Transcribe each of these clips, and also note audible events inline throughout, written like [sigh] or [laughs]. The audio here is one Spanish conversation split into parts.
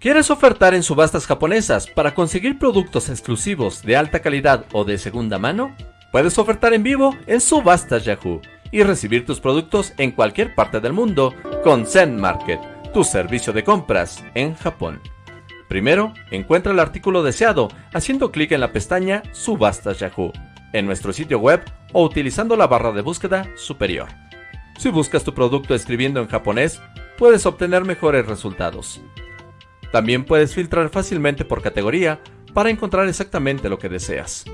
¿Quieres ofertar en subastas japonesas para conseguir productos exclusivos de alta calidad o de segunda mano? Puedes ofertar en vivo en Subastas Yahoo y recibir tus productos en cualquier parte del mundo con Zen Market, tu servicio de compras en Japón. Primero, encuentra el artículo deseado haciendo clic en la pestaña Subastas Yahoo en nuestro sitio web o utilizando la barra de búsqueda superior. Si buscas tu producto escribiendo en japonés, puedes obtener mejores resultados. También puedes filtrar fácilmente por categoría para encontrar exactamente lo que deseas.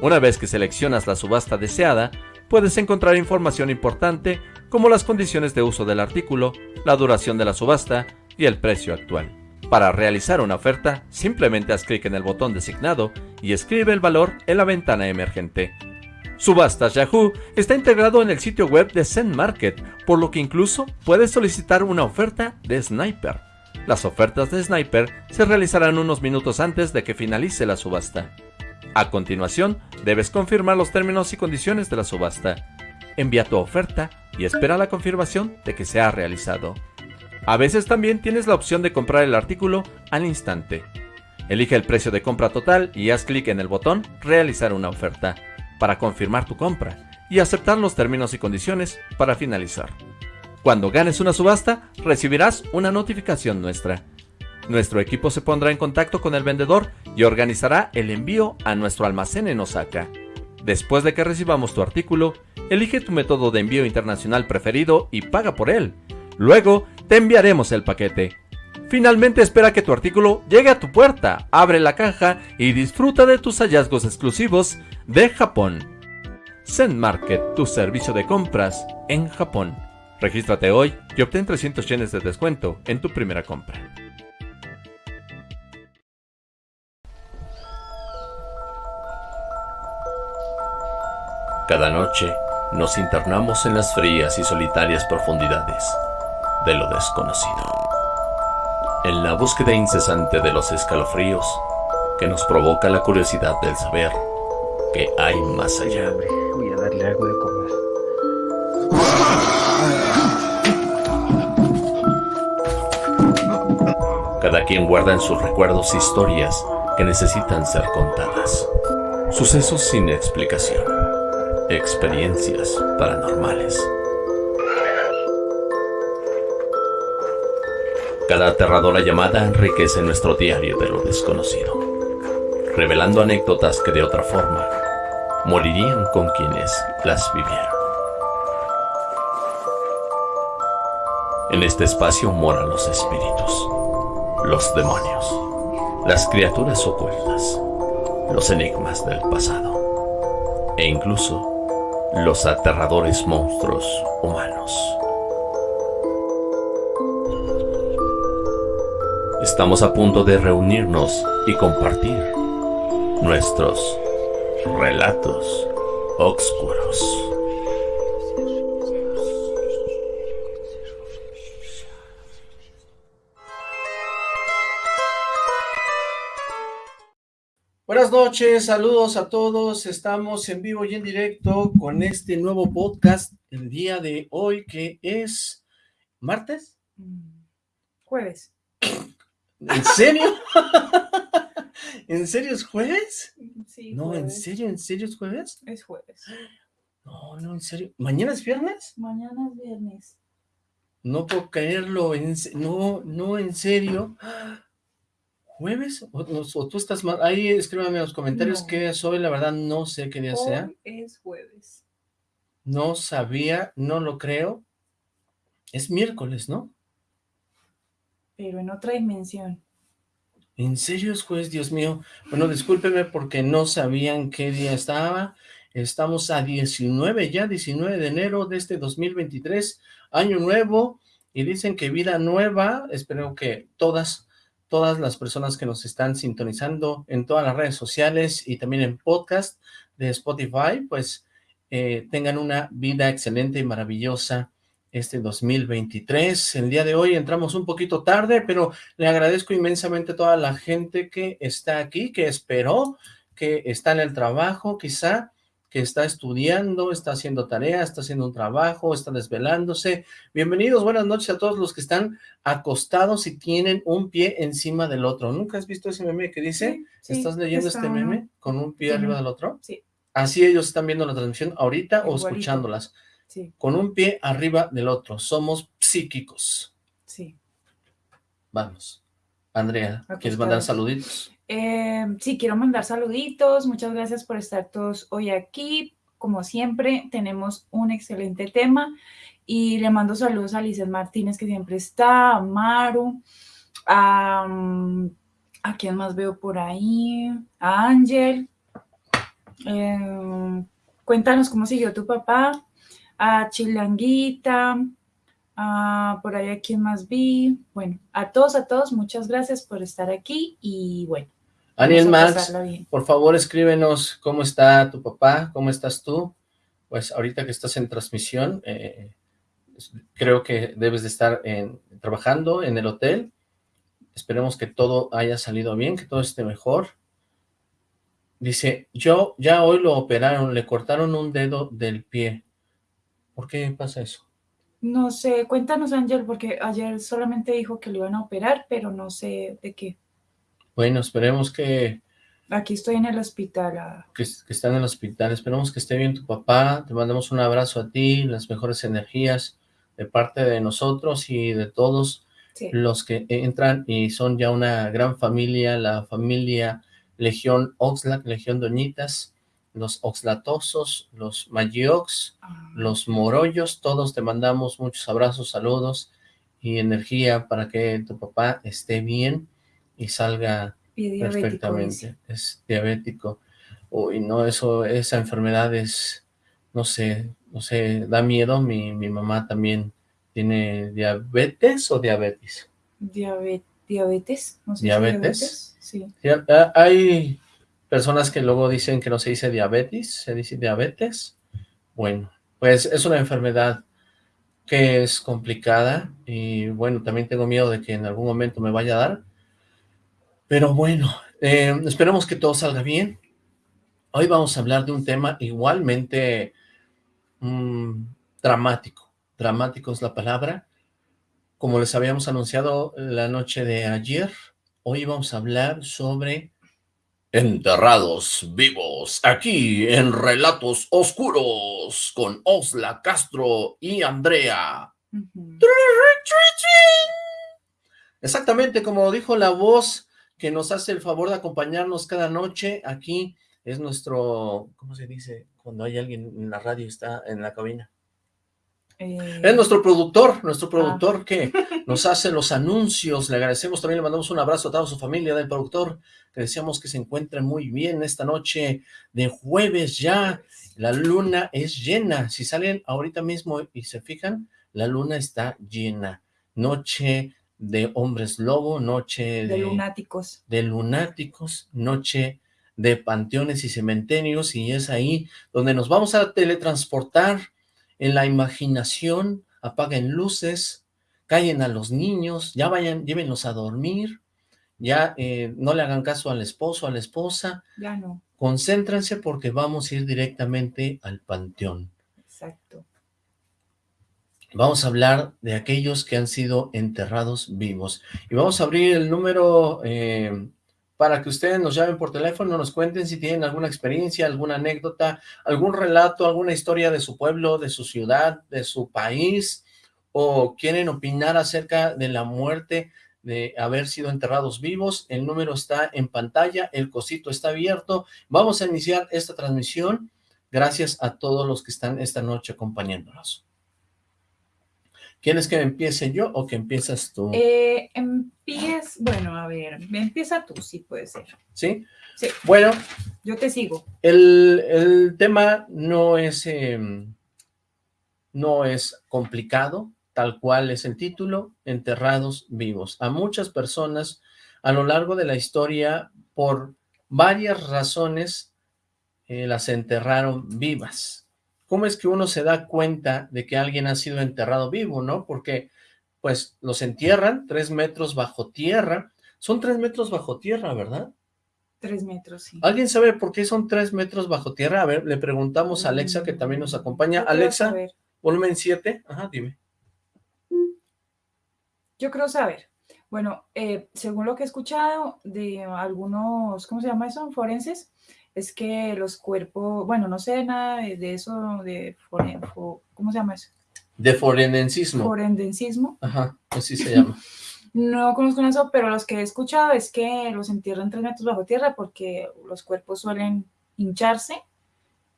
Una vez que seleccionas la subasta deseada, puedes encontrar información importante como las condiciones de uso del artículo, la duración de la subasta y el precio actual. Para realizar una oferta, simplemente haz clic en el botón designado y escribe el valor en la ventana emergente. Subastas Yahoo está integrado en el sitio web de Zen Market, por lo que incluso puedes solicitar una oferta de Sniper. Las ofertas de Sniper se realizarán unos minutos antes de que finalice la subasta. A continuación, debes confirmar los términos y condiciones de la subasta. Envía tu oferta y espera la confirmación de que se ha realizado. A veces también tienes la opción de comprar el artículo al instante. Elige el precio de compra total y haz clic en el botón Realizar una oferta para confirmar tu compra y aceptar los términos y condiciones para finalizar. Cuando ganes una subasta, recibirás una notificación nuestra. Nuestro equipo se pondrá en contacto con el vendedor y organizará el envío a nuestro almacén en Osaka. Después de que recibamos tu artículo, elige tu método de envío internacional preferido y paga por él. Luego, te enviaremos el paquete. Finalmente espera que tu artículo llegue a tu puerta, abre la caja y disfruta de tus hallazgos exclusivos de Japón. Zen Market, tu servicio de compras en Japón. Regístrate hoy y obtén 300 yenes de descuento en tu primera compra. Cada noche nos internamos en las frías y solitarias profundidades de lo desconocido. En la búsqueda incesante de los escalofríos que nos provoca la curiosidad del saber que hay más allá. Voy a darle algo de Cada quien guarda en sus recuerdos historias que necesitan ser contadas. Sucesos sin explicación. Experiencias paranormales. Cada aterradora llamada enriquece nuestro diario de lo desconocido, revelando anécdotas que de otra forma morirían con quienes las vivieron. En este espacio moran los espíritus, los demonios, las criaturas ocultas, los enigmas del pasado e incluso los aterradores monstruos humanos. Estamos a punto de reunirnos y compartir nuestros relatos oscuros. Noches, saludos a todos. Estamos en vivo y en directo con este nuevo podcast el día de hoy que es martes. Jueves. ¿En serio? [laughs] ¿En serio es jueves? Sí, No, ¿en serio? ¿En serio es jueves? Es jueves. No, no, en serio. ¿Mañana es viernes? Mañana es viernes. No puedo creerlo. En no, no, en serio. ¿Jueves? ¿O, tú estás mal? Ahí escríbame en los comentarios No. qué es hoy. La verdad no sé qué día sea. Hoy es jueves. No sabía, no lo creo. Es miércoles, ¿no? Pero en otra dimensión. ¿En serio es jueves, Dios mío? Bueno, discúlpeme porque no sabían qué día estaba. Estamos a 19 ya, 19 de enero de este 2023, año nuevo, y dicen que vida nueva. Espero que todas, todas las personas que nos están sintonizando en todas las redes sociales y también en podcast de Spotify, pues eh, tengan una vida excelente y maravillosa este 2023. El día de hoy entramos un poquito tarde, pero le agradezco inmensamente a toda la gente que está aquí, que esperó, que está en el trabajo, quizá, que está estudiando, está haciendo tarea, está haciendo un trabajo, está desvelándose. Bienvenidos, buenas noches a todos los que están acostados y tienen un pie encima del otro. ¿Nunca has visto ese meme que dice, Sí, estás leyendo está este meme con un pie arriba del otro? Sí, Así ellos están viendo la transmisión ahorita o escuchándolas. sí, Con un pie arriba del otro. Somos psíquicos. sí. Vamos. Andrea, ¿quieres mandar saluditos? Eh, sí, quiero mandar saluditos. Muchas gracias por estar todos hoy aquí. Como siempre, tenemos un excelente tema y le mando saludos a Lizeth Martínez, que siempre está, a Maru, a, a quién más veo por ahí, a Ángel. Eh, cuéntanos cómo siguió tu papá, a Chilanguita, por ahí a quién más vi. Bueno, a todos, a todos, muchas gracias por estar aquí y bueno. Aniel Max, por favor escríbenos cómo está tu papá, cómo estás tú. Pues ahorita que estás en transmisión, eh, creo que debes de estar en- trabajando en el hotel. Esperemos que todo haya salido bien, que todo esté mejor. Dice, yo ya hoy lo operaron, le cortaron un dedo del pie. ¿Por qué pasa eso? No sé, cuéntanos Ángel, porque ayer solamente dijo que lo iban a operar, pero no sé de qué. Bueno, esperemos que, Aquí estoy en el hospital. ah, que, que está en el hospital. Esperemos que esté bien tu papá. Te mandamos un abrazo a ti, las mejores energías de parte de nosotros y de todos sí. los que entran y son ya una gran familia, la familia Legión Oxlack, Legión Doñitas, los Oxlatosos, los Magiox, Ah, los Morollos, todos te mandamos muchos abrazos, saludos y energía para que tu papá esté bien y salga perfectamente. Es diabético. Uy, no, eso, esa enfermedad es, no sé, no sé, da miedo. Mi, mi mamá también tiene diabetes o diabetes. Diabe- diabetes, no sé si ¿Diabetes? Sí. Hay personas que luego dicen que no se dice diabetes, se dice diabetes. Bueno, pues es una enfermedad que es complicada y bueno, también tengo miedo de que en algún momento me vaya a dar. Pero bueno, eh, esperemos que todo salga bien. Hoy vamos a hablar de un tema igualmente mm, dramático. Dramático es la palabra. Como les habíamos anunciado la noche de ayer, hoy vamos a hablar sobre enterrados vivos, aquí en Relatos Oscuros, con Osla Castro y Andrea. Exactamente como dijo la voz que nos hace el favor de acompañarnos cada noche, aquí es nuestro, ¿cómo se dice? Cuando hay alguien en la radio está en la cabina. Eh, Es nuestro productor, nuestro productor que [laughs] nos hace los anuncios. Le agradecemos también, le mandamos un abrazo a toda su familia del productor, que deseamos que se encuentren muy bien esta noche de jueves ya. La luna es llena. Si salen ahorita mismo y se fijan, la luna está llena. Noche de hombres lobo, noche de lunáticos. de lunáticos, noche de panteones y cementerios, y es ahí donde nos vamos a teletransportar en la imaginación, apaguen luces, callen a los niños, ya vayan, llévenlos a dormir, ya eh, no le hagan caso al esposo, a la esposa, Ya no, concéntrense porque vamos a ir directamente al panteón. exacto. Vamos a hablar de aquellos que han sido enterrados vivos. Y vamos a abrir el número eh, para que ustedes nos llamen por teléfono, nos cuenten si tienen alguna experiencia, alguna anécdota, algún relato, alguna historia de su pueblo, de su ciudad, de su país, o quieren opinar acerca de la muerte de haber sido enterrados vivos. El número está en pantalla, el cosito está abierto. Vamos a iniciar esta transmisión. Gracias a todos los que están esta noche acompañándonos. ¿Quieres que empiece yo o que empiezas tú? Eh, bueno, a ver, empieza tú, sí puede ser. ¿Sí? Sí. Bueno, Yo te sigo. el, el tema no es, eh, no es complicado, tal cual es el título, Enterrados Vivos. A muchas personas a lo largo de la historia, por varias razones, eh, las enterraron vivas. ¿Cómo es que uno se da cuenta de que alguien ha sido enterrado vivo, no? Porque, pues, los entierran tres metros bajo tierra. Son tres metros bajo tierra, ¿verdad? Tres metros, sí. ¿Alguien sabe por qué son tres metros bajo tierra? A ver, le preguntamos a Alexa, que también nos acompaña. Alexa, volumen 7. Ajá, dime. Yo creo saber. Bueno, eh, según lo que he escuchado de algunos, ¿cómo se llama eso? Forenses, es que los cuerpos, bueno, no sé nada de, de eso, de foren- fo- ¿cómo se llama eso? De forenensismo. Forendencismo. Ajá, así se llama. [laughs] No conozco eso, pero los que he escuchado es que los entierran tres metros bajo tierra porque los cuerpos suelen hincharse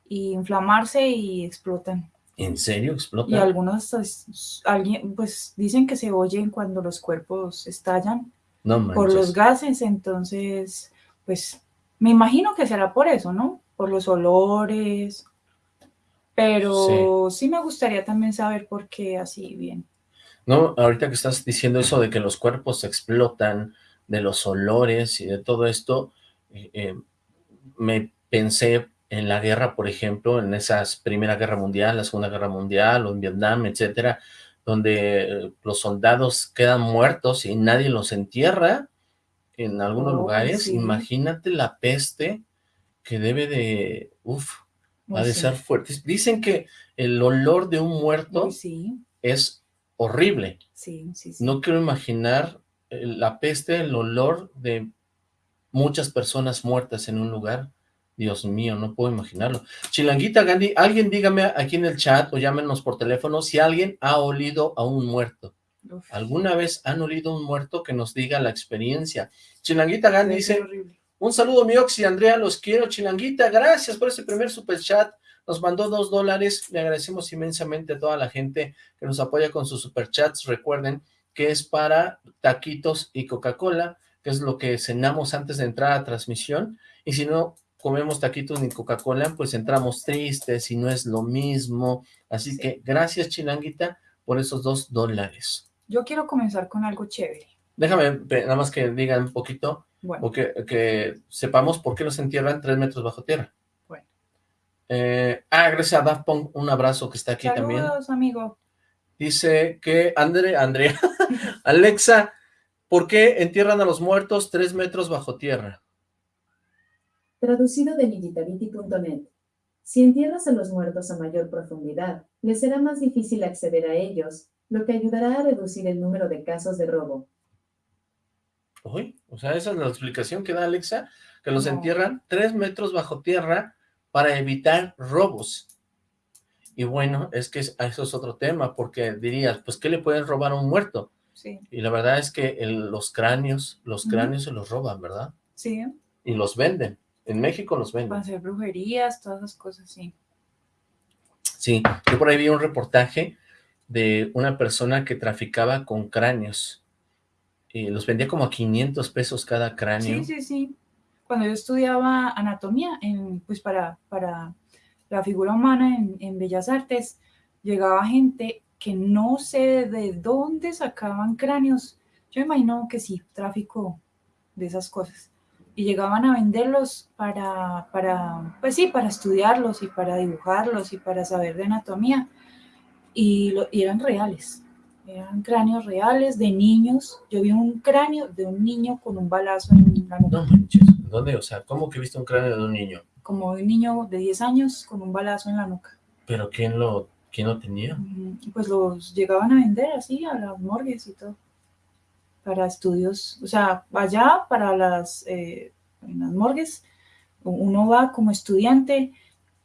y inflamarse y explotan. ¿En serio Y explota? algunos, hasta s- alguien, pues dicen que se oyen cuando los cuerpos estallan No por los gases, entonces, pues me imagino que será por eso, ¿no? Por los olores, pero sí, me gustaría también saber por qué así bien. No, ahorita que estás diciendo eso de que los cuerpos explotan, de los olores y de todo esto, eh, eh, me pensé en la guerra, por ejemplo, en esas Primera Guerra Mundial, la Segunda Guerra Mundial, o en Vietnam, etcétera, donde eh, los soldados quedan muertos y nadie los entierra en algunos Oh, lugares. sí. Imagínate la peste que debe de, uff, ha Uy, de sí, ser fuerte. Dicen que el olor de un muerto sí, es horrible. sí, sí, sí. No quiero imaginar eh, la peste, el olor de muchas personas muertas en un lugar. Dios mío, no puedo imaginarlo. Chilanguita Gandhi, alguien dígame aquí en el chat o llámenos por teléfono si alguien ha olido a un muerto. ¿Alguna vez han olido un muerto que nos diga la experiencia? Chilanguita ser dice, un saludo Mioxi, Andrea, los quiero, Chilanguita, gracias por ese primer super chat, nos mandó dos dólares, le agradecemos inmensamente a toda la gente que nos apoya con sus superchats, recuerden que es para taquitos y Coca-Cola, que es lo que cenamos antes de entrar a transmisión, y si no comemos taquitos ni Coca-Cola, pues entramos tristes y no es lo mismo, así Sí. que gracias Chilanguita por esos dos dólares. Yo quiero comenzar con algo chévere. Déjame nada más que digan un poquito, Bueno, o que, que sepamos por qué los entierran tres metros bajo tierra. Bueno. Eh, ah, gracias a Daft Punk, un abrazo que está aquí también. saludos, amigo. Dice que, Andre, Andrea, [laughs] Alexa, ¿por qué entierran a los muertos tres metros bajo tierra? Traducido de Digitality.net. Si entierras a los muertos a mayor profundidad, les será más difícil acceder a ellos, lo que ayudará a reducir el número de casos de robo. Uy, o sea, esa es la explicación que da Alexa, que los No. entierran tres metros bajo tierra para evitar robos. Y bueno, es que es- eso es otro tema, porque dirías, pues, ¿qué le pueden robar a un muerto? Sí, Y la verdad es que el- los cráneos, los cráneos se los roban, ¿verdad? sí, Y los venden. En México los para venden. hacer brujerías, todas esas cosas, sí. Sí, yo por ahí vi un reportaje de una persona que traficaba con cráneos. Y los vendía como a 500 pesos cada cráneo. Sí, sí, sí. Cuando yo estudiaba anatomía, en, pues para, para la figura humana en, en Bellas Artes, llegaba gente que no sé de dónde sacaban cráneos. Yo imagino que sí, tráfico de esas cosas. Y llegaban a venderlos para, para, pues sí, para estudiarlos y para dibujarlos y para saber de anatomía. Y, lo- y eran reales. Eran cráneos reales de niños. Yo vi un cráneo de un niño con un balazo en la nuca. No manches, ¿dónde? O sea, ¿cómo que viste un cráneo de un niño? Como de un niño de 10 años con un balazo en la nuca. ¿Pero quién lo, quién lo tenía? Pues los llegaban a vender así a las morgues y todo. Para estudios. O sea, allá para las, eh, en las morgues, uno va como estudiante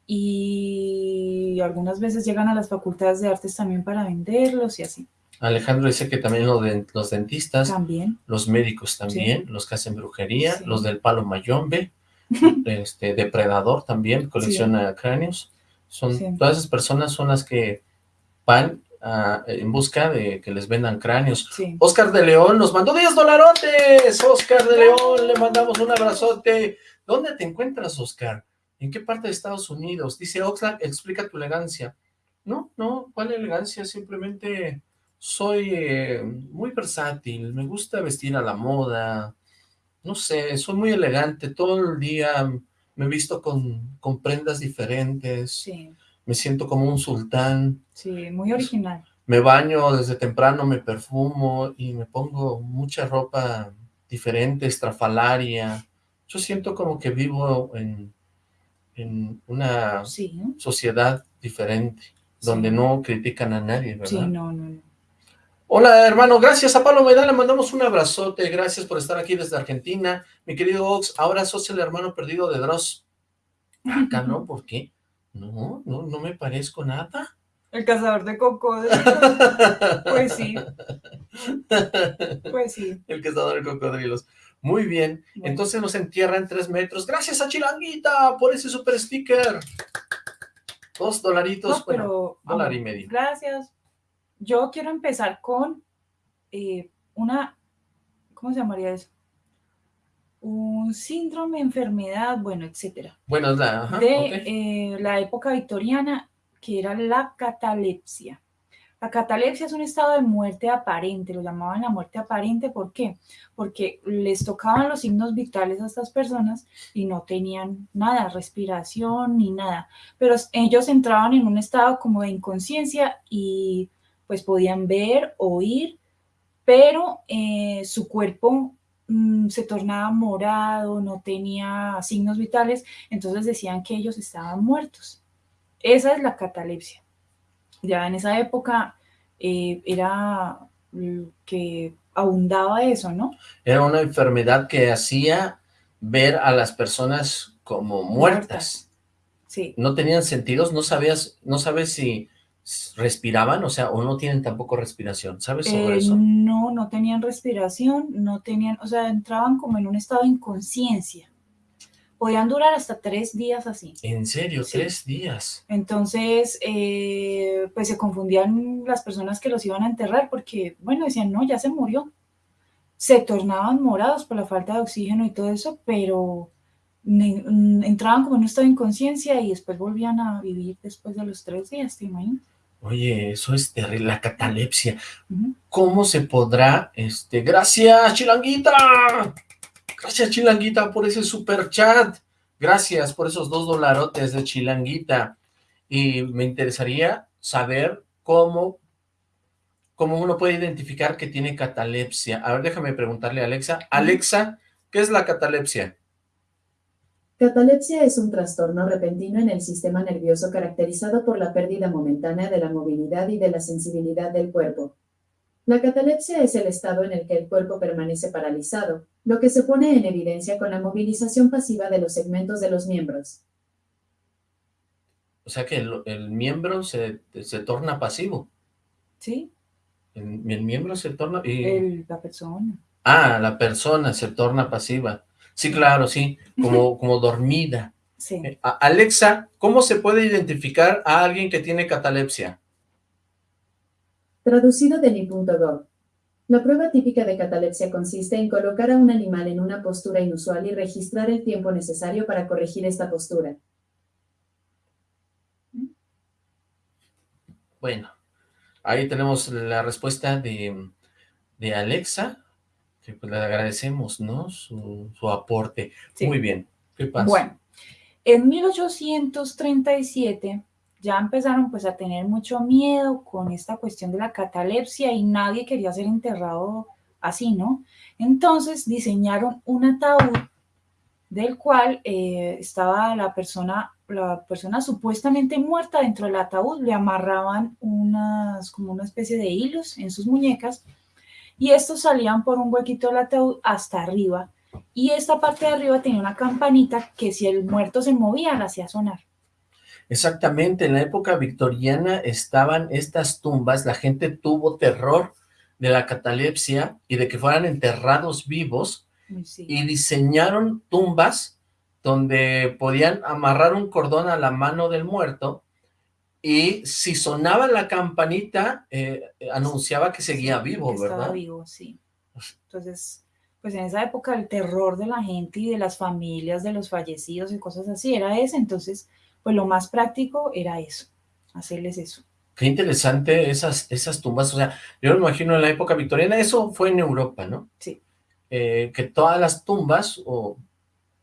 y algunas veces llegan a las facultades de artes también para venderlos y así. Alejandro dice que también de- los dentistas, También. los médicos también, los que hacen brujería, Sí. los del palo mayombe, [laughs] este depredador también, colecciona cráneos. Son. Todas esas personas son las que van a- en busca de que les vendan cráneos. Oscar de León nos mandó 10 dolarotes. Oscar de León, le mandamos un abrazote. ¿Dónde te encuentras, Oscar? ¿En qué parte de Estados Unidos? Dice Oxlack, explica tu elegancia. No, no, ¿cuál elegancia? Simplemente soy eh, muy versátil, me gusta vestir a la moda, no sé, soy muy elegante, todo el día me visto con, con prendas diferentes, Sí. me siento como un sultán, Sí, muy original. me baño desde temprano, me perfumo y me pongo mucha ropa diferente, estrafalaria, Yo siento como que vivo en, en una Sí, sociedad diferente, donde no critican a nadie, ¿verdad? sí, no, no, no. Hola, hermano, gracias a Pablo Medal, le mandamos un abrazote, gracias por estar aquí desde Argentina. Mi querido Ox, ahora sos el hermano perdido de Dross. [laughs] Acá no, ¿por qué? No, no, no me parezco nada. El cazador de cocodrilos. [laughs] Pues sí, pues sí. El cazador de cocodrilos. Muy bien, Bueno. entonces nos entierra en tres metros. Gracias a Chilanguita por ese super sticker. Dos dolaritos, No, bueno, pero dólar y medio. Gracias. Yo quiero empezar con eh, una, ¿cómo se llamaría eso? Un síndrome, enfermedad, bueno, etcétera, Bueno, es la, ajá, de eh, la época victoriana, que era la catalepsia. La catalepsia es un estado de muerte aparente, lo llamaban la muerte aparente, ¿por qué? Porque les tocaban los signos vitales a estas personas y no tenían nada, respiración ni nada, pero ellos entraban en un estado como de inconsciencia y pues podían ver, oír, pero eh, su cuerpo mm, se tornaba morado, no tenía signos vitales, entonces decían que ellos estaban muertos. Esa es la catalepsia. Ya en esa época eh, era que abundaba eso, ¿no? Era una enfermedad que hacía ver a las personas como muertas. Sí. No tenían sentidos, no sabías, no sabes si respiraban, o sea, o no tienen tampoco respiración. ¿Sabes sobre Eh, eso? no, no tenían respiración, no tenían, o sea, entraban como en un estado de inconsciencia. Podían durar hasta tres días así. En serio, Sí. tres días. Entonces, eh, pues se confundían las personas que los iban a enterrar porque, bueno, decían, no, ya se murió. Se tornaban morados por la falta de oxígeno y todo eso, pero mm, entraban como en un estado de inconsciencia y después volvían a vivir después de los tres días, ¿te imaginas? Oye, eso es terrible, la catalepsia. ¿Cómo se podrá, este, gracias, Chilanguita? Gracias, Chilanguita, por ese super chat. Gracias por esos dos dolarotes de Chilanguita. Y me interesaría saber cómo, cómo uno puede identificar que tiene catalepsia. A ver, déjame preguntarle a Alexa. Alexa, ¿qué es la catalepsia? Catalepsia es un trastorno repentino en el sistema nervioso caracterizado por la pérdida momentánea de la movilidad y de la sensibilidad del cuerpo. La catalepsia es el estado en el que el cuerpo permanece paralizado, lo que se pone en evidencia con la movilización pasiva de los segmentos de los miembros. O sea que el, el miembro se, se torna pasivo. ¿Sí? El, el miembro se torna... Y... El- la persona. Ah, la persona se torna pasiva. Sí, claro, sí, como, como dormida. Sí. Eh, Alexa, ¿cómo se puede identificar a alguien que tiene catalepsia? Traducido de ni.gov. La prueba típica de catalepsia consiste en colocar a un animal en una postura inusual y registrar el tiempo necesario para corregir esta postura. Bueno, ahí tenemos la respuesta de, de Alexa, que pues le agradecemos, ¿no? Su, su aporte. Sí. Muy bien, ¿qué pasa? Bueno, en 1837 ya empezaron pues a tener mucho miedo con esta cuestión de la catalepsia y nadie quería ser enterrado así, ¿no? Entonces diseñaron un ataúd del cual eh, estaba la persona, la persona supuestamente muerta dentro del ataúd, le amarraban unas, como una especie de hilos en sus muñecas y estos salían por un huequito del ataúd hasta arriba y esta parte de arriba tenía una campanita que si el muerto se movía la hacía sonar. Exactamente, en la época victoriana estaban estas tumbas, la gente tuvo terror de la catalepsia y de que fueran enterrados vivos Sí. y diseñaron tumbas donde podían amarrar un cordón a la mano del muerto y si sonaba la campanita eh, anunciaba que seguía vivo, que estaba ¿verdad? vivo, sí. Entonces, pues en esa época el terror de la gente y de las familias de los fallecidos y cosas así era ese, entonces, pues lo más práctico era eso, hacerles eso. Qué interesante esas, esas tumbas, o sea, yo me imagino en la época victoriana, eso fue en Europa, ¿no? Sí. Eh, que todas las tumbas, o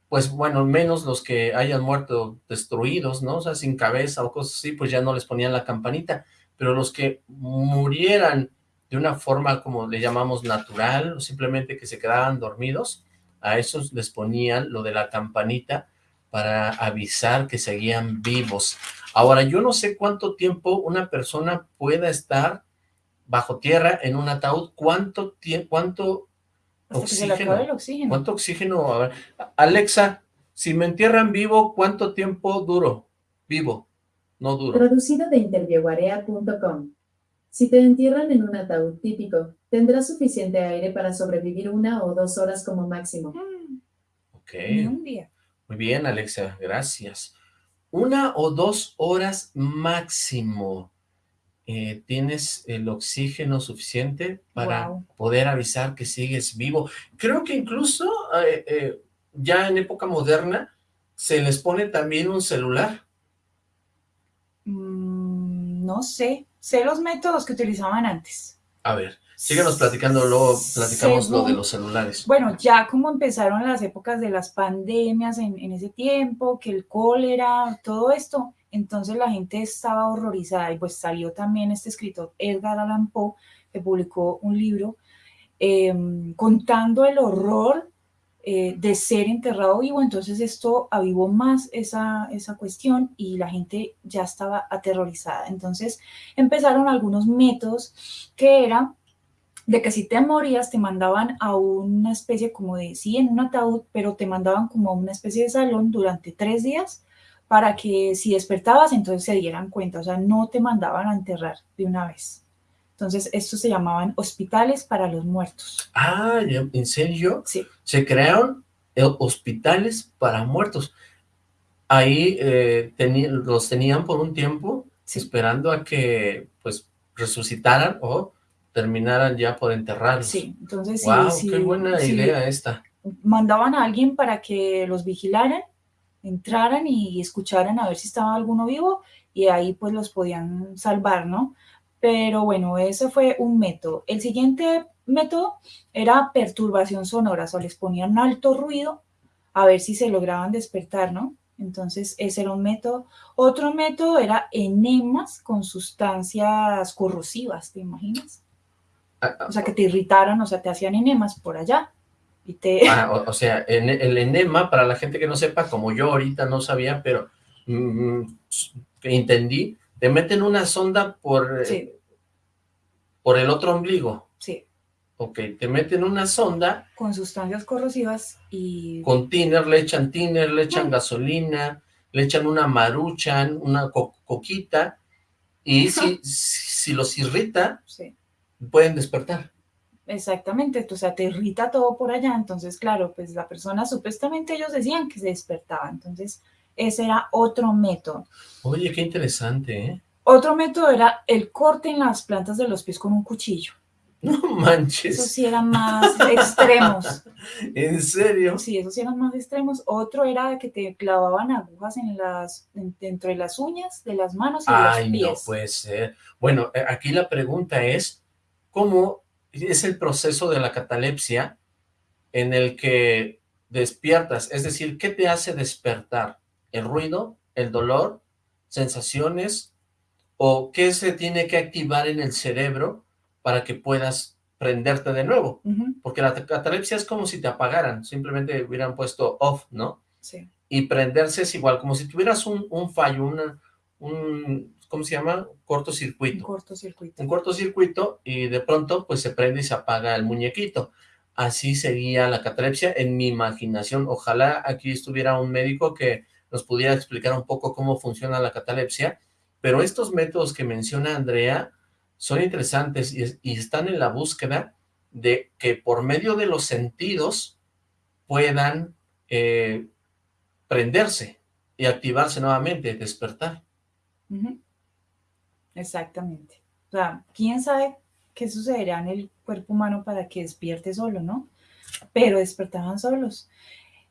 pues bueno, menos los que hayan muerto destruidos, ¿no? O sea, sin cabeza o cosas así, pues ya no les ponían la campanita, pero los que murieran de una forma como le llamamos natural, o simplemente que se quedaban dormidos, a esos les ponían lo de la campanita para avisar que seguían vivos. Ahora, yo no sé cuánto tiempo una persona pueda estar bajo tierra en un ataúd, cuánto tiempo, cuánto oxígeno, oxígeno, cuánto oxígeno, Alexa, si me entierran vivo, ¿cuánto tiempo duro? Vivo, no duro. Traducido de intervieguarea.com Si te entierran en un ataúd típico, tendrás suficiente aire para sobrevivir una o dos horas como máximo. Mm, Ok. ni un día. Muy bien, Alexa, gracias. Una o dos horas máximo. eh, ¿Tienes el oxígeno suficiente para poder avisar que sigues vivo? Creo que incluso eh, eh, ya en época moderna se les pone también un celular. Mm, no sé, sé los métodos que utilizaban antes. A ver, síganos platicando, luego platicamos lo de los celulares. Bueno, ya como empezaron las épocas de las pandemias en, en ese tiempo, que el cólera, todo esto, entonces la gente estaba horrorizada y pues salió también este escritor Edgar Allan Poe, que publicó un libro em, contando el horror eh, de ser enterrado vivo, entonces esto avivó más esa, esa cuestión y la gente ya estaba aterrorizada. Entonces empezaron algunos métodos que eran de que si te morías te mandaban a una especie como de, sí, en un ataúd, pero te mandaban como a una especie de salón durante tres días para que si despertabas entonces se dieran cuenta, o sea, no te mandaban a enterrar de una vez. Entonces, estos se llamaban hospitales para los muertos. Ah, ¿ya- ¿en serio? Sí, Se crearon eh, hospitales para muertos. Ahí eh, los tenían por un tiempo sí. esperando a que pues resucitaran o terminaran ya por enterrarlos. Sí, entonces sí, Wow, sí, qué buena sí, idea esta. mandaban a alguien para que los vigilaran, entraran y escucharan a ver si estaba alguno vivo y ahí pues los podían salvar, ¿no? Pero bueno, ese fue un método. El siguiente método era perturbación sonora, o sea, les ponían alto ruido a ver si se lograban despertar, ¿no? Entonces, ese era un método. Otro método era enemas con sustancias corrosivas, ¿te imaginas? Ah, ah, O sea, que te irritaran, o sea, te hacían enemas por allá y te... ah, o, o sea, en- el enema, para la gente que no sepa, como yo ahorita no sabía, pero mm, entendí, te meten una sonda por, eh, por el otro ombligo. Sí, Ok, te meten una sonda con sustancias corrosivas y con tiner, le echan tiner, le echan Mm. gasolina, le echan una maruchan, una co- coquita, y si, si los irrita, sí, pueden despertar. exactamente, o sea, te irrita todo por allá, entonces, claro, pues la persona, supuestamente ellos decían que se despertaba, entonces ese era otro método. Oye, qué interesante, ¿eh? Otro método era el corte en las plantas de los pies con un cuchillo. [laughs] No Esos manches, sí eran más extremos. [laughs] ¿en serio? Sí, esos sí eran más extremos. Otro era que te clavaban agujas en las, en- dentro de las uñas de las manos y de Ay, los no pies. puede ser. Bueno, eh, aquí la pregunta es, ¿cómo es el proceso de la catalepsia en el que despiertas? Es decir, ¿qué te hace despertar? ¿El ruido? ¿El dolor? ¿Sensaciones? ¿O qué se tiene que activar en el cerebro para que puedas prenderte de nuevo? Porque la catalepsia es como si te apagaran, simplemente hubieran puesto off, ¿no? sí, y prenderse es igual, como si tuvieras un, un fallo, una, un, ¿cómo se llama? un Cortocircuito. cortocircuito. Un cortocircuito y de pronto pues se prende y se apaga el muñequito. Así sería la catalepsia en mi imaginación. Ojalá aquí estuviera un médico que nos pudiera explicar un poco cómo funciona la catalepsia, pero estos métodos que menciona Andrea son interesantes y, es- y están en la búsqueda de que por medio de los sentidos puedan eh, prenderse y activarse nuevamente, despertar. Ujú. Exactamente. O sea, quién sabe qué sucederá en el cuerpo humano para que despierte solo, ¿no? Pero despertaban solos.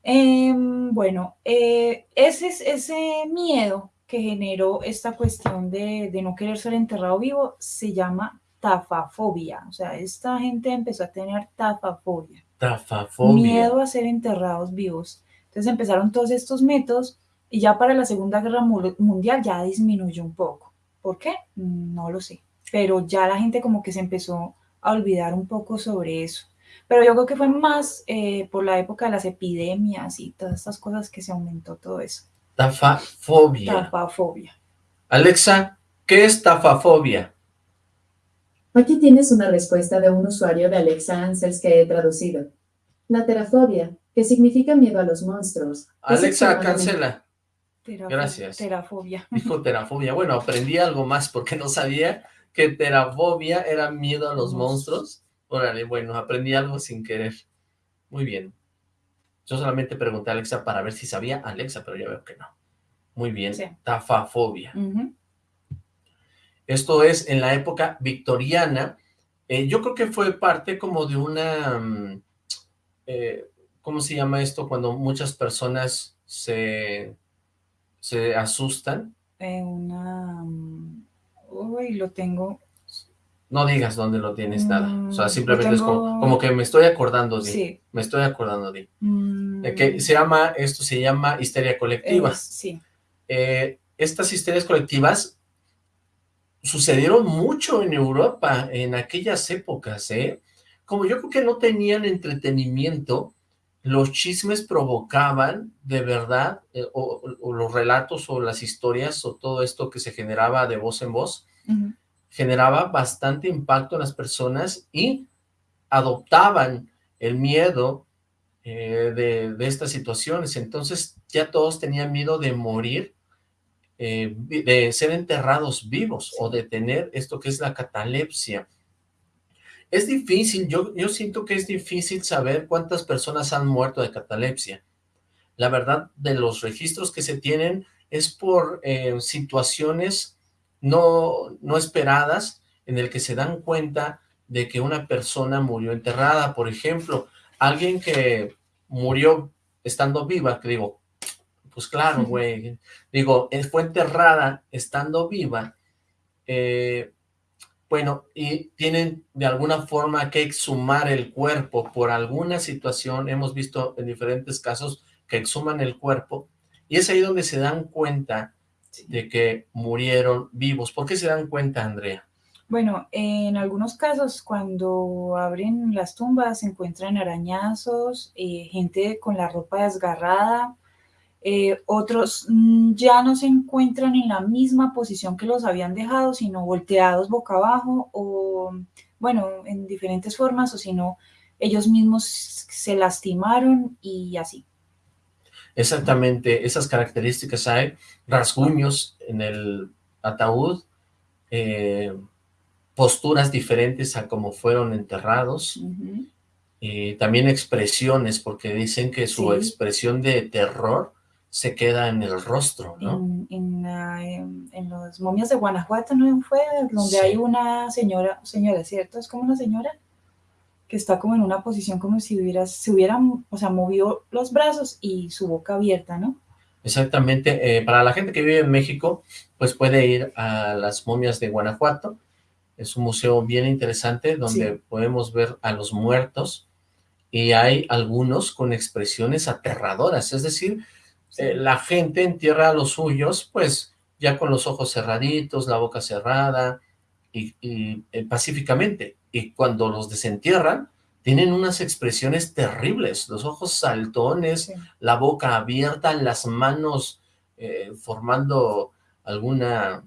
Em, bueno, eh, ese, es- ese miedo que generó esta cuestión de, de no querer ser enterrado vivo se llama tafafobia. O sea, esta gente empezó a tener tafafobia Tafafobia. miedo a ser enterrados vivos. Entonces empezaron todos estos métodos y ya para la Segunda Guerra Mu- Mundial ya disminuyó un poco. ¿Por qué? No lo sé. Pero ya la gente como que se empezó a olvidar un poco sobre eso. Pero yo creo que fue más eh, por la época de las epidemias y todas estas cosas que se aumentó todo eso. Tafafobia. Tafafobia. Alexa, ¿qué es tafafobia? Aquí tienes una respuesta de un usuario de Alexa Answers que he traducido. La terafobia, que significa miedo a los monstruos. Alexa, cancela. Gracias. Terafobia. [laughs] Dijo terafobia. Bueno, aprendí algo más porque no sabía que terafobia era miedo a los monstruos. Órale, bueno, aprendí algo sin querer. Muy bien. Yo solamente pregunté a Alexa para ver si sabía Alexa, pero ya veo que no. Muy bien. Sí. Tafafobia. Esto es en la época victoriana. Eh, yo creo que fue parte como de una... mm, eh, ¿Cómo se llama esto? Cuando muchas personas se, se asustan. Una... mm, Uy, lo tengo. No digas dónde lo tienes nada. O sea, Mm, simplemente es como, que me estoy acordando de... Sí. Me estoy acordando de... Mm, de que se llama, esto se llama histeria colectiva. es- sí. Eh, estas histerias colectivas sucedieron mucho en Europa en aquellas épocas, ¿eh? Como yo creo que no tenían entretenimiento, los chismes provocaban de verdad, eh, o, o los relatos o las historias o todo esto que se generaba de voz en voz, generaba bastante impacto en las personas y adoptaban el miedo eh, de, de estas situaciones. Entonces ya todos tenían miedo de morir, eh, de ser enterrados vivos o de tener esto que es la catalepsia. Es difícil, yo, yo siento que es difícil saber cuántas personas han muerto de catalepsia. La verdad, de los registros que se tienen es por eh, situaciones no, no esperadas en el que se dan cuenta de que una persona murió enterrada. Por ejemplo, alguien que murió estando viva, que digo, pues claro, güey, digo, eh, fue enterrada estando viva, eh, bueno, y tienen de alguna forma que exhumar el cuerpo por alguna situación, hemos visto en diferentes casos que exhuman el cuerpo, y es ahí donde se dan cuenta de que murieron vivos. ¿Por qué se dan cuenta, Andrea? Bueno, en algunos casos cuando abren las tumbas se encuentran arañazos, eh, gente con la ropa desgarrada, eh, otros mm, ya no se encuentran en la misma posición que los habían dejado, sino volteados boca abajo o, bueno, en diferentes formas, o si no, ellos mismos se lastimaron y así. Exactamente, esas características hay, rasguños en el ataúd, eh, posturas diferentes a como fueron enterrados, Ujú. y también expresiones, porque dicen que su Sí. expresión de terror se queda en el rostro, ¿no? En, en, en- en los momias de Guanajuato, ¿no fue? Donde Sí. hay una señora, señora, ¿cierto? Es como una señora que está como en una posición como si hubiera, se hubiera, o sea, movió los brazos y su boca abierta, ¿no? Exactamente, eh, para la gente que vive en México, pues puede ir a las momias de Guanajuato, es un museo bien interesante donde Sí. podemos ver a los muertos y hay algunos con expresiones aterradoras, es decir, eh, la gente entierra a los suyos, pues ya con los ojos cerraditos, la boca cerrada y, y, eh, pacíficamente, y cuando los desentierran, tienen unas expresiones terribles, los ojos saltones, Sí. la boca abierta, las manos eh, formando alguna,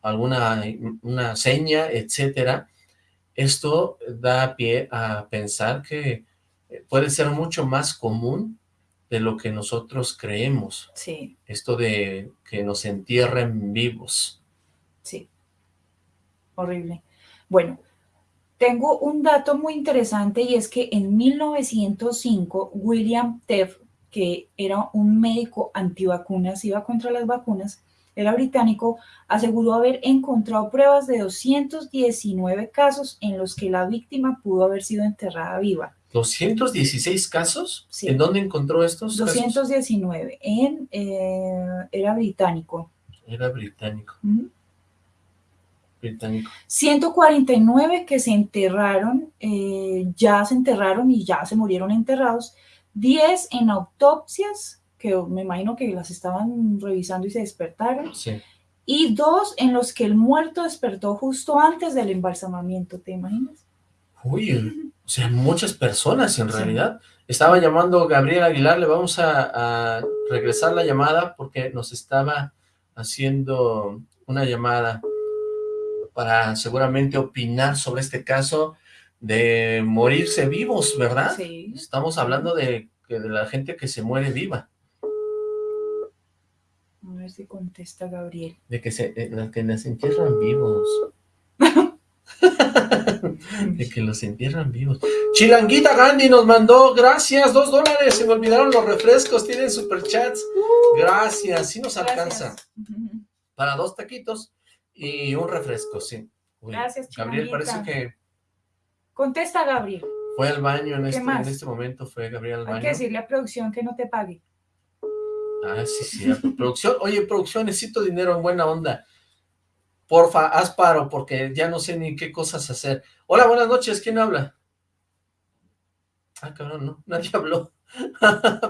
alguna una seña, etcétera. Esto da pie a pensar que puede ser mucho más común de lo que nosotros creemos, Sí, esto de que nos entierren vivos. sí. Horrible. Bueno, tengo un dato muy interesante y es que en 1905 William Teff, que era un médico antivacunas, iba contra las vacunas, era británico, aseguró haber encontrado pruebas de 219 casos en los que la víctima pudo haber sido enterrada viva. ¿216 casos? Sí. ¿En dónde encontró estos casos? 219 en, eh, era británico. Era británico, Ujú. británico. 149 que se enterraron, eh, ya se enterraron y ya se murieron enterrados. 10 en autopsias, que me imagino que las estaban revisando y se despertaron. Sí. Y dos en los que el muerto despertó justo antes del embalsamamiento, ¿te imaginas? Uy, sea, muchas personas en Sí. realidad. Estaba llamando Gabriel Aguilar, le vamos a, a regresar la llamada porque nos estaba haciendo una llamada para seguramente opinar sobre este caso de morirse vivos, ¿verdad? Sí. Estamos hablando de, de la gente que se muere viva, A ver si contesta Gabriel. de que se, de las que las entierran vivos. [laughs] de que los entierran vivos. [laughs] Chilanguita Gandhi nos mandó, gracias, dos dólares, se me olvidaron los refrescos, tienen superchats. Gracias, sí nos alcanza. Gracias. Para dos taquitos y un refresco, sí. Uy, Gracias, Gabriel, Chilanguita. parece que Contesta Gabriel. fue al baño en ¿Qué este, en este momento, fue Gabriel al Hay baño. que decirle a producción que no te pague. Ah, sí, cierto. producción, oye, producción, necesito dinero en buena onda. Porfa, haz paro, porque ya no sé ni qué cosas hacer. Hola, buenas noches, ¿quién habla? Ah, cabrón, no, nadie [laughs] habló.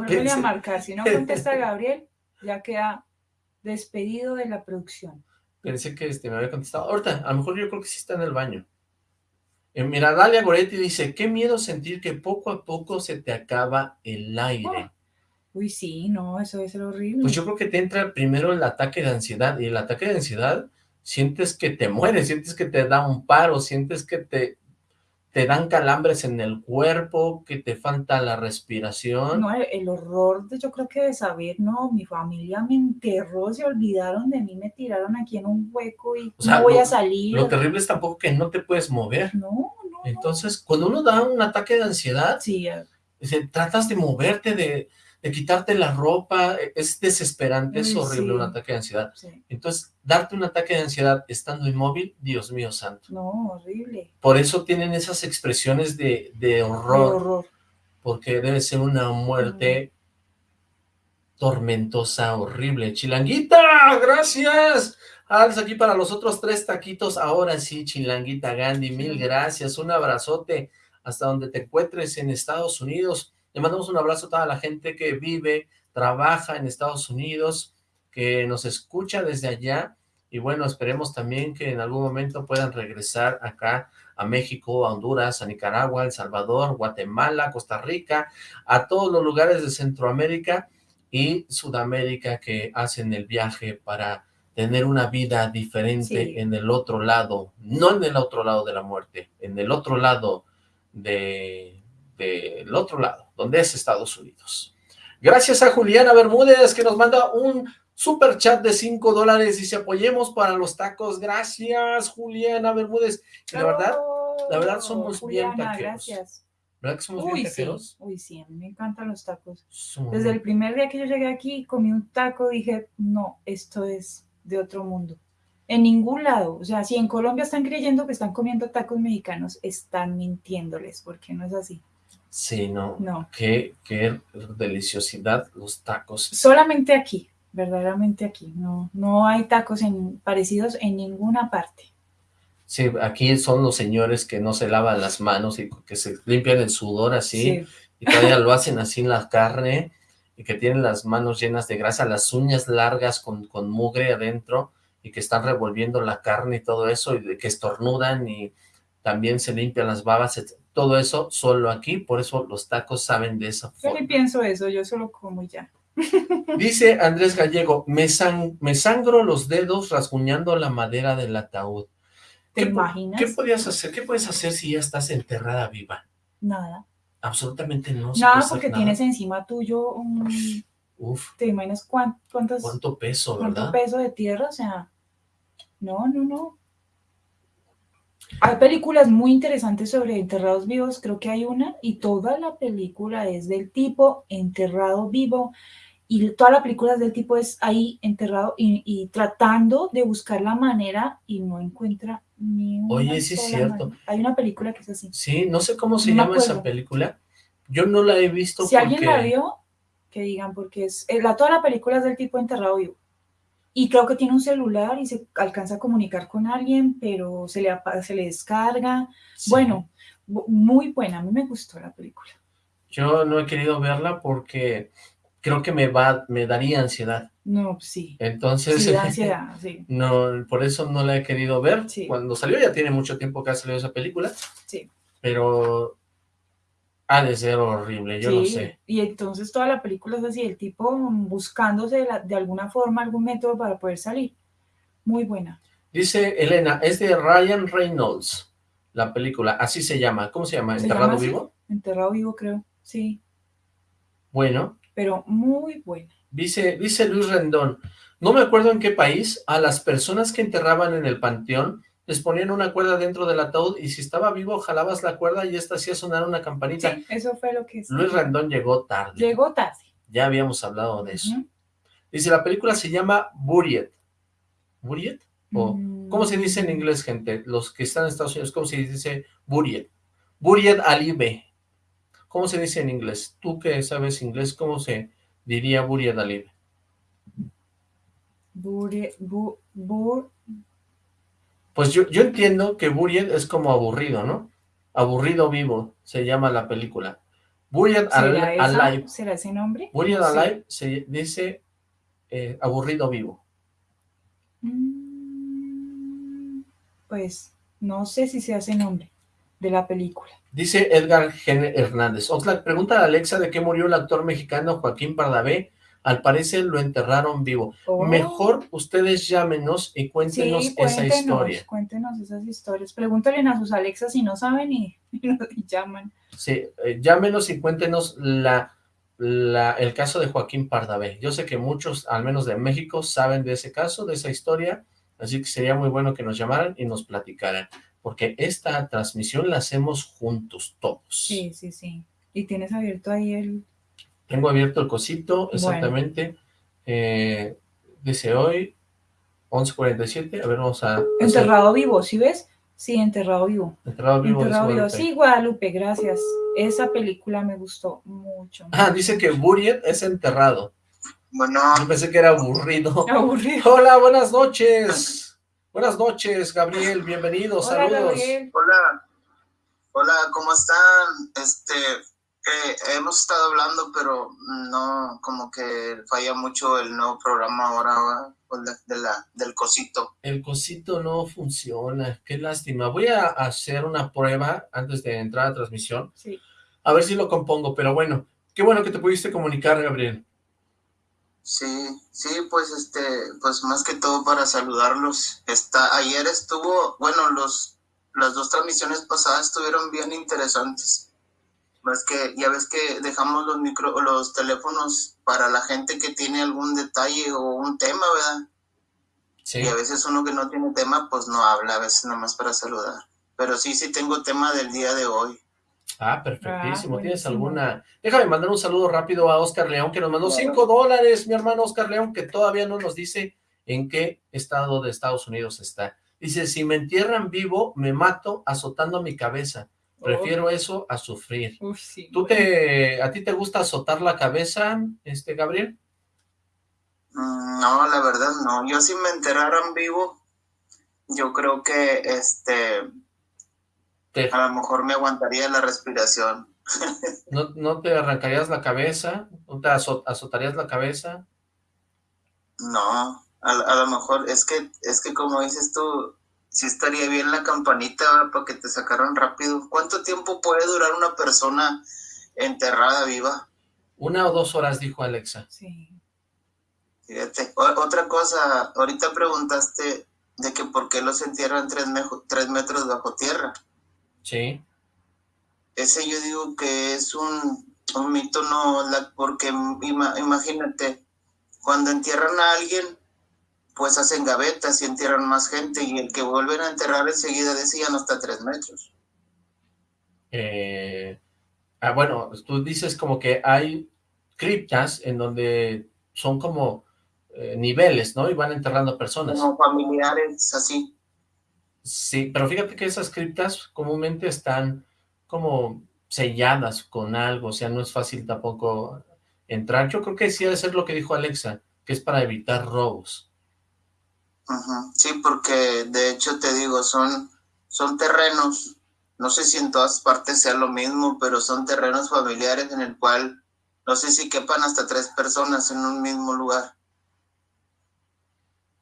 Vuelve a marcar. Si no contesta [laughs] Gabriel, ya queda despedido de la producción. Pensé que este, me había contestado. Ahorita, a lo mejor yo creo que sí está en el baño. Eh, mira, Dalia Goretti dice, qué miedo sentir que poco a poco se te acaba el aire. Uy, sí, no, eso debe ser horrible. Pues yo creo que te entra primero el ataque de ansiedad, y el ataque de ansiedad sientes que te mueres, sientes que te da un paro, sientes que te, te dan calambres en el cuerpo, que te falta la respiración. No, el, el horror de yo creo que de saber, no, mi familia me enterró, se olvidaron de mí, me tiraron aquí en un hueco y O sea, no voy lo- a salir. Lo terrible es tampoco que no te puedes mover. No, no. Entonces, cuando uno da un ataque de ansiedad, Sí, tratas de moverte, de, de quitarte la ropa, e- es desesperante, es horrible sí. un ataque de ansiedad. sí. Entonces, darte un ataque de ansiedad estando inmóvil, Dios mío santo. No, horrible. Por eso tienen esas expresiones de, horror, horror. porque debe ser una muerte tormentosa, horrible. Chilanguita, gracias. Alza aquí para los otros tres taquitos. Ahora sí, Chilanguita Gandhi, mil gracias. Un abrazote hasta donde te encuentres en Estados Unidos. Le mandamos un abrazo a toda la gente que vive, trabaja en Estados Unidos, que nos escucha desde allá. Y bueno, esperemos también que en algún momento puedan regresar acá a México, a Honduras, a Nicaragua, El Salvador, Guatemala, Costa Rica, a todos los lugares de Centroamérica y Sudamérica que hacen el viaje para tener una vida diferente Sí. en el otro lado, no en el otro lado de la muerte, en el otro lado de del otro lado, donde es Estados Unidos. Gracias a Juliana Bermúdez que nos manda un super chat de 5 dólares, dice apoyemos para los tacos, gracias Juliana Bermúdez, Y la verdad, la verdad somos bien taqueros. Gracias. ¿verdad que somos Uy, bien sí. taqueros? Uy, sí, a mí me encantan los tacos. Desde el primer día que yo llegué aquí, comí un taco, dije, no, esto es de otro mundo. En ningún lado, o sea, si en Colombia están creyendo que están comiendo tacos mexicanos, están mintiéndoles, porque no es así. Sí, no, No, qué, qué deliciosidad los tacos. solamente aquí, verdaderamente aquí. No, no hay tacos en, parecidos en ninguna parte. Sí, aquí son los señores que no se lavan las manos y que se limpian el sudor así, y todavía lo hacen así en la carne, y que tienen las manos llenas de grasa, las uñas largas con, con mugre adentro, y que están revolviendo la carne y todo eso, y que estornudan y también se limpian las babas, etc. todo eso solo aquí, por eso los tacos saben de esa Yo ni forma. pienso eso, yo solo como ya. [laughs] Dice Andrés Gallego, me, san- me sangro los dedos rasguñando la madera del ataúd. ¿Te ¿Qué imaginas? ¿Qué podías hacer? ¿Qué puedes hacer si ya estás enterrada viva? Nada. Absolutamente no. Nada, porque nada. tienes encima tuyo un... Uf, ¿Te imaginas cuán- cuántas, cuánto peso, cuánto ¿verdad? peso de tierra? O sea, no, no, no. Hay películas muy interesantes sobre enterrados vivos, creo que hay una, y toda la película es del tipo enterrado vivo, y toda la película es del tipo es ahí enterrado y, y tratando de buscar la manera y no encuentra ni una Oye, sí es cierto. manera. Hay una película que es así. Sí, no sé cómo se No llama esa película. Yo no la he visto Si alguien la vio, que digan, porque es, eh, la, toda la película es del tipo enterrado vivo. Y creo que tiene un celular y se alcanza a comunicar con alguien, pero se le, se le descarga. Sí. Bueno, bu- muy buena, a mí me gustó la película. Yo no he querido verla porque creo que me va, me daría ansiedad. No, sí. Entonces, Sí, da [laughs] ansiedad, sí. no, por eso no la he querido ver. Sí. Cuando salió, ya tiene mucho tiempo que ha salido esa película, Sí. pero Ha de ser horrible, yo no sé. Y entonces toda la película es así, el tipo buscándose de, la- de alguna forma, algún método para poder salir. Muy buena. Dice Elena, es de Ryan Reynolds, la película, así se llama. ¿Cómo se llama? ¿Se ¿Enterrado llama vivo? Enterrado vivo, creo. Sí, Bueno, pero muy buena. dice, dice Luis Rendón, no me acuerdo en qué país, a las personas que enterraban en el panteón les ponían una cuerda dentro del ataúd y si estaba vivo jalabas la cuerda y esta hacía sonar una campanita. Sí, eso fue lo que... Luis Rendón llegó tarde. Llegó tarde. Ya habíamos hablado de eso. Dice, la película se llama Buried. ¿Buried? O, Mm. ¿Cómo se dice en inglés, gente? Los que están en Estados Unidos, ¿cómo se dice Buried? Buried Alive. ¿Cómo se dice en inglés? Tú que sabes inglés, ¿cómo se diría Buried Alive? Bure- bu- bur- Pues yo, yo entiendo que Buried es como aburrido, ¿no? Aburrido vivo, se llama la película. Buried ¿Será, Al-? Alive. ¿Será ese nombre? Buried sé. Alive se dice eh, aburrido vivo. Mm, Pues no sé si se hace nombre de la película. Dice Edgar Gen Hernández. Oxlack, pregunta a Alexa de qué murió el actor mexicano Joaquín Pardavé. Al parecer lo enterraron vivo. Oh. Mejor ustedes llámenos y cuéntenos Sí, esa historia. cuéntenos esas historias. Pregúntale a sus Alexas si no saben y, [laughs] y llaman. Sí, eh, llámenos y cuéntenos la, la- el caso de Joaquín Pardavé. Yo sé que muchos, al menos de México, saben de ese caso, de esa historia, así que sería muy bueno que nos llamaran y nos platicaran, porque esta transmisión la hacemos juntos todos. Sí, sí, sí. Y tienes abierto ahí el... Tengo abierto el cosito, exactamente. Eh, dice hoy, 11.47. A ver, vamos a... hacer- Enterrado vivo, ¿sí ves? Sí, enterrado vivo. Enterrado vivo. Enterrado vivo. Sí, Guadalupe, gracias. Esa película me gustó mucho. Ah, dice que Buried es enterrado. Bueno, Yo pensé que era aburrido. [laughs] Aburrido. Hola, buenas noches. Buenas noches, Gabriel. Bienvenido. Hola, Saludos. Gabriel. hola. Hola, ¿cómo están? Este, eh, hemos estado hablando, pero no, como que falla mucho el nuevo programa ahora, de la, del cosito. El cosito no funciona. Qué lástima. Voy a hacer una prueba antes de entrar a transmisión. Sí. A ver si lo compongo. Pero bueno, qué bueno que te pudiste comunicar, Gabriel. Sí, sí, pues este, pues más que todo para saludarlos. Está, ayer estuvo, bueno, los, las dos transmisiones pasadas estuvieron bien interesantes. Ves que, ya ves que dejamos los micro, los teléfonos para la gente que tiene algún detalle o un tema, ¿verdad? Sí. Y a veces uno que no tiene tema, pues no habla, a veces nomás para saludar. Pero sí, sí tengo tema del día de hoy. Ah, perfectísimo. Ah, ¿Tienes alguna? Déjame mandar un saludo rápido a Oscar León, que nos mandó Claro. cinco dólares, mi hermano Oscar León, que todavía no nos dice en qué estado de Estados Unidos está. Dice, si me entierran vivo, me mato azotando mi cabeza. Prefiero eso a sufrir. Uf, sí. ¿Tú te, a ti te gusta azotar la cabeza, este, Gabriel? Mm, No, la verdad no. Yo si me enterraran vivo, yo creo que este Te- a lo mejor me aguantaría la respiración. [laughs] ¿No, no te arrancarías la cabeza? ¿No te azo- azotarías la cabeza? No, a, a lo mejor es que es que como dices tú, sí estaría bien la campanita para que te sacaran rápido. ¿Cuánto tiempo puede durar una persona enterrada viva? Una o dos horas, dijo Alexa. Sí. Fíjate. O- otra cosa, ahorita preguntaste de que por qué los entierran tres, mejo- tres metros bajo tierra. Sí. Ese yo digo que es un, un mito, no, la, porque ima- imagínate, cuando entierran a alguien, pues hacen gavetas y entierran más gente, y el que vuelven a enterrar enseguida decían hasta tres metros. Eh, ah, bueno, tú dices como que hay criptas en donde son como eh, niveles, ¿no? Y van enterrando personas. Como familiares, así. Sí, pero fíjate que esas criptas comúnmente están como selladas con algo, o sea, no es fácil tampoco entrar. Yo creo que sí ha de ser lo que dijo Alexa, que es para evitar robos. Sí, porque de hecho te digo, son, son terrenos, no sé si en todas partes sea lo mismo, pero son terrenos familiares en el cual no sé si quepan hasta tres personas en un mismo lugar.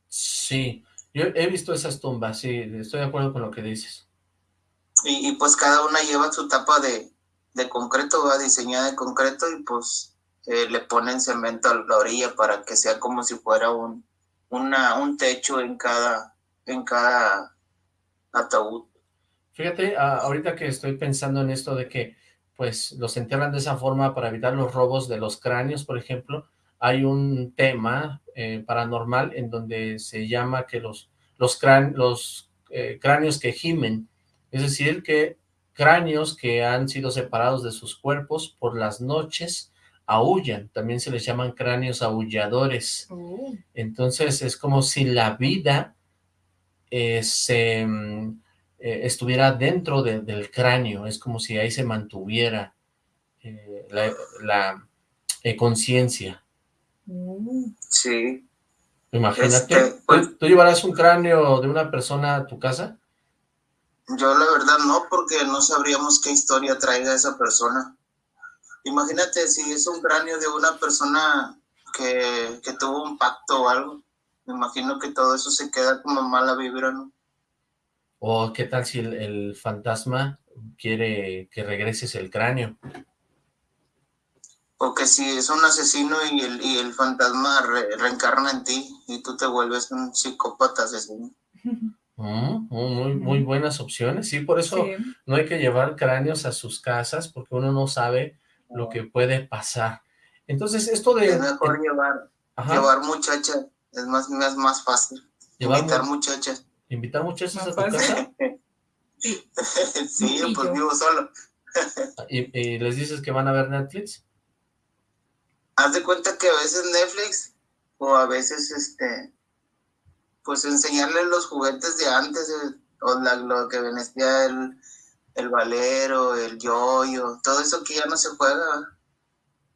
Sí, yo he visto esas tumbas, sí, estoy de acuerdo con lo que dices. Y, y pues cada una lleva su tapa de, de concreto, va diseñada de concreto y pues eh, le ponen cemento a la orilla para que sea como si fuera un, una, un techo en cada, en cada ataúd. Fíjate, ahorita que estoy pensando en esto de que pues los entierran de esa forma para evitar los robos de los cráneos, por ejemplo, hay un tema eh, paranormal en donde se llama que los, los, los eh, cráneos que gimen, es decir, que cráneos que han sido separados de sus cuerpos por las noches aullan, también se les llaman cráneos aulladores. Entonces es como si la vida eh, se mm, estuviera dentro del cráneo, es como si ahí se mantuviera la, conciencia. Sí. Imagínate, este, pues ¿tú, llevarás un cráneo de una persona a tu casa? Yo la verdad no, porque no sabríamos qué historia traiga esa persona. Imagínate si es un cráneo de una persona que, tuvo un pacto o algo. Me imagino que todo eso se queda como mala vibra, ¿no? O qué tal si el fantasma quiere que regreses el cráneo o que si es un asesino y el, y el fantasma reencarna en ti y tú te vuelves un psicópata asesino. [laughs] Mm, muy, muy buenas opciones, sí, por eso no hay que llevar cráneos a sus casas porque uno no sabe lo que puede pasar. Entonces, esto de... Es mejor llevar, llevar muchachas, es más, es más fácil. invitar muchachas. ¿Invitar muchachas a tu casa? [laughs] sí, sí pues vivo solo. [laughs] ¿Y les dices que van a ver Netflix? haz de cuenta que a veces Netflix o a veces este pues enseñarle los juguetes de antes eh, o lo que venía el, el valero, el yoyo, todo eso que ya no se juega.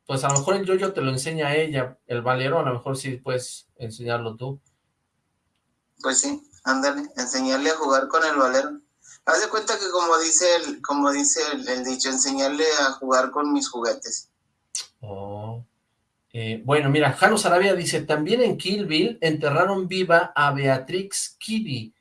Pues a lo mejor el yoyo te lo enseña ella, el valero a lo mejor sí puedes enseñarlo tú. Pues sí, ándale, enseñarle a jugar con el valero. Haz de cuenta que como dice el, como dice el dicho, enseñarle a jugar con mis juguetes. Oh, eh, bueno, mira, Jano Sarabia dice, también en Kill Bill enterraron viva a Beatrix Kiddy.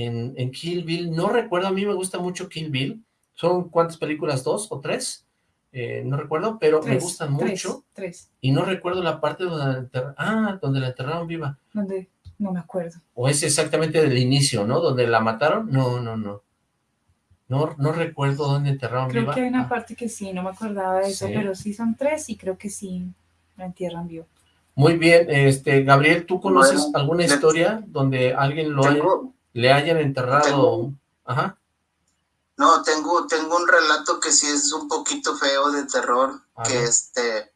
En, en, Kill Bill, no recuerdo, a mí me gusta mucho Kill Bill. ¿Son cuántas películas? ¿Dos o tres? Eh, no recuerdo, pero me gustan mucho. Tres. Y no recuerdo la parte donde la, ah, donde la enterraron viva. ¿Dónde? No me acuerdo. O es exactamente del inicio, ¿no? Donde la mataron. No, no, no. No, no recuerdo dónde enterraron viva. Creo que hay una ah. parte que sí, no me acordaba de eso, pero sí son tres y creo que sí la entierran vivo. Muy bien, este Gabriel, ¿tú conoces alguna historia donde alguien lo le hayan enterrado? Ajá. No, tengo, tengo un relato que sí es un poquito feo de terror, que este,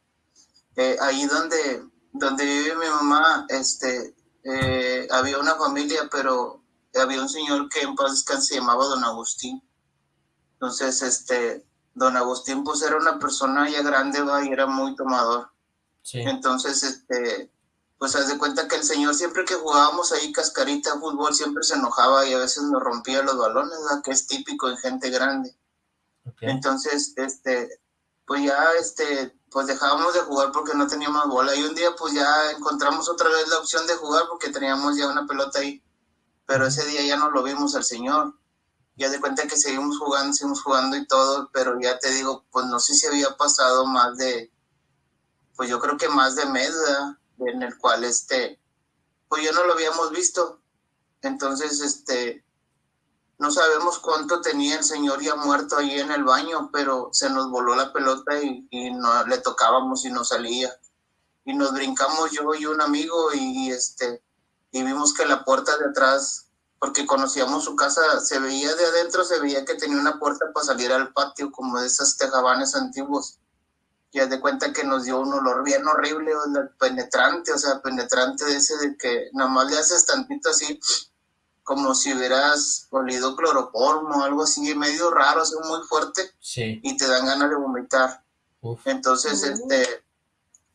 eh, ahí donde, donde vive mi mamá, este, eh, había una familia, pero había un señor que en paz descanse se llamaba Don Agustín. Entonces, este, Don Agustín pues era una persona ya grande, va, y era muy tomador. Entonces, este, pues haz de cuenta que el señor siempre que jugábamos ahí cascarita, fútbol, siempre se enojaba y a veces nos rompía los balones, que es típico en gente grande. Entonces, este, pues ya, este, pues dejábamos de jugar porque no teníamos bola. Y un día, pues ya encontramos otra vez la opción de jugar porque teníamos ya una pelota ahí. Pero ese día ya no lo vimos al señor. Ya de cuenta que seguimos jugando, seguimos jugando y todo, pero ya te digo, pues no sé si había pasado más de pues yo creo que más de mes, en el cual este, pues ya no lo habíamos visto. Entonces, este, no sabemos cuánto tenía el señor ya muerto ahí en el baño, pero se nos voló la pelota y, no le tocábamos y no salía. Y nos brincamos yo y un amigo y, este, y vimos que la puerta de atrás, porque conocíamos su casa, se veía de adentro, se veía que tenía una puerta para salir al patio, como de esas tejabanes antiguos ya de cuenta que nos dio un olor bien horrible, penetrante, o sea, penetrante de ese de que nada más le haces tantito así, como si hubieras olido cloroformo o algo así, medio raro, así muy fuerte, y te dan ganas de vomitar. Entonces, este,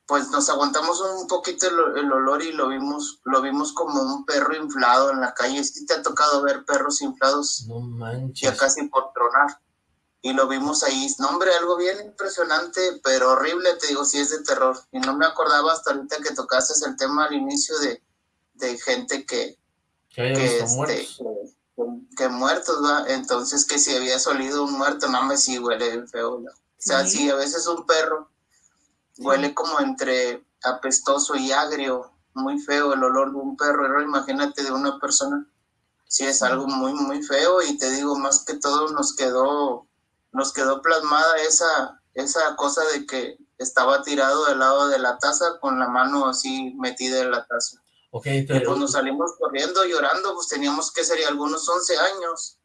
pues nos aguantamos un poquito el, olor y lo vimos, lo vimos como un perro inflado en la calle. ¿Sí te ha tocado ver perros inflados? No manches. Ya casi por tronar y lo vimos ahí. No, hombre, algo bien impresionante, pero horrible, te digo, si es de terror. Y no me acordaba hasta ahorita que tocaste el tema al inicio de, de gente que... Que, que, este, muertos. Que, muertos, ¿va? Entonces, que si había solido un muerto, no me sí huele feo. sea, si a veces un perro huele como entre apestoso y agrio, muy feo el olor de un perro, pero imagínate de una persona, sí es algo muy, muy feo y te digo, más que todo nos quedó, nos quedó plasmada esa, esa cosa de que estaba tirado del lado de la taza con la mano así metida en la taza. Okay, y pues nos salimos corriendo, llorando, pues teníamos que ser algunos 11 años.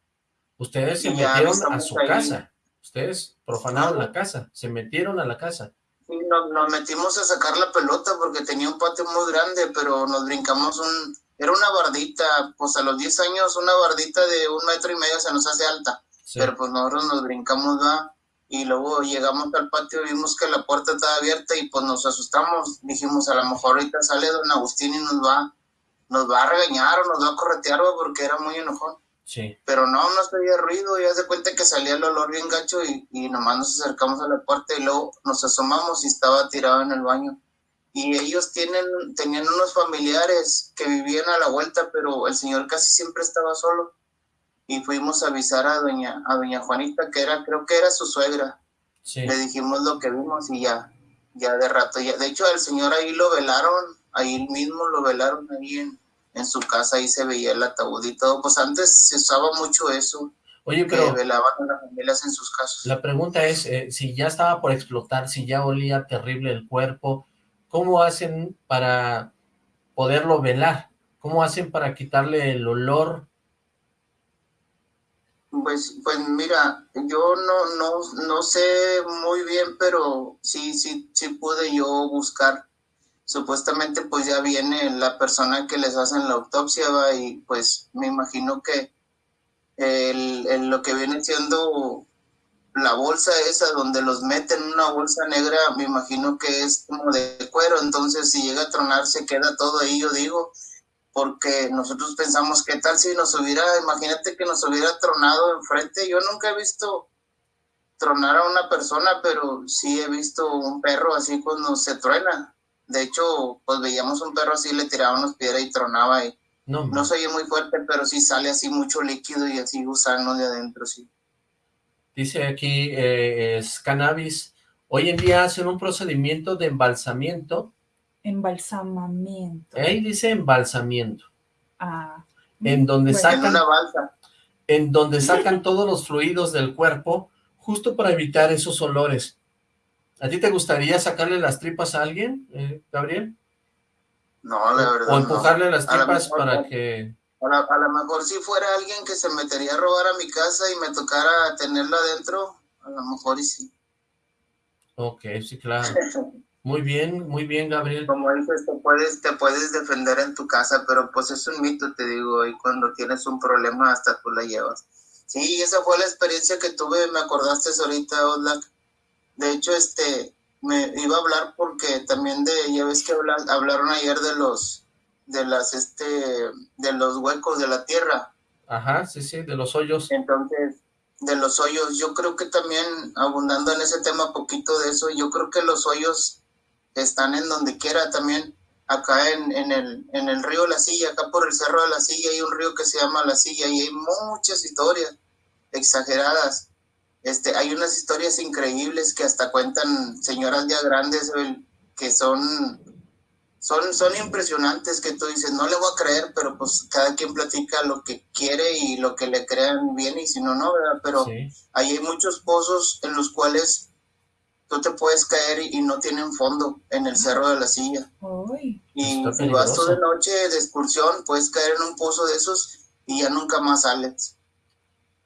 Ustedes se metieron a su casa, ustedes profanaron la casa, se metieron a la casa. Sí, nos, nos, metimos a sacar la pelota porque tenía un patio muy grande, pero nos brincamos un... Era una bardita, pues a los 10 años una bardita de un metro y medio se nos hace alta, pero pues nosotros nos brincamos, ¿va? y luego llegamos al patio y vimos que la puerta estaba abierta y pues nos asustamos, dijimos a lo mejor ahorita sale don Agustín y nos va, nos va a regañar o nos va a corretear porque era muy enojón. Sí. Pero no, no se oía ruido, ya se cuenta que salía el olor bien gacho y, y nomás nos acercamos a la puerta y luego nos asomamos y estaba tirado en el baño. Y ellos tienen, tenían unos familiares que vivían a la vuelta, pero el señor casi siempre estaba solo y fuimos a avisar a doña, a doña Juanita, que era, creo que era su suegra. Le dijimos lo que vimos y ya, ya de rato, ya, de hecho al señor ahí lo velaron, ahí mismo lo velaron ahí en, en su casa, ahí se veía el ataúd y todo, pues antes se usaba mucho eso. Oye, pero... velaban a las familias en sus casas. La pregunta es, eh, si ya estaba por explotar, si ya olía terrible el cuerpo, ¿cómo hacen para poderlo velar? ¿Cómo hacen para quitarle el olor pues, pues mira, yo no, no, no sé muy bien, pero sí, sí, sí pude yo buscar. Supuestamente pues ya viene la persona que les hacen la autopsia ¿va? y pues me imagino que el, lo que viene siendo la bolsa esa donde los meten una bolsa negra, me imagino que es como de cuero, entonces si llega a tronar se queda todo ahí, yo digo, porque nosotros pensamos, ¿qué tal si nos hubiera, imagínate que nos hubiera tronado enfrente? Yo nunca he visto tronar a una persona, pero sí he visto un perro así cuando se truena. De hecho, pues veíamos un perro así, le tiraban piedras y tronaba y no, no se oye muy fuerte, pero sí sale así mucho líquido y así gusano de adentro, sí. Dice aquí, eh, es cannabis. Hoy en día hacen un procedimiento de embalsamiento Embalsamamiento. Ahí dice embalsamiento. Ah. En donde sacan... una balsa. En donde sacan todos los fluidos del cuerpo, justo para evitar esos olores. ¿A ti te gustaría sacarle las tripas a alguien, eh, Gabriel? No, la verdad O empujarle las tripas para que... A lo mejor si fuera alguien que se metería a robar a mi casa y me tocara tenerla adentro, a lo mejor y sí. Ok, sí, claro. [laughs] Muy bien, muy bien, Gabriel. Como dices, te puedes, te puedes defender en tu casa, pero pues es un mito, te digo, y cuando tienes un problema hasta tú la llevas. Sí, esa fue la experiencia que tuve, me acordaste ahorita, Oslak. De hecho, este, me iba a hablar porque también de, ya ves que hablaron ayer de los, de las, este, de los huecos de la tierra. Ajá, sí, sí, de los hoyos. Entonces, de los hoyos, yo creo que también, abundando en ese tema poquito de eso, yo creo que los hoyos están en donde quiera también, acá en, en, el, en el río La Silla, acá por el Cerro de La Silla hay un río que se llama La Silla y hay muchas historias exageradas. Este, hay unas historias increíbles que hasta cuentan señoras ya grandes que son, son, son impresionantes que tú dices, no le voy a creer, pero pues cada quien platica lo que quiere y lo que le crean bien y si no, no, ¿verdad? Pero ahí hay muchos pozos en los cuales tú te puedes caer y, no tienen fondo en el cerro de la silla. Y si vas tú de noche de excursión, puedes caer en un pozo de esos y ya nunca más sales.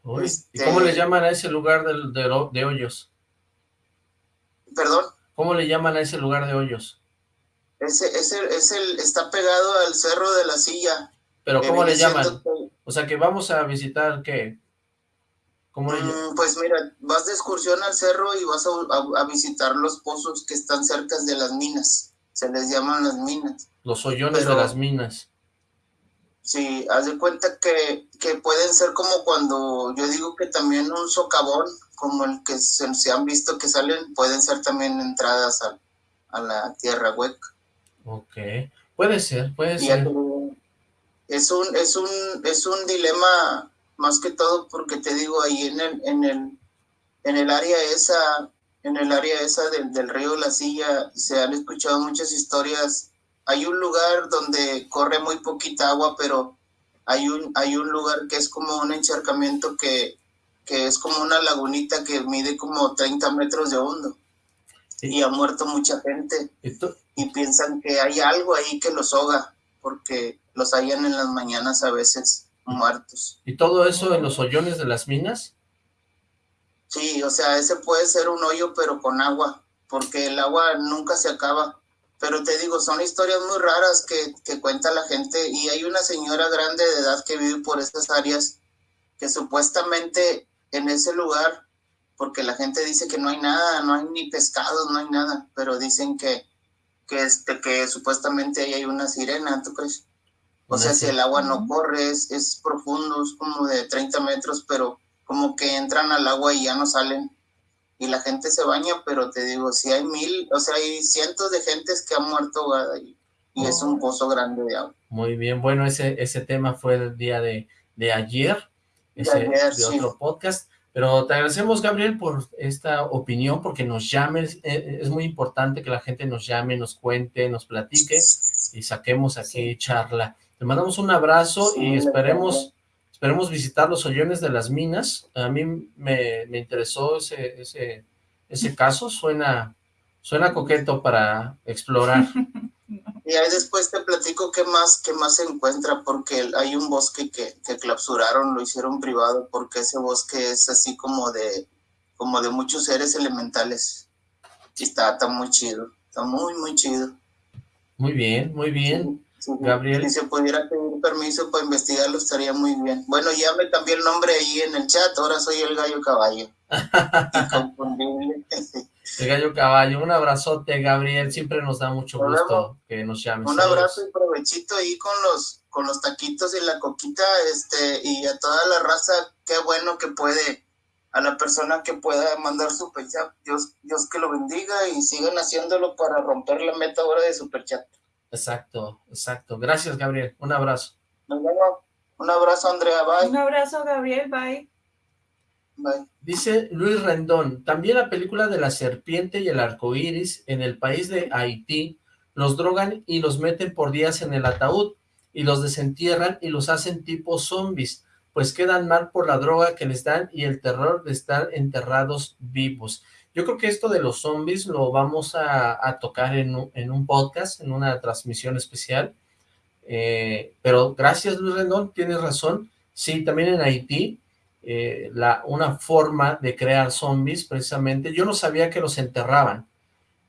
¿Y este cómo le llaman a ese lugar de, de, hoyos? ¿Perdón? ¿Cómo le llaman a ese lugar de hoyos? Ese, ese, es el, está pegado al cerro de la silla. ¿Pero cómo le llaman? O sea, que vamos a visitar, ¿qué? Mm, pues mira, vas de excursión al cerro y vas a, visitar los pozos que están cerca de las minas. Se les llaman las minas. Los hoyones de las minas. Sí, haz de cuenta que, que, pueden ser como cuando yo digo que también un socavón, como el que se, han visto que salen, pueden ser también entradas a, a la tierra hueca. Ok, puede ser, puede ser. Es un, es un, es un dilema más que todo porque te digo, ahí en el, en el, en el área esa en el área esa del, del río La Silla se han escuchado muchas historias. Hay un lugar donde corre muy poquita agua, pero hay un, hay un lugar que es como un encharcamiento que, que es como una lagunita que mide como 30 metros de hondo. Y ha muerto mucha gente. Y piensan que hay algo ahí que los ahoga, porque los hallan en las mañanas a veces muertos. ¿Y todo eso en los hoyones de las minas? Sí, o sea, ese puede ser un hoyo, pero con agua, porque el agua nunca se acaba. Pero te digo, son historias muy raras que, que cuenta la gente y hay una señora grande de edad que vive por esas áreas que supuestamente en ese lugar, porque la gente dice que no hay nada, no hay ni pescados, no hay nada, pero dicen que, que, este, que supuestamente ahí hay una sirena, ¿tú crees? O sea, si el agua no corre, es, es profundo, es como de 30 metros, pero como que entran al agua y ya no salen. Y la gente se baña, pero te digo, si hay mil, o sea, hay cientos de gentes que han muerto ahogada y, y es un oh. pozo grande de agua. Muy bien, bueno, ese, ese tema fue el día de, de ayer, ese, de, ayer, de otro podcast. Pero te agradecemos, Gabriel, por esta opinión, porque nos llames, eh, es muy importante que la gente nos llame, nos cuente, nos platique y saquemos aquí charla. Te mandamos un abrazo y esperemos Esperemos visitar los hoyones de las minas. A mí me, me interesó ese, ese, ese caso. Suena, suena coqueto para explorar. [laughs] Y ahí después te platico qué más, qué más se encuentra, porque hay un bosque que, que clausuraron, lo hicieron privado, porque ese bosque es así como de, como de muchos seres elementales. Y está, está muy chido, está muy, muy chido. Muy bien, muy bien. Gabriel. Si se pudiera pedir permiso para investigarlo estaría muy bien. Bueno, ya me cambié el nombre ahí en el chat, ahora soy el gallo caballo. [laughs] el gallo caballo, un abrazote Gabriel, siempre nos da mucho gusto que nos llames. Un abrazo y provechito ahí con los, con los taquitos y la coquita, este, y a toda la raza, qué bueno que puede, a la persona que pueda mandar superchat, Dios, Dios que lo bendiga y sigan haciéndolo para romper la meta ahora de superchat. Exacto, exacto. Gracias, Gabriel. Un abrazo. Un abrazo, Andrea. Bye. Un abrazo, Gabriel. Bye. Bye. Dice Luis Rendón, también la película de la serpiente y el arco iris en el país de Haití, los drogan y los meten por días en el ataúd y los desentierran y los hacen tipo zombies, pues quedan mal por la droga que les dan y el terror de estar enterrados vivos. Yo creo que esto de los zombies lo vamos a, tocar en, un podcast, en una transmisión especial. Eh, pero gracias Luis Rendón, tienes razón. Sí, también en Haití, eh, la, una forma de crear zombies, precisamente, yo no sabía que los enterraban.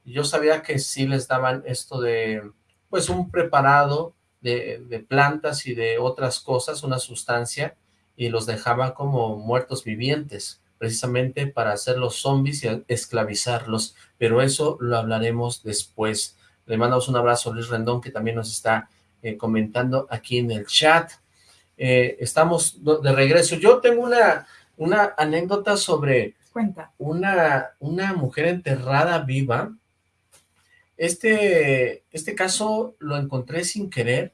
Yo sabía que sí les daban esto de, pues, un preparado de, de plantas y de otras cosas, una sustancia, y los dejaban como muertos vivientes precisamente para hacer los zombies y esclavizarlos, pero eso lo hablaremos después. Le mandamos un abrazo a Luis Rendón, que también nos está eh, comentando aquí en el chat. Eh, estamos de regreso. Yo tengo una, una anécdota sobre Cuenta. Una, una mujer enterrada viva. Este, este caso lo encontré sin querer.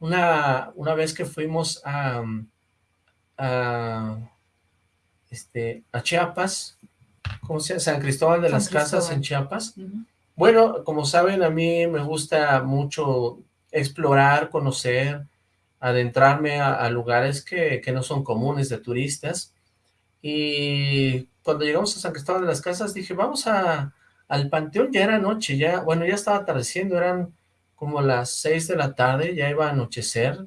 Una, una vez que fuimos a, a este, a Chiapas, ¿cómo se llama? San Cristóbal de las Casas en Chiapas. Bueno, como saben, a mí me gusta mucho explorar, conocer, adentrarme a, lugares que, que, no son comunes de turistas. Y cuando llegamos a San Cristóbal de las Casas, dije, vamos a, al Panteón, ya era noche, ya, bueno, ya estaba atardeciendo, eran como las seis de la tarde, ya iba a anochecer,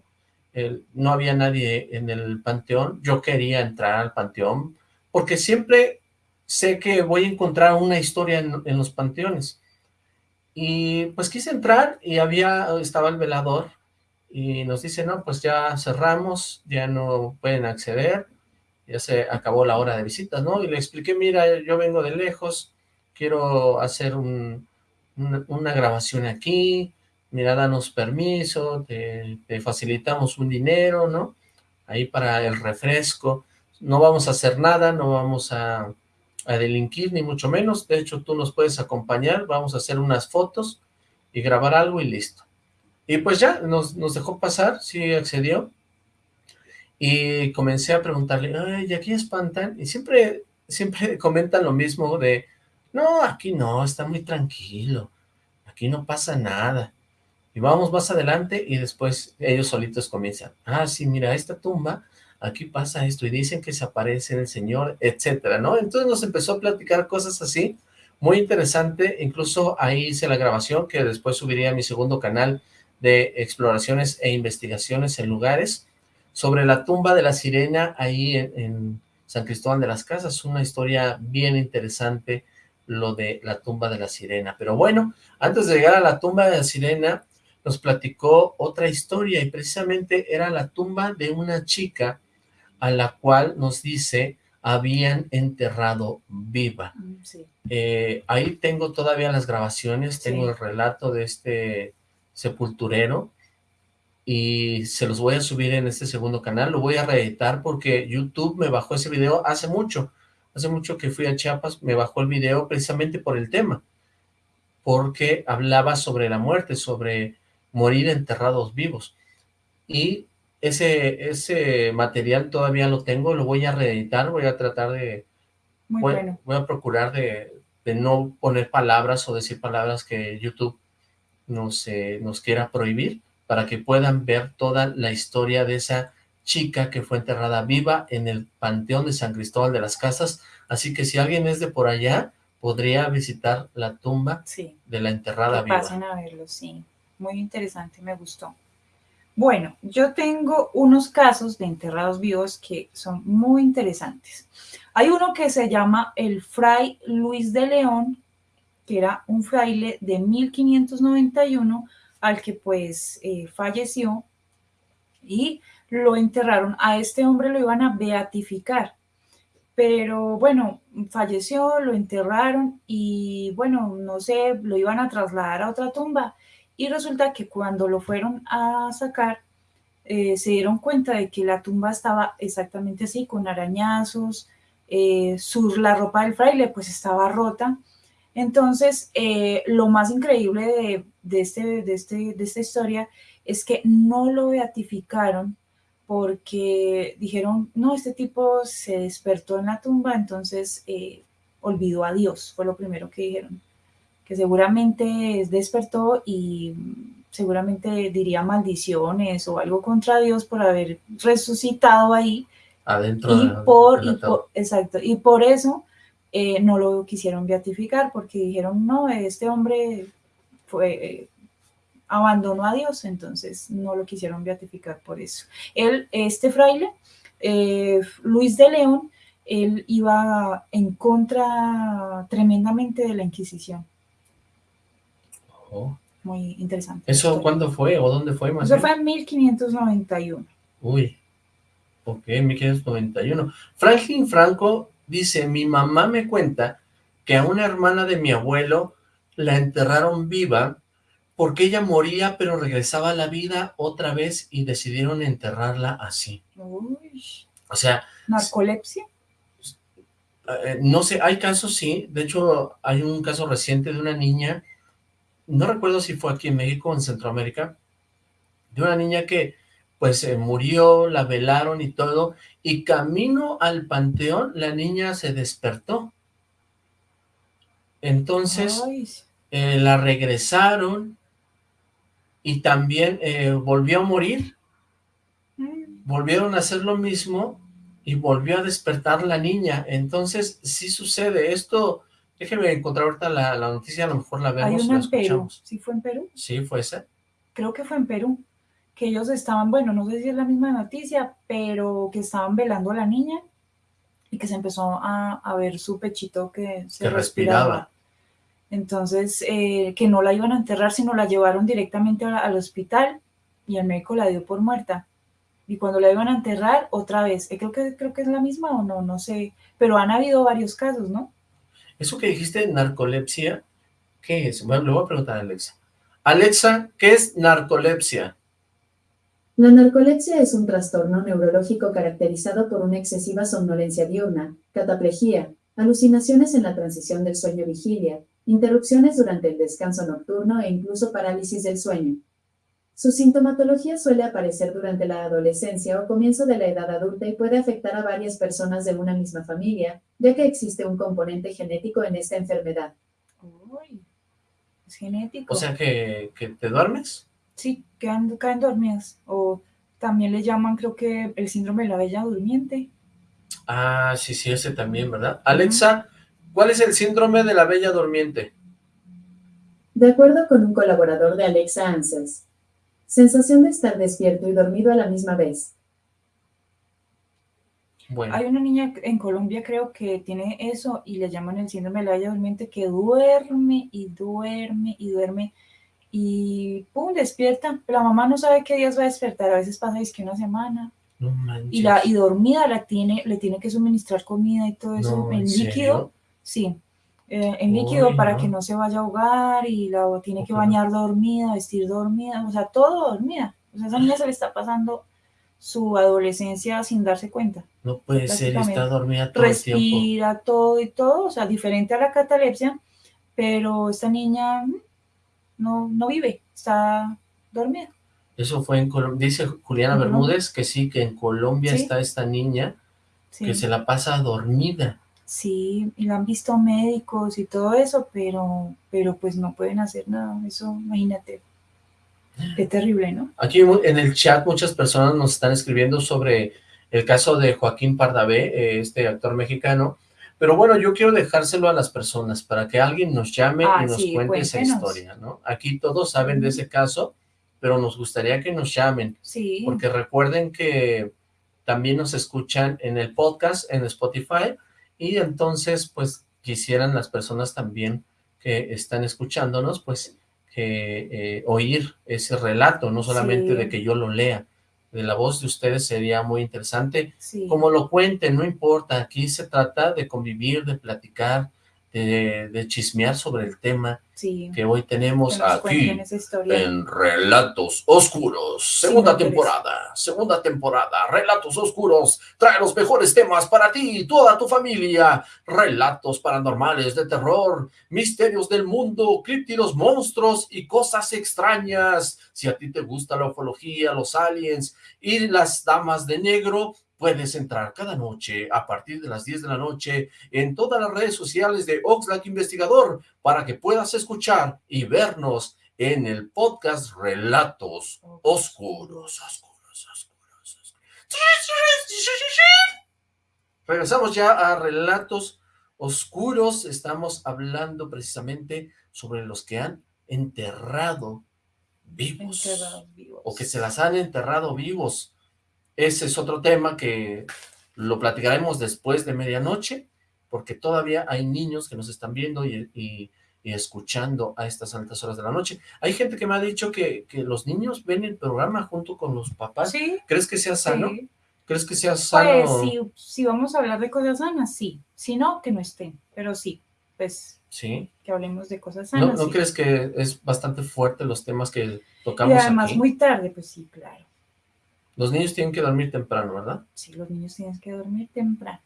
no había nadie en el panteón, yo quería entrar al panteón, porque siempre sé que voy a encontrar una historia en, los panteones. Y pues quise entrar y había, estaba el velador y nos dice, no, pues ya cerramos, ya no pueden acceder, ya se acabó la hora de visitas, ¿no? Y le expliqué, mira, yo vengo de lejos, quiero hacer una grabación aquí, mira, danos permiso, te, facilitamos un dinero, ¿no? Ahí para el refresco, no vamos a hacer nada, no vamos a, delinquir, ni mucho menos, de hecho tú nos puedes acompañar, vamos a hacer unas fotos y grabar algo y listo. Y pues ya, nos, nos dejó pasar, sí accedió, y comencé a preguntarle, ay, ¿y aquí espantan? Y siempre, siempre [laughs] comentan lo mismo de, No, aquí no, está muy tranquilo. Aquí no pasa nada. Y vamos más adelante y después ellos solitos comienzan. Ah, sí, mira, esta tumba, aquí pasa esto y dicen que se aparece el Señor, etcétera, ¿no? Entonces nos empezó a platicar cosas así, muy interesante. Incluso ahí hice la grabación que después subiría a mi segundo canal de exploraciones e investigaciones en lugares sobre la tumba de la sirena ahí en, San Cristóbal de las Casas, una historia bien interesante lo de la tumba de la sirena. Pero bueno, antes de llegar a la tumba de la sirena, nos platicó otra historia y precisamente era la tumba de una chica a la cual nos dice habían enterrado viva. Mm, eh, ahí tengo todavía las grabaciones, tengo el relato de este sepulturero y se los voy a subir en este segundo canal, lo voy a reeditar porque YouTube me bajó ese video hace mucho, hace mucho que fui a Chiapas, me bajó el video precisamente por el tema, porque hablaba sobre la muerte, sobre morir enterrados vivos, y ese, ese material todavía lo tengo, lo voy a reeditar, voy a tratar de, voy, voy, a procurar de, de, no poner palabras o decir palabras que YouTube nos, eh, nos quiera prohibir, para que puedan ver toda la historia de esa chica que fue enterrada viva en el Panteón de San Cristóbal de las Casas, así que si alguien es de por allá, podría visitar la tumba de la enterrada que viva. pasen a verlo, sí. Muy interesante, me gustó. Bueno, yo tengo unos casos de enterrados vivos que son muy interesantes. Hay uno que se llama el Fray Luis de León, que era un fraile de 1591 al que pues eh, falleció y lo enterraron. A este hombre lo iban a beatificar, pero bueno, falleció, lo enterraron y bueno, no sé, lo iban a trasladar a otra tumba y resulta que cuando lo fueron a sacar, eh, se dieron cuenta de que la tumba estaba exactamente así, con arañazos, eh, la ropa del fraile pues estaba rota, entonces, eh, lo más increíble de, este, de, este, de esta historia es que no lo beatificaron porque dijeron, no, este tipo se despertó en la tumba, entonces olvidó a Dios, fue lo primero que dijeron, que seguramente despertó y seguramente diría maldiciones o algo contra Dios por haber resucitado ahí. Adentro y por, y por, exacto, y por eso eh, no lo quisieron beatificar porque dijeron, no, este hombre fue, eh, abandonó a Dios, entonces no lo quisieron beatificar por eso. Él, este fraile, eh, Luis de León, él iba en contra tremendamente de la Inquisición. Oh. Muy interesante. ¿Eso cuándo fue o dónde fue? Más Eso fue en 1591. Uy, ok, 1591. Franklin Franco Dice, mi mamá me cuenta que a una hermana de mi abuelo la enterraron viva porque ella moría pero regresaba a la vida otra vez y decidieron enterrarla así. O sea... ¿Narcolepsia? Eh, no sé, hay casos, sí. De hecho, hay un caso reciente de una niña, no recuerdo si fue aquí en México o en Centroamérica, de una niña que pues se murió, la velaron y todo, y camino al panteón la niña se despertó. Entonces eh, la regresaron y también eh, volvió a morir. Mm. Volvieron a hacer lo mismo y volvió a despertar la niña. Entonces sí sucede esto. Déjeme encontrar ahorita la, noticia, a lo mejor la vemos. Hay una en Perú. ¿Sí fue en Perú? Sí, fue esa. Creo que fue en Perú que ellos estaban, bueno, no sé si es la misma noticia, pero que estaban velando a la niña y que se empezó a, ver su pechito que se respiraba. Entonces, eh, que no la iban a enterrar, sino la llevaron directamente al hospital y el médico la dio por muerta. Y cuando la iban a enterrar, otra vez, eh, creo, que, creo que es la misma o no, no sé, pero han habido varios casos, ¿no? Eso que dijiste, narcolepsia, ¿qué es? Bueno, le voy a preguntar a Alexa. Alexa, ¿qué es narcolepsia? La narcolepsia es un trastorno neurológico caracterizado por una excesiva somnolencia diurna, cataplejía, alucinaciones en la transición del sueño-vigilia, interrupciones durante el descanso nocturno e incluso parálisis del sueño. Su sintomatología suele aparecer durante la adolescencia o comienzo de la edad adulta y puede afectar a varias personas de una misma familia, ya que existe un componente genético en esta enfermedad. Uy, es genético. O sea, que, que te duermes. Sí, quedan, caen dormidas. O también le llaman, creo que, el síndrome de la bella durmiente. Ah, sí, sí, ese también, ¿verdad? Alexa, ¿cuál es el síndrome de la bella durmiente? De acuerdo con un colaborador de Alexa Answers, sensación de estar despierto y dormido a la misma vez. Bueno, Hay una niña en Colombia, creo que tiene eso y le llaman el síndrome de la bella durmiente que duerme y duerme y duerme y pum, despierta. La mamá no sabe qué días va a despertar. A veces pasa es que una semana no y la y dormida la tiene, le tiene que suministrar comida y todo eso No, en ¿en líquido. serio? Sí, eh, en líquido Uy, para no. que no se vaya a ahogar y la tiene que bañar dormida, vestir dormida, o sea, todo dormida. O sea, a esa niña se le está pasando su adolescencia sin darse cuenta. No puede ser, está dormida todo el tiempo. Respira todo y todo, o sea, diferente a la catalepsia, pero esta niña mm, no, no vive, está dormida. Eso fue en Colombia. Dice Juliana. Bermúdez que sí, que en Colombia Sí. está esta niña Sí. que se la pasa dormida. Sí, y la han visto médicos y todo eso, pero, pero pues no pueden hacer nada. Eso, imagínate. Qué terrible, ¿no? Aquí en el chat muchas personas nos están escribiendo sobre el caso de Joaquín Pardavé, eh, este actor mexicano. Pero bueno, yo quiero dejárselo a las personas para que alguien nos llame Ah, y nos sí, cuente esa historia, ¿no? Aquí todos saben de ese caso, pero nos gustaría que nos llamen. Sí, porque recuerden que también nos escuchan en el podcast, en Spotify, y entonces, pues, quisieran las personas también que están escuchándonos, pues, que eh, oír ese relato, no solamente Sí. de que yo lo lea, de la voz de ustedes sería muy interesante, sí. como lo cuenten, no importa, aquí se trata de convivir, de platicar, de, de chismear sobre el tema sí. que hoy tenemos Que aquí en Relatos Oscuros, segunda temporada, segunda temporada, Relatos Oscuros, trae los mejores temas para ti y toda tu familia, relatos paranormales de terror, misterios del mundo, críptidos monstruos y cosas extrañas. Si a ti te gusta la ufología, los aliens y las damas de negro, puedes entrar cada noche a partir de las 10 de la noche en todas las redes sociales de Oxlack Investigador para que puedas escuchar y vernos en el podcast Relatos Oscuros. Oscuros, oscuros, oscuros. Regresamos ya a Relatos Oscuros. Estamos hablando precisamente sobre los que han enterrado vivos Enterrados vivos. o que se las han enterrado vivos. Ese es otro tema que lo platicaremos después de medianoche, porque todavía hay niños que nos están viendo y, y- y escuchando a estas altas horas de la noche. Hay gente que me ha dicho que, que los niños ven el programa junto con los papás. Sí, ¿Crees que sea sano? sí. ¿Crees que sea sano? Pues si, si vamos a hablar de cosas sanas, sí. Si no, que no estén. Pero sí, pues Sí. que hablemos de cosas ¿No, sanas. ¿No sí. crees que es bastante fuerte los temas que Y tocamos además aquí? muy tarde, pues sí, claro. Los niños tienen que dormir temprano, ¿verdad? Sí, los niños tienen que dormir temprano.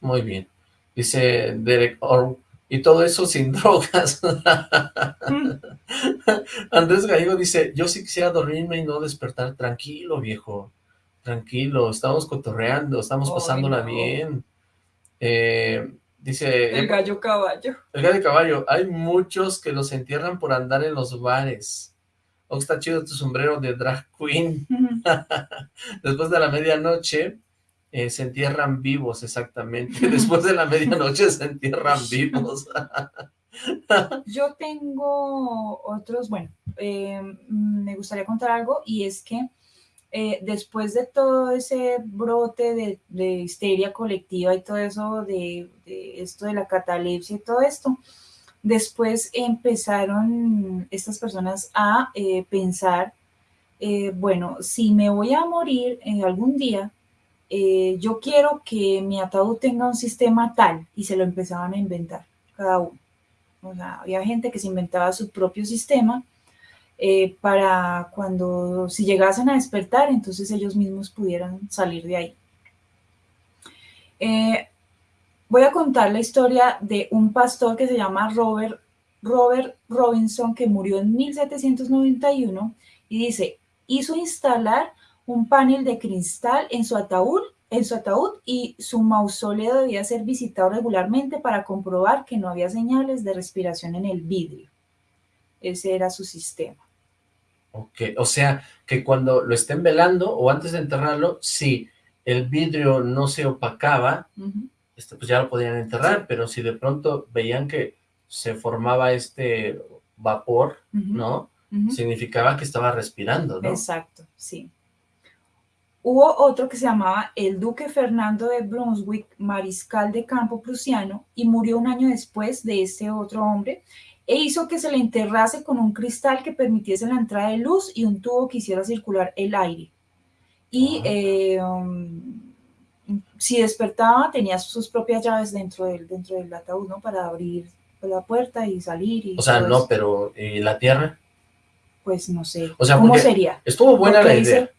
Muy bien. Dice Derek Orr, y todo eso sin [laughs] drogas. Mm, Andrés Gallego dice, yo sí quisiera dormirme y no despertar. Tranquilo, viejo. Tranquilo, estamos cotorreando, estamos pasándola no. bien. Eh, dice, El gallo caballo. el gallo caballo, hay muchos que los entierran por andar en los bares. Oh, está chido tu sombrero de drag queen. [laughs] Después de la medianoche eh, se entierran vivos, exactamente. [laughs] Después de la medianoche se entierran [laughs] vivos. Yo tengo otros, bueno, eh, me gustaría contar algo y es que eh, después de todo ese brote de, de histeria colectiva y todo eso, de, de esto de la catalepsia y todo esto, después empezaron estas personas a eh, pensar, eh, bueno, si me voy a morir en algún día, eh, yo quiero que mi ataúd tenga un sistema tal y se lo empezaban a inventar cada uno. O sea, había gente que se inventaba su propio sistema para cuando, si llegasen a despertar, entonces ellos mismos pudieran salir de ahí. Voy a contar la historia de un pastor que se llama Robert, Robert Robinson, que murió en 1791 y dice, hizo instalar un panel de cristal en su ataúd, en su ataúd y su mausoleo debía ser visitado regularmente para comprobar que no había señales de respiración en el vidrio. Ese era su sistema. Ok, o sea, que cuando lo estén velando o antes de enterrarlo, si el vidrio no se opacaba, este, pues ya lo podían enterrar, pero si de pronto veían que se formaba este vapor, ¿no? Significaba que estaba respirando, ¿no? Exacto, sí. Hubo otro que se llamaba el duque Fernando de Brunswick, mariscal de campo prusiano, y murió un año después de este otro hombre, e hizo que se le enterrase con un cristal que permitiese la entrada de luz y un tubo que hiciera circular el aire. Y ah. eh, um, si despertaba, tenía sus propias llaves dentro del, dentro del ataúd, ¿no? Para abrir la puerta y salir. Y o sea, no, pero ¿y la tierra? Pues no sé. O sea, ¿Cómo sería? Estuvo buena la idea.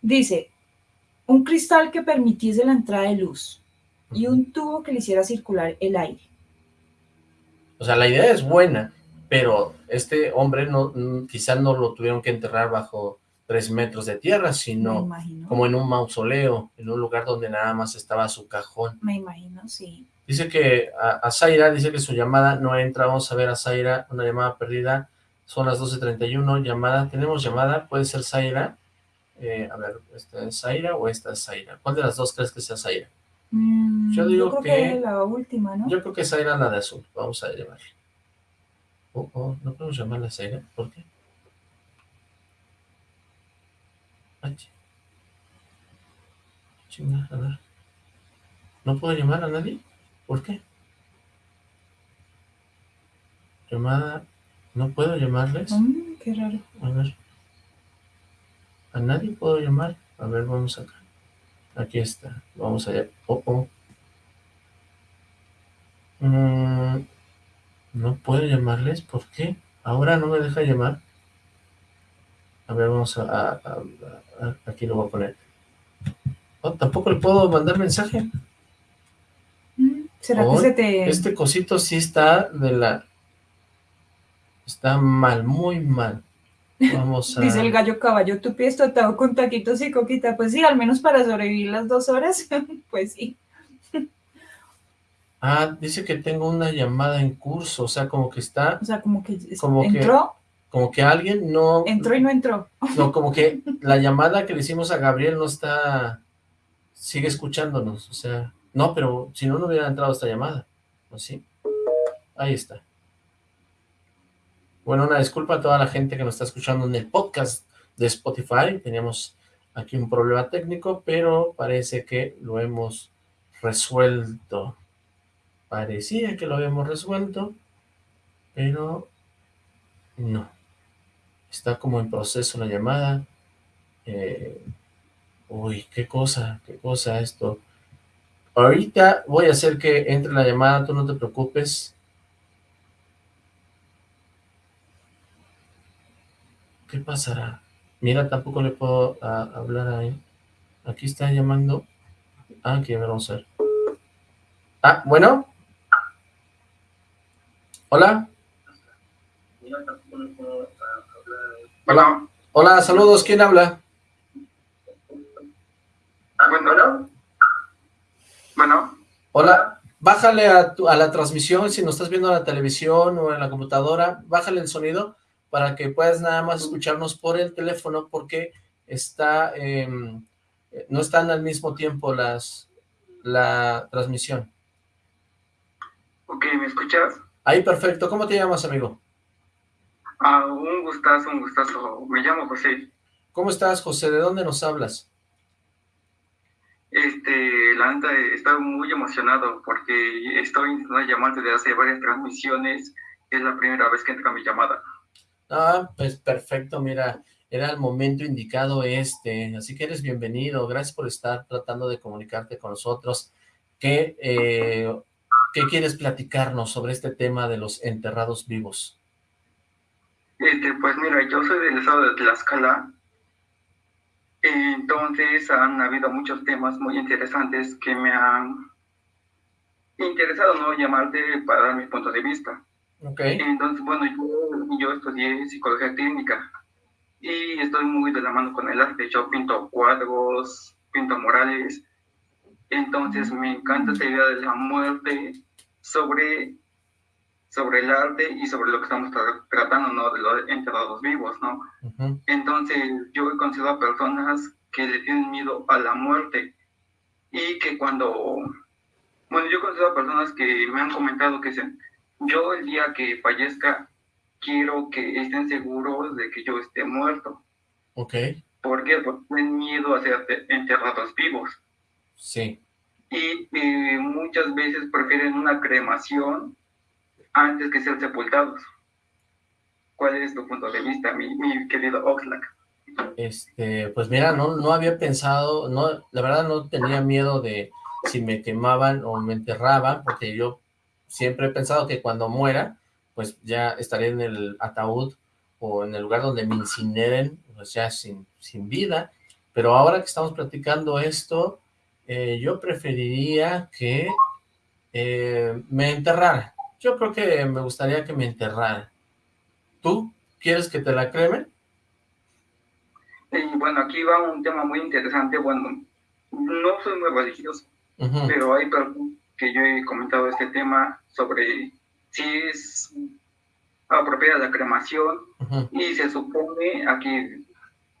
Dice, un cristal que permitiese la entrada de luz y un tubo que le hiciera circular el aire. O sea, la idea es buena, pero este hombre no, quizás no lo tuvieron que enterrar bajo tres metros de tierra, sino como en un mausoleo, en un lugar donde nada más estaba su cajón. Me imagino, sí. Dice que a, Zaira, dice que su llamada no entra, vamos a ver a Zaira, una llamada perdida, son las 12.31, llamada, tenemos llamada, puede ser Zaira, eh, a ver, ¿esta es Zaira o esta es Zaira? ¿Cuál de las dos crees que sea Zaira? Mm, yo digo yo creo que, la última, ¿no? Yo creo que Zaira la de azul, vamos a llamarla. Oh, oh, no podemos llamarla Zaira, ¿por qué? Ay, chinga, a ver. ¿No puedo llamar a nadie? ¿Por qué? Llamada... ¿No puedo llamarles? Mm, qué raro. A ver. ¿A nadie puedo llamar? A ver, vamos acá. Aquí está. Vamos allá. Oh, oh. Mm, no puedo llamarles. ¿Por qué? Ahora no me deja llamar. A ver, vamos a... aquí lo voy a poner. Oh, tampoco le puedo mandar mensaje. ¿Será que se te...? Este cosito sí está de la... Está mal, muy mal. Vamos a... Dice el gallo caballo, tu pie está atado con taquitos y coquita. Pues sí, al menos para sobrevivir las dos horas, [laughs] pues sí. Ah, dice que tengo una llamada en curso, o sea, como que está... O sea, como que como entró. Como que alguien no... Entró y no entró. No, como que la llamada que le hicimos a Gabriel no está... Sigue escuchándonos, o sea... No, pero si no, no hubiera entrado esta llamada. ¿O sí? Ahí está. Bueno, una disculpa a toda la gente que nos está escuchando en el podcast de Spotify. Teníamos aquí un problema técnico, pero parece que lo hemos resuelto. Parecía que lo habíamos resuelto, pero no. Está como en proceso la llamada. Eh, uy, qué cosa, qué cosa esto. Ahorita voy a hacer que entre la llamada, tú no te preocupes. ¿Qué pasará? Mira, tampoco le puedo hablar ahí. Aquí está llamando. Ah, aquí, vamos a ver. Ah, bueno. Hola. Hola. Hola, saludos. ¿Quién habla? Ah, bueno. Bueno. Hola. Bájale a, a la transmisión, si nos estás viendo en la televisión o en la computadora, bájale el sonido para que puedas nada más escucharnos por el teléfono porque está em, no están al mismo tiempo las la transmisión. Ok, ¿me escuchas? Ahí, perfecto. ¿Cómo te llamas, amigo? Ah, un gustazo, un gustazo. Me llamo José. ¿Cómo estás, José? ¿De dónde nos hablas? Este, la neta, estoy muy emocionado porque estoy llamando desde hace varias transmisiones. Es la primera vez que entra mi llamada. Ah, pues perfecto, mira, era el momento indicado este, así que eres bienvenido, gracias por estar tratando de comunicarte con nosotros. ¿Qué, eh, ¿qué quieres platicarnos sobre este tema de los enterrados vivos? Este, pues mira, yo soy del estado de Tlaxcala, entonces han habido muchos temas muy interesantes que me han interesado, ¿no? Llamarte para dar mis puntos de vista. Okay. Entonces, bueno, yo, yo estudié psicología clínica. y estoy muy de la mano con el arte. Yo pinto cuadros, pinto murales, entonces me encanta esta idea de la muerte sobre, sobre el arte y sobre lo que estamos tratando, ¿no? De los enterrados vivos, ¿no? Entonces yo he conocido a personas que le tienen miedo a la muerte y que cuando, bueno, yo he conocido a personas que me han comentado que dicen, yo el día que fallezca quiero que estén seguros de que yo esté muerto. Ok. ¿Por qué? Porque tienen miedo a ser enterrados vivos. Sí. Y muchas veces prefieren una cremación antes que ser sepultados. ¿Cuál es tu punto de vista, mi, mi querido Oxlack? Este, pues mira, no, no había pensado, no, la verdad no tenía miedo de si me quemaban o me enterraban, porque yo siempre he pensado que cuando muera, pues ya estaré en el ataúd o en el lugar donde me incineren, pues ya sin, sin vida, pero ahora que estamos platicando esto, eh, yo preferiría que eh, me enterrara. Yo creo que me gustaría que me enterrara. ¿Tú quieres que te la cremen? Y bueno, aquí va un tema muy interesante. Bueno, no soy muy religioso, pero hay personas que yo he comentado este tema sobre si es apropiada la cremación y se supone, aquí,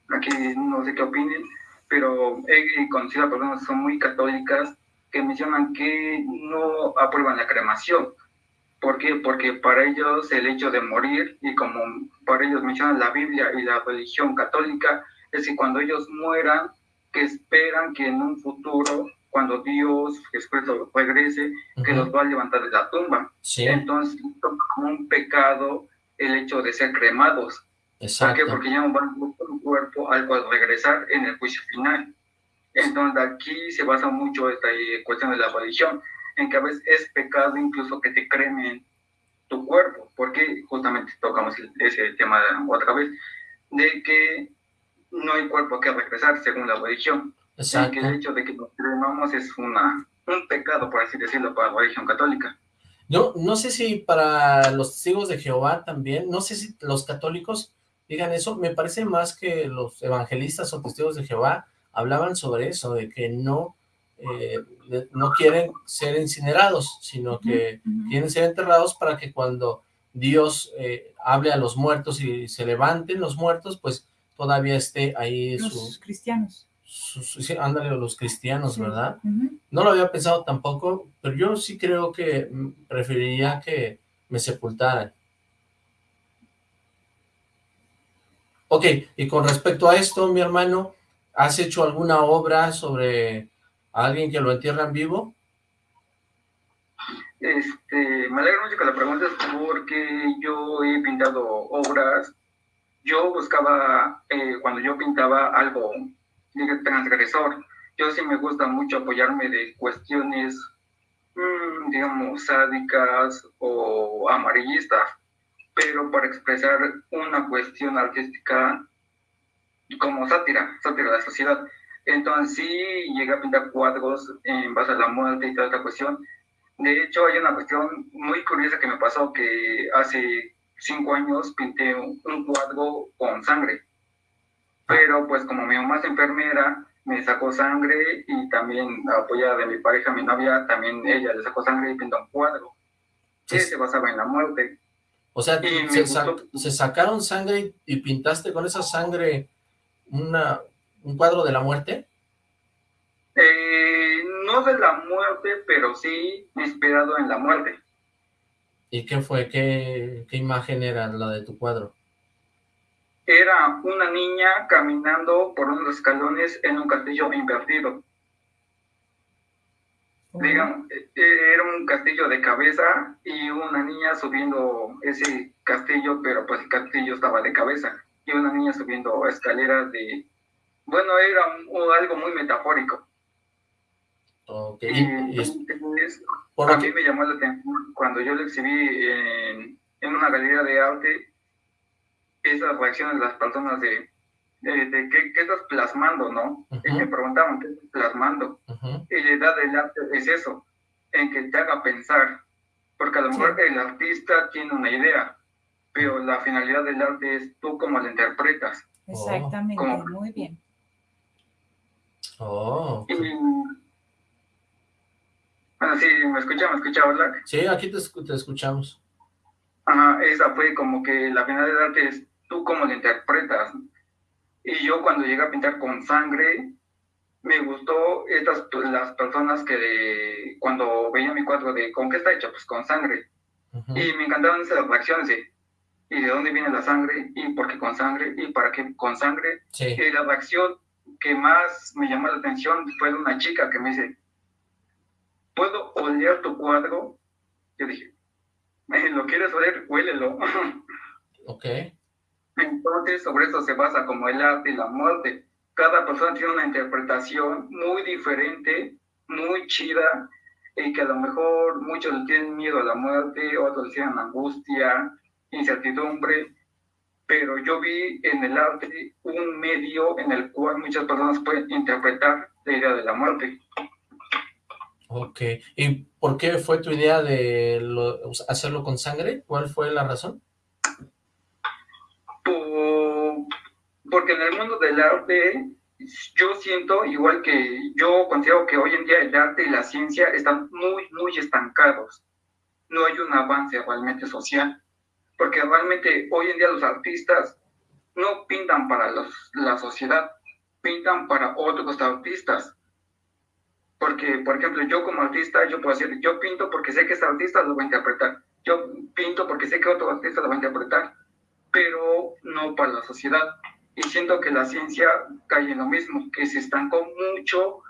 aquí no sé qué opinen, pero he conocido a personas que son muy católicas que mencionan que no aprueban la cremación. ¿Por qué? Porque para ellos el hecho de morir, y como para ellos mencionan la Biblia y la religión católica, es que cuando ellos mueran, que esperan que en un futuro, cuando Dios después regrese, que los va a levantar de la tumba. Entonces, como un pecado el hecho de ser cremados. ¿Por qué? Porque ya no van un cuerpo al cual regresar en el juicio final. Entonces, aquí se basa mucho esta cuestión de la religión, en que a veces es pecado incluso que te cremen tu cuerpo, porque justamente tocamos ese tema otra vez, de que no hay cuerpo que regresar según la religión. Exacto. que el hecho de que nos cremamos es una, un pecado, por así decirlo, para la religión católica. Yo no sé si para los testigos de Jehová también, no sé si los católicos digan eso, me parece más que los evangelistas o testigos de Jehová hablaban sobre eso, de que no, eh, no quieren ser incinerados, sino que quieren ser enterrados para que cuando Dios eh, hable a los muertos y se levanten los muertos, pues todavía esté ahí los cristianos. ándale, los cristianos, ¿verdad? No lo había pensado tampoco, pero yo sí creo que preferiría que me sepultaran. Ok, y con respecto a esto, mi hermano, ¿has hecho alguna obra sobre alguien que lo entierran vivo? Este, me alegra mucho que la preguntes porque yo he pintado obras yo buscaba, eh, cuando yo pintaba algo transgresor, yo sí me gusta mucho apoyarme de cuestiones, mm, digamos, sádicas o amarillistas, pero para expresar una cuestión artística como sátira, sátira de la sociedad. Entonces sí llegué a pintar cuadros en base a la muerte y toda esta cuestión. De hecho, hay una cuestión muy curiosa que me pasó que hace cinco años pinté un, cuadro con sangre. Pero pues como mi mamá es enfermera, me sacó sangre y también apoyada de mi pareja, mi novia, también ella le sacó sangre y pintó un cuadro. Que se basaba en la muerte. O sea, se, sacaron sangre y pintaste con esa sangre una, un cuadro de la muerte? Eh, no de la muerte, pero sí inspirado en la muerte. ¿Y qué fue? ¿Qué, qué imagen era la de tu cuadro? Era una niña caminando por unos escalones en un castillo invertido. Digamos, eh, era un castillo de cabeza y una niña subiendo ese castillo, pero pues el castillo estaba de cabeza. Y una niña subiendo escaleras de... Bueno, era algo muy metafórico. Ok. Y, a mí me llamó la atención cuando yo lo exhibí en, una galería de arte, esas reacciones de las personas de, de, ¿qué, estás plasmando, no? Y me preguntaban, ¿qué estás plasmando? Y la edad del arte es eso, en que te haga pensar, porque a lo mejor el artista tiene una idea, pero la finalidad del arte es tú cómo la interpretas. Exactamente, muy bien. Oh. bueno, sí, ¿me escucha? ¿Me escucha, Black? Sí, aquí te, te escuchamos. Ajá, esa fue como que la finalidad es tú cómo la interpretas. Y yo cuando llegué a pintar con sangre, me gustó estas las personas que cuando veía mi cuadro de ¿con qué está hecho? Pues con sangre. Y me encantaban esas reacciones de ¿y de dónde viene la sangre? ¿Y por qué con sangre? ¿Y para qué con sangre? Y la reacción que más me llamó la atención fue de una chica que me dice, ¿puedo oler tu cuadro? Yo dije, ¿lo quieres oler? Huélelo. [laughs] Ok. Entonces, sobre eso se basa como el arte y la muerte. Cada persona tiene una interpretación muy diferente, muy chida, y que a lo mejor muchos le tienen miedo a la muerte, otros le tienen angustia, incertidumbre, pero yo vi en el arte un medio en el cual muchas personas pueden interpretar la idea de la muerte. Ok, ¿y por qué fue tu idea de hacerlo con sangre? ¿Cuál fue la razón? porque en el mundo del arte yo siento, igual que yo considero que hoy en día el arte y la ciencia están muy, muy estancados. No hay un avance realmente social porque realmente hoy en día los artistas no pintan para los, la sociedad, pintan para otros artistas. Porque, por ejemplo, yo como artista, yo puedo decir, yo pinto porque sé que ese artista lo va a interpretar. Yo pinto porque sé que otro artista lo va a interpretar, pero no para la sociedad. Y siento que la ciencia cae en lo mismo, que se estancó mucho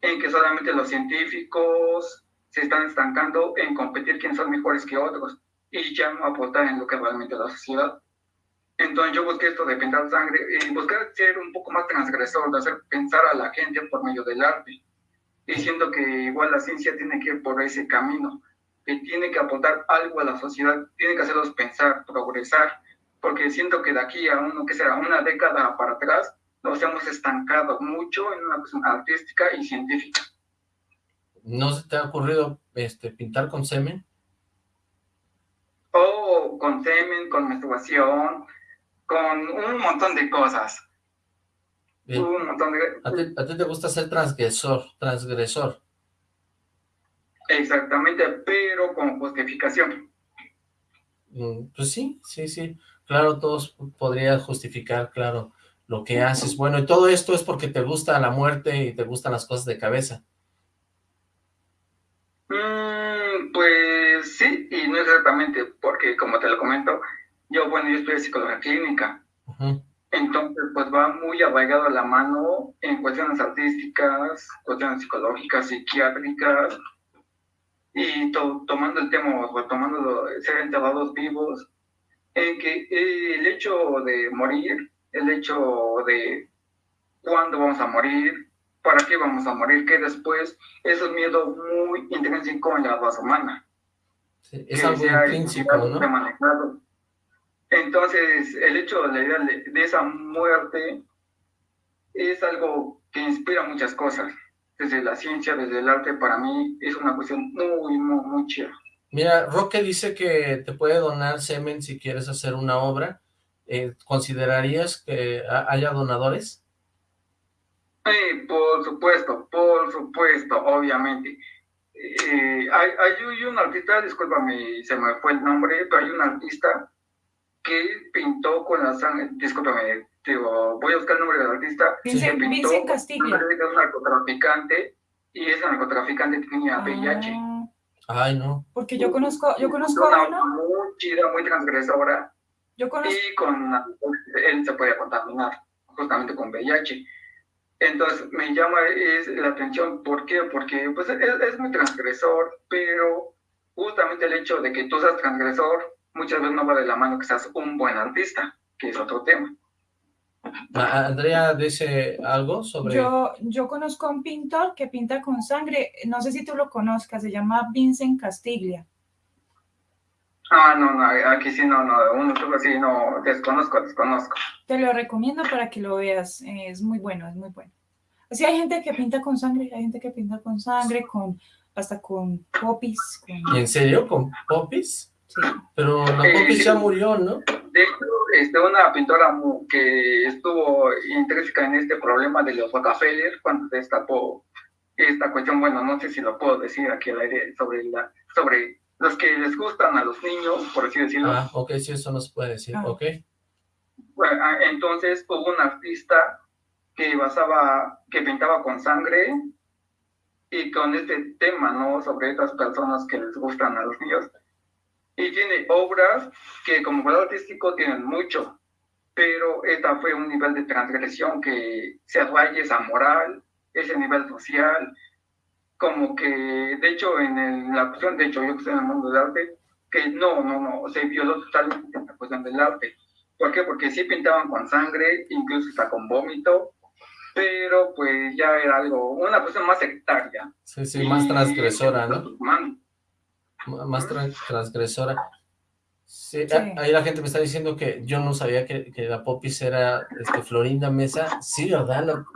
en que solamente los científicos se están estancando en competir quién son mejores que otros y ya no aportar en lo que realmente la sociedad. Entonces yo busqué esto de pintar sangre y buscar ser un poco más transgresor, de hacer pensar a la gente por medio del arte, diciendo que igual la ciencia tiene que ir por ese camino, que tiene que aportar algo a la sociedad, tiene que hacerlos pensar, progresar, porque siento que de aquí a uno que será una década para atrás nos hemos estancado mucho en una cuestión artística y científica. ¿No se te ha ocurrido este, pintar con semen? O con semen, con menstruación, con un montón de cosas. Un montón de... ¿A ti, te gusta ser transgresor, transgresor? Exactamente, pero con justificación. Mm, pues sí, sí, sí. Claro, todos podrían justificar, claro, lo que haces. Bueno, y todo esto es porque te gusta la muerte y te gustan las cosas de cabeza. Mm, pues sí, y no exactamente, porque como te lo comento, yo, bueno, yo estudié psicología clínica. Entonces, pues va muy arraigado a la mano en cuestiones artísticas, cuestiones psicológicas, psiquiátricas, y tomando el tema, retomando ser enterrados vivos, en que el hecho de morir, el hecho de cuándo vamos a morir, para qué vamos a morir, que después es un miedo muy intrínseco en la raza humana. Es algo intrínseco, ¿no? Entonces, el hecho de la idea de, esa muerte es algo que inspira muchas cosas. Desde la ciencia, desde el arte, para mí es una cuestión muy, muy, muy chida. Mira, Roque dice que te puede donar semen si quieres hacer una obra. Eh, ¿Considerarías que haya donadores? Sí, por supuesto, por supuesto, obviamente. Eh, hay, hay, un artista, discúlpame, se me fue el nombre, pero hay un artista que pintó con la sangre, discúlpame, digo, voy a buscar el nombre del artista. Dice, que pintó Castillo. Es un narcotraficante y ese narcotraficante tenía VIH. Ah. Ay, no. Porque yo conozco, yo conozco a uno. Muy chida, muy transgresora. Yo conozco. Y con él se puede contaminar justamente con VIH. Entonces me llama es, la atención, ¿por qué? Porque pues, es, es, muy transgresor, pero justamente el hecho de que tú seas transgresor muchas veces no va de la mano que seas un buen artista, que es otro tema. Andrea dice algo sobre... Yo, yo conozco a un pintor que pinta con sangre, no sé si tú lo conozcas, se llama Vincent Castiglia. Ah, no, no, aquí sí no, no, uno así no, desconozco, desconozco. Te lo recomiendo para que lo veas, es muy bueno, es muy bueno. Así hay gente que pinta con sangre, hay gente que pinta con sangre, con hasta con popis. ¿En serio? ¿Con popis? Sí. Pero la popis ya murió, ¿no? De De hecho, este, una pintora que estuvo intrínseca en este problema de los Rockefeller, cuando destapó esta cuestión, bueno, no sé si lo puedo decir aquí al aire, sobre, la, sobre los que les gustan a los niños, por así decirlo. Ah, ok, sí, eso no se puede decir, ah. ok. Bueno, ah, entonces hubo un artista que basaba, que pintaba con sangre y con este tema, ¿no? Sobre estas personas que les gustan a los niños. Y tiene obras que como valor artístico tienen mucho, pero esta fue un nivel de transgresión que se atrae esa moral, ese nivel social, como que, de hecho, en la cuestión, de hecho, yo que estoy en el mundo del arte, que no, no, no, se violó totalmente la cuestión del arte. ¿Por qué? Porque sí pintaban con sangre, incluso hasta con vómito, pero pues ya era algo, una cuestión más sectaria. Sí, sí, más transgresora, ¿no? Más transgresora. Sí, ahí la gente me está diciendo que yo no sabía que, que la Popis era este, Florinda Mesa. Sí, ¿verdad? No,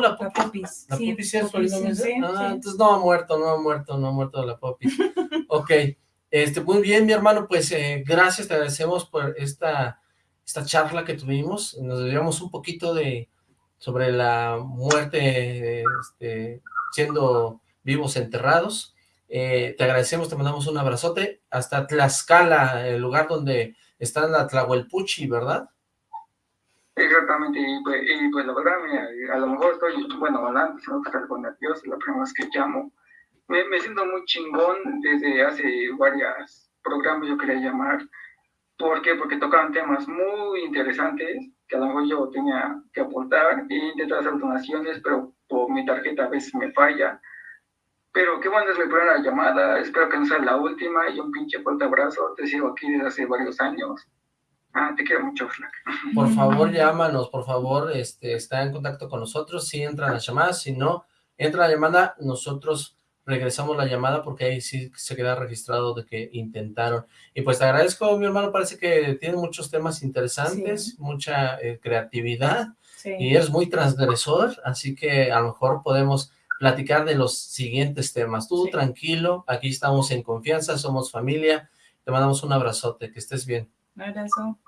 la Popis. La Popis, Mesa. ah, entonces no ha muerto, no ha muerto, no ha muerto la Popis. [laughs] ok, este, muy bien, mi hermano, pues eh, gracias, te agradecemos por esta, esta charla que tuvimos. Nos debíamos un poquito de sobre la muerte este, siendo vivos enterrados. Eh, te agradecemos, te mandamos un abrazote. Hasta Tlaxcala, el lugar donde está la Tlahuelpuchi, ¿verdad? Exactamente, y pues, pues la verdad, a lo mejor estoy, bueno, hablando, no estar con nervioso, la primera vez que llamo. Me, me siento muy chingón desde hace varios programas, yo quería llamar. ¿Por qué? Porque tocaban temas muy interesantes que a lo mejor yo tenía que aportar e intentar hacer donaciones, pero por mi tarjeta a veces me falla. Pero qué bueno es mi primera llamada, espero que no sea la última y un pinche fuerte abrazo, te sigo aquí desde hace varios años. Ah, te quiero mucho, Flack. [laughs] Por favor, llámanos, por favor, este, está en contacto con nosotros, si entran las llamadas, si no, entra la llamada, nosotros regresamos la llamada porque ahí sí se queda registrado de que intentaron. Y pues te agradezco, mi hermano, parece que tiene muchos temas interesantes, mucha eh, creatividad, y eres muy transgresor, así que a lo mejor podemos platicar de los siguientes temas. Tú tranquilo, aquí estamos en confianza, somos familia, te mandamos un abrazote, que estés bien. Un abrazo.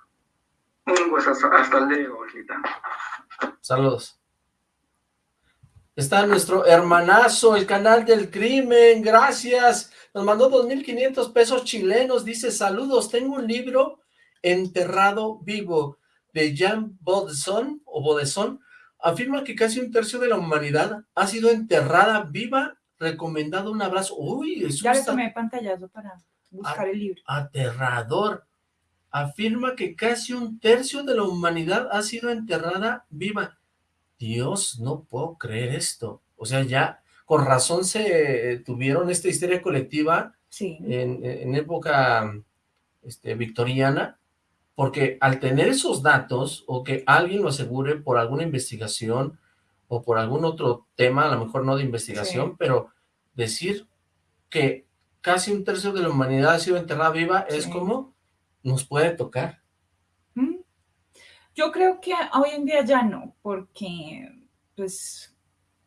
Pues hasta, luego, Saludos. Está nuestro hermanazo, el canal del crimen, gracias. Nos mandó 2.500 pesos chilenos, dice, saludos, tengo un libro, Enterrado Vivo, de Jean Baudesson, o Baudesson, afirma que casi un tercio de la humanidad ha sido enterrada viva, recomendado un abrazo. Uy, eso Ya le tomé pantallazo para buscar el libro. Aterrador. Afirma que casi un tercio de la humanidad ha sido enterrada viva. Dios, no puedo creer esto. O sea, ya con razón se tuvieron esta histeria colectiva en, época este, victoriana, porque al tener esos datos, o que alguien lo asegure por alguna investigación, o por algún otro tema, a lo mejor no de investigación, pero decir que casi un tercio de la humanidad ha sido enterrada viva es como nos puede tocar. Yo creo que hoy en día ya no, porque pues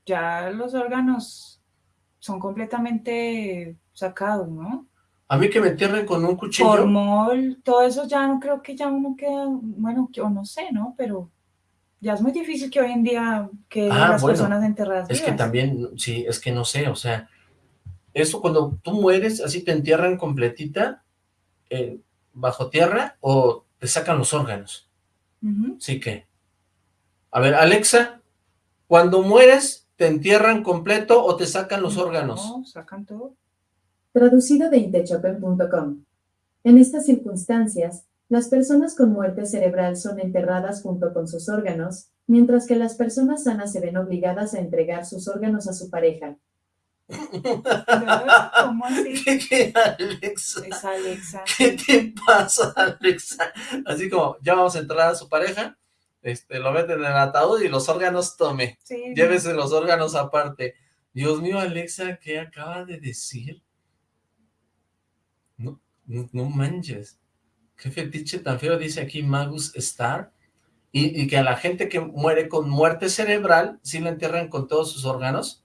ya los órganos son completamente sacados, ¿no? A mí que me entierren con un cuchillo. Formol, todo eso ya no creo que ya uno queda, bueno, yo no sé, ¿no? Pero ya es muy difícil que hoy en día que ah, las personas enterradas Es que también, sí, es que no sé, o sea, eso cuando tú mueres, así te entierran completita, eh, bajo tierra, o te sacan los órganos. Sí que. A ver, Alexa, cuando mueres, ¿te entierran completo o te sacan los órganos? No, sacan todo. Traducido de intechopen.com. En estas circunstancias, las personas con muerte cerebral son enterradas junto con sus órganos, mientras que las personas sanas se ven obligadas a entregar sus órganos a su pareja. ¿Cómo [laughs] así? ¿Qué, Alexa? Es Alexa. ¿Qué te pasa, Alexa? Así como, ya vamos a entrar a su pareja, este, lo meten en el ataúd y los órganos tome. Llévese los órganos aparte. Dios mío, Alexa, ¿qué acaba de decir? No, no, manches. Qué fetiche tan feo dice aquí Magus Star. Y, y, que a la gente que muere con muerte cerebral, si la entierran con todos sus órganos.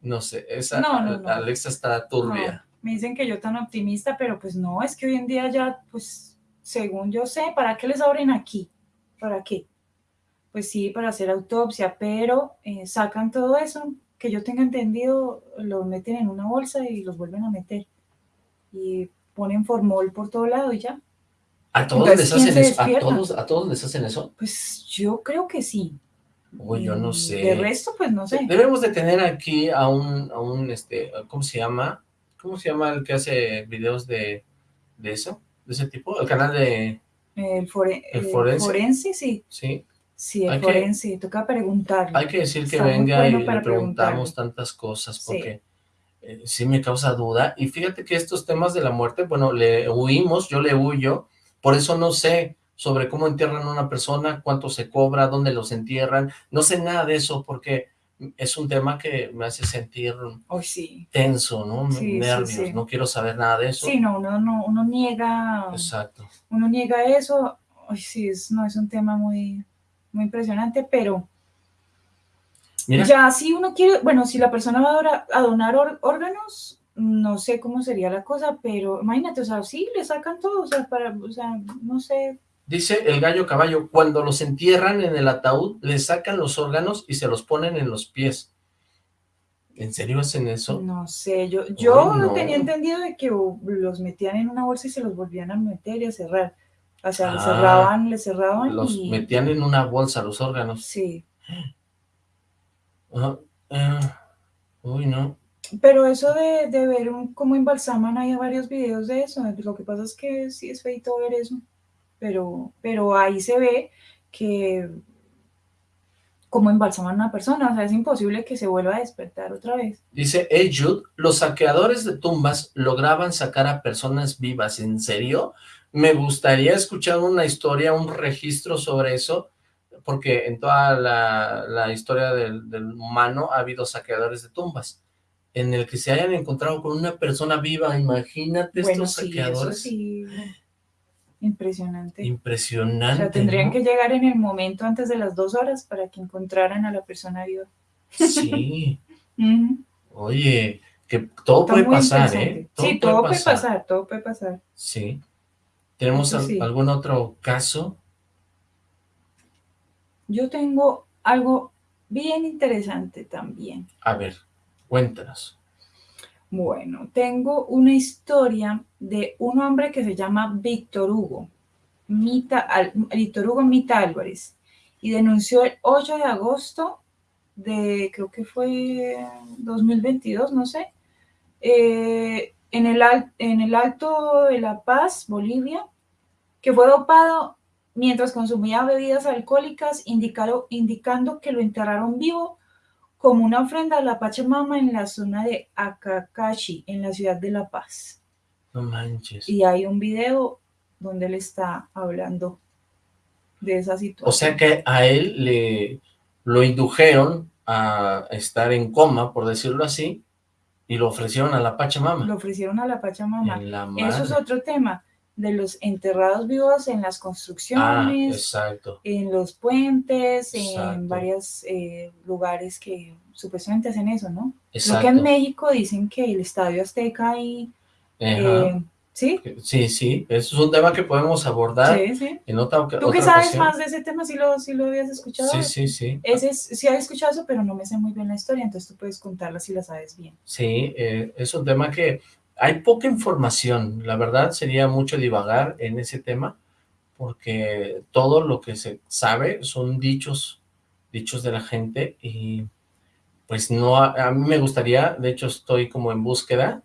No sé, esa Alexa está turbia. me dicen que yo tan optimista, pero pues no, es que hoy en día ya, pues, según yo sé, ¿para qué les abren aquí? ¿Para qué? Pues sí, para hacer autopsia, pero eh, sacan todo eso, que yo tenga entendido, lo meten en una bolsa y los vuelven a meter. Y ponen formol por todo lado y ya. ¿A todos, les hacen eso? ¿A todos, ¿A todos les hacen eso? Pues yo creo que sí. Uy, yo no sé. De resto, pues no sé. Debemos de tener aquí a un, a un, este, ¿cómo se llama? ¿Cómo se llama el que hace videos de, de eso? ¿De ese tipo? El canal de... El, forense. el forense. sí. Sí. Sí, el forense, toca preguntarle. Hay que decir que venga y le preguntamos tantas cosas, porque eh, sí. me causa duda. Y fíjate que estos temas de la muerte, bueno, le huimos, yo le huyo, por eso no sé sobre cómo entierran a una persona, cuánto se cobra, dónde los entierran, no sé nada de eso porque es un tema que me hace sentir tenso, ¿no? Nervios, no quiero saber nada de eso. Sí, no, uno, no, uno niega... Exacto. Uno niega eso, Ay, sí, es, no, es un tema muy, muy impresionante, pero... Ya, si uno quiere, bueno, si la persona va a, donar órganos, no sé cómo sería la cosa, pero imagínate, o sea, sí, le sacan todo, o sea, para, o sea, no sé, Dice el gallo caballo, cuando los entierran en el ataúd, le sacan los órganos y se los ponen en los pies. ¿En serio hacen eso? No sé, yo, yo tenía entendido de que los metían en una bolsa y se los volvían a meter y a cerrar. O sea, le ah, cerraban, le cerraban Los metían en una bolsa los órganos. Sí. Eh, uy, no. Pero eso de, de ver un, cómo embalsaman, hay varios videos de eso. Lo que pasa es que sí es feito ver eso pero, pero ahí se ve que como embalsaman a una persona, o sea, es imposible que se vuelva a despertar otra vez. Dice hey Jude, los saqueadores de tumbas lograban sacar a personas vivas, ¿en serio? Me gustaría escuchar una historia, un registro sobre eso, porque en toda la, historia del, humano ha habido saqueadores de tumbas, en el que se hayan encontrado con una persona viva, imagínate estos saqueadores. sí. Impresionante. Impresionante. O sea, tendrían que llegar en el momento antes de las dos horas para que encontraran a la persona viva. Sí. [laughs] Oye, que todo puede pasar, ¿eh? sí, todo puede pasar. todo puede pasar. Sí. ¿Tenemos algún otro caso? Yo tengo algo bien interesante también. A ver, cuéntanos. Bueno, tengo una historia de un hombre que se llama Víctor Hugo, Mita, Víctor Hugo Mita Álvarez, y denunció el 8 de agosto de, creo que fue 2022, no sé, eh, en, el, en el Alto de La Paz, Bolivia, que fue dopado mientras consumía bebidas alcohólicas, indicando que lo enterraron vivo como una ofrenda a la Pachamama en la zona de Akakashi, en la ciudad de La Paz. No manches. Y hay un video donde él está hablando de esa situación. O sea que a él le lo indujeron a estar en coma, por decirlo así, y lo ofrecieron a la Pachamama. Lo ofrecieron a la Pachamama. Eso es otro tema de los enterrados vivos en las construcciones, ah, en los puentes, en varios eh, lugares que supuestamente hacen eso, ¿no? Exacto. que en México dicen que el Estadio Azteca y... Eh, ¿Sí? Sí, sí, eso es un tema que podemos abordar sí, sí. en otra ¿Tú qué sabes más de ese tema? ¿Sí lo, sí lo habías escuchado? Sí, sí, sí. Ese es, sí había escuchado eso, pero no me sé muy bien la historia, entonces tú puedes contarla si la sabes bien. Sí, eh, es un tema que hay poca información, la verdad sería mucho divagar en ese tema, porque todo lo que se sabe son dichos, dichos de la gente, y pues no, a, mí me gustaría, de hecho estoy como en búsqueda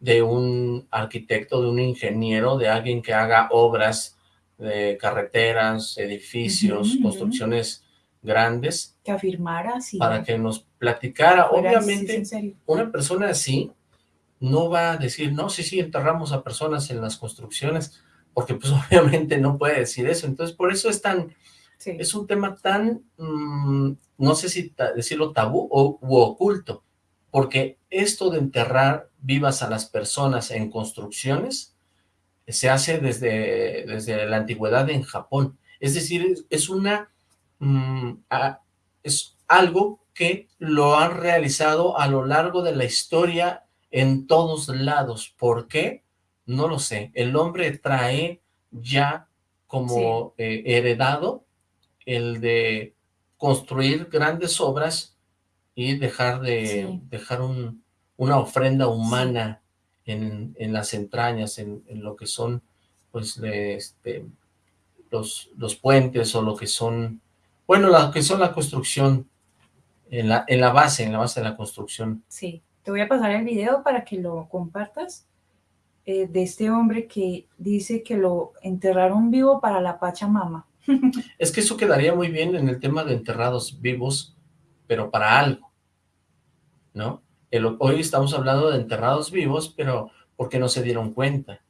de un arquitecto, de un ingeniero, de alguien que haga obras de carreteras, edificios, construcciones grandes. Que afirmara, sí. Para que nos platicara, obviamente, una persona así, no va a decir, no, sí, sí, enterramos a personas en las construcciones, porque pues [laughs] obviamente no puede decir eso. Entonces, por eso es tan, es un tema tan, mm, no sé si decirlo tabú o u oculto, porque esto de enterrar vivas a las personas en construcciones se hace desde, desde la antigüedad en Japón. Es decir, es una, mm, es algo que lo han realizado a lo largo de la historia en todos lados. ¿Por qué? No lo sé. El hombre trae ya como eh, heredado el de construir grandes obras y dejar de dejar un, una ofrenda humana en, en, las entrañas, en, en, lo que son pues este, los, los puentes o lo que son, bueno, lo que son la construcción, en la, en la base, en la base de la construcción. Sí, te voy a pasar el video para que lo compartas eh, de este hombre que dice que lo enterraron vivo para la Pachamama. [laughs] Es que eso quedaría muy bien en el tema de enterrados vivos, pero para algo, ¿no? El, hoy estamos hablando de enterrados vivos, pero porque no se dieron cuenta,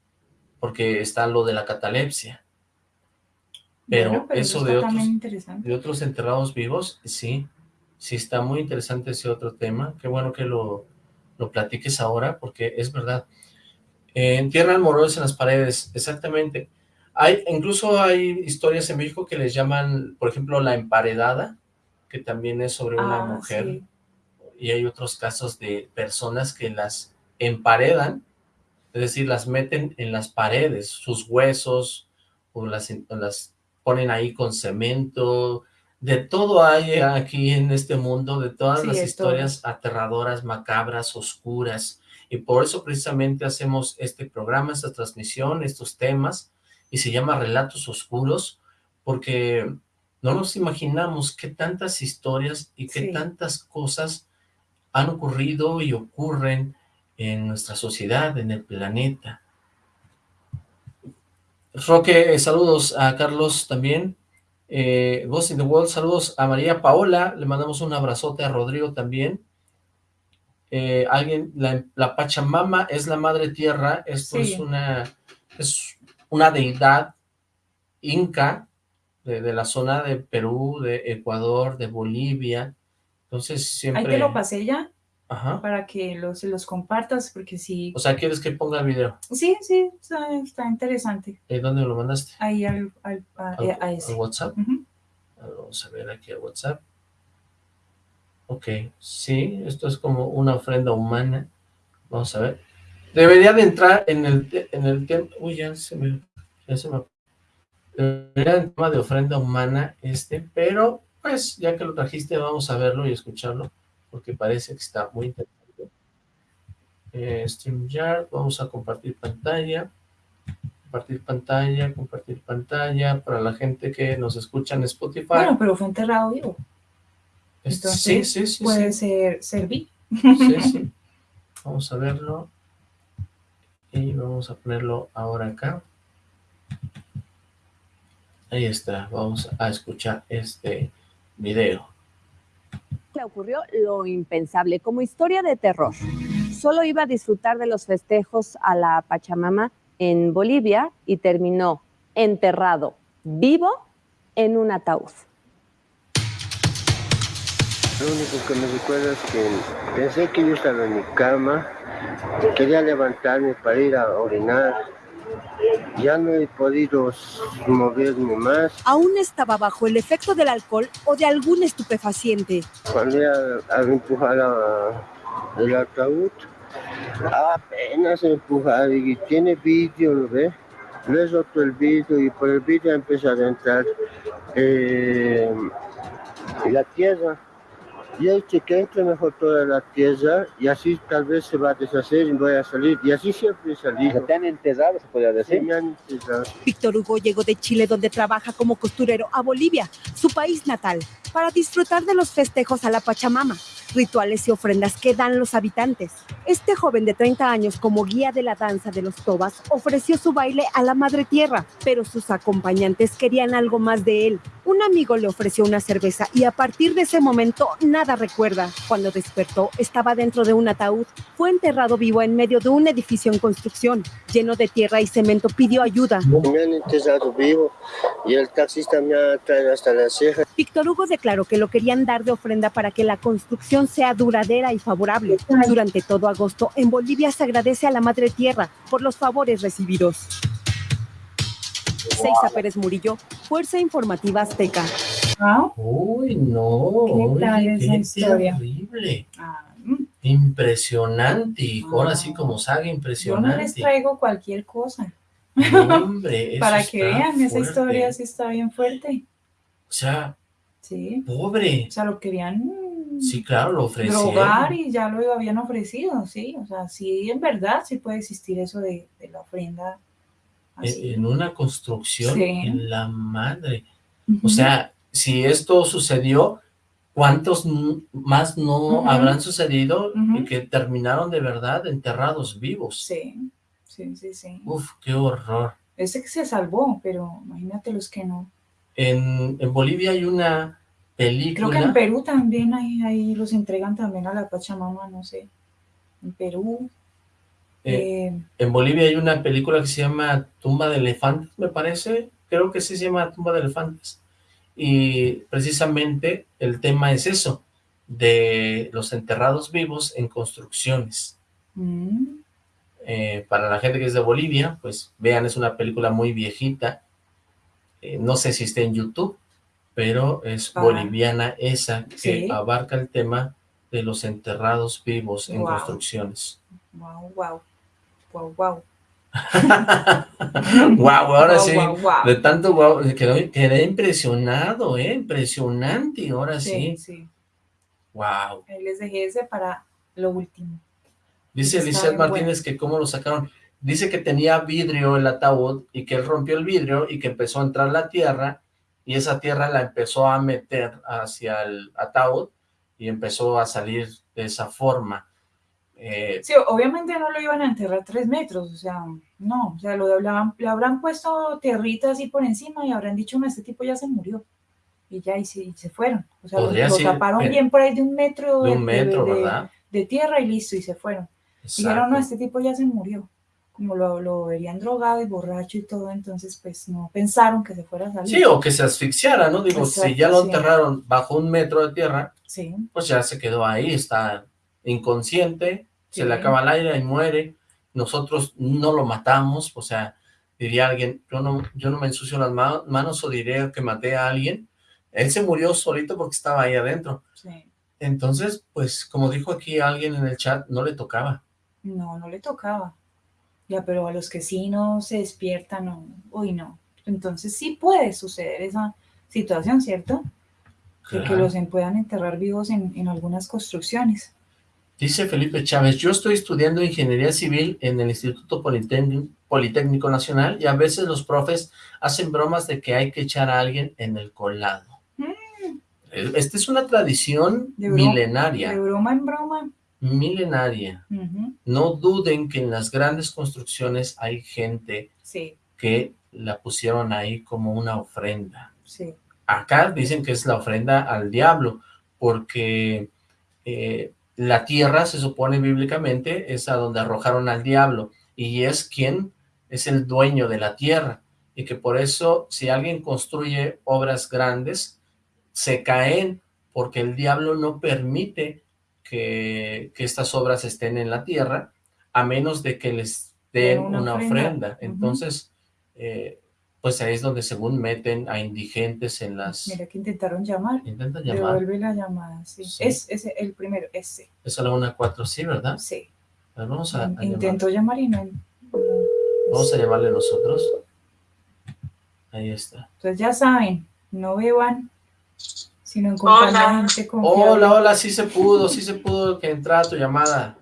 porque está lo de la catalepsia. Pero, bueno, pero eso, eso de, otros, de otros enterrados vivos, sí, sí está muy interesante ese otro tema. Qué bueno que lo, lo platiques ahora, porque es verdad. Eh, entierran morones en las paredes, exactamente. Hay, incluso hay historias en México que les llaman, por ejemplo, la emparedada, que también es sobre una ah, mujer. Sí. Y hay otros casos de personas que las emparedan, es decir, las meten en las paredes, sus huesos, o las, las ponen ahí con cemento, de todo hay aquí en este mundo, de todas sí, las historias todo. aterradoras, macabras, oscuras, y por eso precisamente hacemos este programa, esta transmisión, estos temas, y se llama Relatos Oscuros, porque no nos imaginamos qué tantas historias y qué sí. tantas cosas han ocurrido y ocurren en nuestra sociedad, en el planeta. Roque, saludos a Carlos también, eh, Ghost in the World, saludos a María Paola, le mandamos un abrazote a Rodrigo también, eh, alguien, la, la, Pachamama es la madre tierra, esto sí. es una es una deidad inca de, de, la zona de Perú, de Ecuador, de Bolivia, entonces siempre... Ahí te lo pasé ya, Ajá. para que los, los compartas, porque sí... O sea, ¿quieres que ponga el video? Sí, sí, está, está interesante. ¿Y dónde lo mandaste? Ahí al, al, a, al, a ese. ¿Al WhatsApp? Uh -huh. Vamos a ver aquí al WhatsApp. Ok, sí, esto es como una ofrenda humana. Vamos a ver. Debería de entrar en el, en el tema... Uy, ya se me... Ya se me... Debería de tema de ofrenda humana este, pero pues ya que lo trajiste vamos a verlo y escucharlo, porque parece que está muy interesante. Eh, StreamYard, vamos a compartir pantalla. Compartir pantalla, compartir pantalla, para la gente que nos escucha en Spotify. Bueno, pero fue enterrado vivo. Entonces, sí, sí, sí. Puede ser servir. Sí, sí. Vamos a verlo. Y vamos a ponerlo ahora acá. Ahí está. Vamos a escuchar este video. Le ocurrió lo impensable, como historia de terror. Solo iba a disfrutar de los festejos a la Pachamama en Bolivia y terminó enterrado vivo en un ataúd. Lo único que me recuerdo es que pensé que yo estaba en mi cama, quería levantarme para ir a orinar. Ya no he podido moverme más. Aún estaba bajo el efecto del alcohol o de algún estupefaciente. Cuando ya al empujar el ataúd, apenas empujar y tiene vídeo, ¿lo ve? Le roto el vídeo y por el vídeo empezó a entrar eh, la tierra y hay que entre mejor toda la tierra y así tal vez se va a deshacer y voy a salir. Y así siempre he salido. ¿Te han enterrado, se podría decir? Sí, me han enterrado. Víctor Hugo llegó de Chile, donde trabaja como costurero, a Bolivia, su país natal, para disfrutar de los festejos a la Pachamama, rituales y ofrendas que dan los habitantes. Este joven de 30 años, como guía de la danza de los tobas, ofreció su baile a la madre tierra, pero sus acompañantes querían algo más de él. Un amigo le ofreció una cerveza y a partir de ese momento nada recuerda. Cuando despertó, estaba dentro de un ataúd. Fue enterrado vivo en medio de un edificio en construcción, lleno de tierra y cemento. Pidió ayuda. Me han enterrado vivo y el taxista me ha traído hasta la ceja. Víctor Hugo declaró que lo querían dar de ofrenda para que la construcción sea duradera y favorable. Durante todo agosto, en Bolivia se agradece a la Madre Tierra por los favores recibidos. Seiza Pérez Murillo, Fuerza Informativa Azteca. ¿Ah? Uy, no. ¿Qué tal esa qué historia? terrible. Ah, Impresionante, ahora sí como saga yo no impresionante. les traigo cualquier cosa. hombre, [laughs] Para que vean, esa historia sí está bien fuerte. O sea, sí. pobre. O sea, lo querían Sí, claro, lo ofrecieron. Drogar y ya lo habían ofrecido, sí. O sea, sí, en verdad sí puede existir eso de, la ofrenda. En, una construcción, en la madre. O sea, si esto sucedió, ¿cuántos más no habrán sucedido y que terminaron de verdad enterrados vivos? Sí, sí, sí, sí. Uf, qué horror. Ese que se salvó, pero imagínate los que no. En, en Bolivia hay una película. Creo que en Perú también ahí, ahí los entregan también a la Pachamama, no sé. En Perú. Eh, eh, en Bolivia hay una película que se llama Tumba de Elefantes, me parece. Creo que sí se llama Tumba de Elefantes. Y precisamente el tema es eso, de los enterrados vivos en construcciones. Mm. Eh, para la gente que es de Bolivia, pues vean, es una película muy viejita. No sé si está en YouTube, pero es boliviana esa que abarca el tema de los enterrados vivos en construcciones. Wow, wow, wow, wow. wow, ahora sí, de tanto wow, quedé, impresionado, eh, impresionante, ahora sí. sí. Wow. Ahí les dejé ese para lo último. Dice Lizeth Martínez que cómo lo sacaron. Dice que tenía vidrio el ataúd y que él rompió el vidrio y que empezó a entrar la tierra y esa tierra la empezó a meter hacia el ataúd y empezó a salir de esa forma. Eh, sí, obviamente no lo iban a enterrar tres metros, o sea, no, o sea, lo le habrán puesto tierrita así por encima y habrán dicho, no, este tipo ya se murió. Y ya, y se, se fueron. O sea, lo, taparon bien por ahí de un metro, de, un metro, ¿verdad? de, tierra y listo, y se fueron. Dijeron, no, este tipo ya se murió como lo, lo, verían drogado y borracho y todo, entonces pues no pensaron que se fuera a salir. Sí, o que se asfixiara, ¿no? Digo, si ya lo enterraron bajo un metro de tierra, sí. pues ya se quedó ahí, está inconsciente, se le acaba el aire y muere, nosotros no lo matamos, o sea, diría alguien, yo no, yo no me ensucio las manos o diré que maté a alguien, él se murió solito porque estaba ahí adentro. Sí. Entonces, pues, como dijo aquí alguien en el chat, no le tocaba. No, no le tocaba. Ya, pero a los que sí no se despiertan, o, uy, no. Entonces sí puede suceder esa situación, ¿cierto? De que los puedan enterrar vivos en, en algunas construcciones. Dice Felipe Chávez, yo estoy estudiando Ingeniería Civil en el Instituto Politécnico, Nacional y a veces los profes hacen bromas de que hay que echar a alguien en el colado. Mm. Esta es una tradición milenaria. De broma en broma milenaria. No duden que en las grandes construcciones hay gente que la pusieron ahí como una ofrenda. Acá dicen que es la ofrenda al diablo, porque eh, la tierra se supone bíblicamente es a donde arrojaron al diablo, y es quien es el dueño de la tierra, y que por eso si alguien construye obras grandes, se caen porque el diablo no permite que, estas obras estén en la tierra, a menos de que les den una, ofrenda. Entonces, eh, pues ahí es donde según meten a indigentes en las... Mira que intentaron llamar. Intentan llamar. Devuelve la llamada, sí. Es, el primero, ese. Es la 1 4, sí, ¿verdad? Sí. vamos a, Intentó llamar. y no... Vamos a llamarle nosotros. Ahí está. Entonces ya saben, no beban, sino en hola. Hola, hola, sí se pudo, sí se pudo que entrar tu llamada.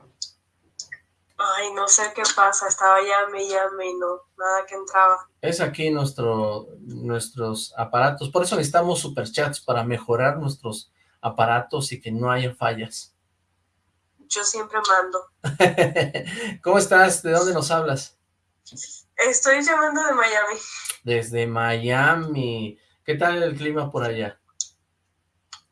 Ay, no sé qué pasa, estaba llame llame y no, nada que entraba. Es aquí nuestro, nuestros aparatos, por eso necesitamos superchats para mejorar nuestros aparatos y que no haya fallas. Yo siempre mando. [laughs] ¿Cómo estás? ¿De dónde nos hablas? Estoy llamando de Miami. Desde Miami. ¿Qué tal el clima por allá?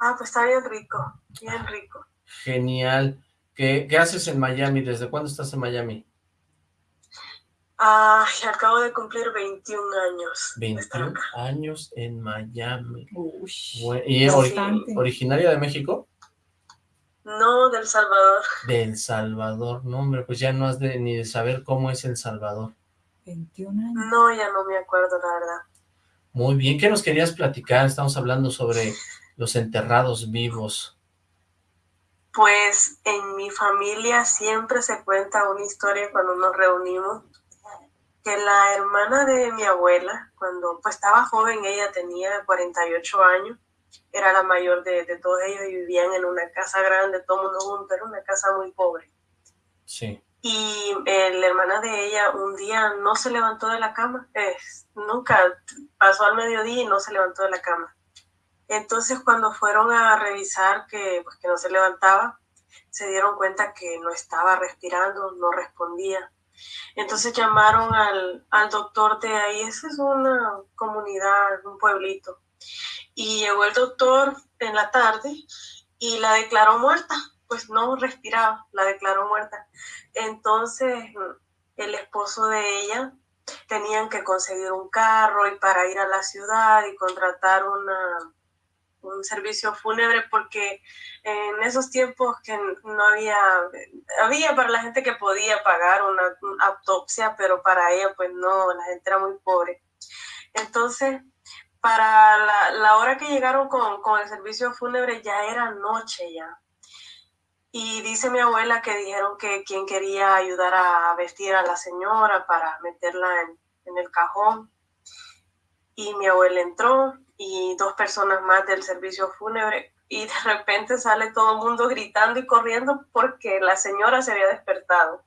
Ah, pues está bien rico, bien rico. Genial. ¿Qué, haces en Miami? ¿Desde cuándo estás en Miami? Ah, acabo de cumplir 21 años. 21 años en Miami. ¿Y es originaria de México? No, del Salvador. Del Salvador, no hombre, pues ya no has de, ni de saber cómo es El Salvador. 21 años. No, ya no me acuerdo, la verdad. Muy bien, ¿qué nos querías platicar? Estamos hablando sobre los enterrados vivos? Pues en mi familia siempre se cuenta una historia cuando nos reunimos que la hermana de mi abuela, cuando pues estaba joven, ella tenía 48 años, era la mayor de, de todos ellos y vivían en una casa grande, todo el mundo junto, era una casa muy pobre. Sí. Y eh, la hermana de ella un día no se levantó de la cama, nunca pasó al mediodía y no se levantó de la cama. Entonces cuando fueron a revisar que, pues, que no se levantaba, se dieron cuenta que no estaba respirando, no respondía. Entonces llamaron al, al doctor de ahí, esa es una comunidad, un pueblito. Y llegó el doctor en la tarde y la declaró muerta, pues no respiraba, la declaró muerta. Entonces el esposo de ella tenían que conseguir un carro y para ir a la ciudad y contratar una, un servicio fúnebre porque en esos tiempos que no había, había para la gente que podía pagar una, autopsia, pero para ella pues no, la gente era muy pobre. Entonces, para la, hora que llegaron con, con, el servicio fúnebre ya era noche ya. Y dice mi abuela que dijeron que quien quería ayudar a vestir a la señora para meterla en el cajón. Y mi abuela entró y dos personas más del servicio fúnebre y de repente sale todo el mundo gritando y corriendo porque la señora se había despertado.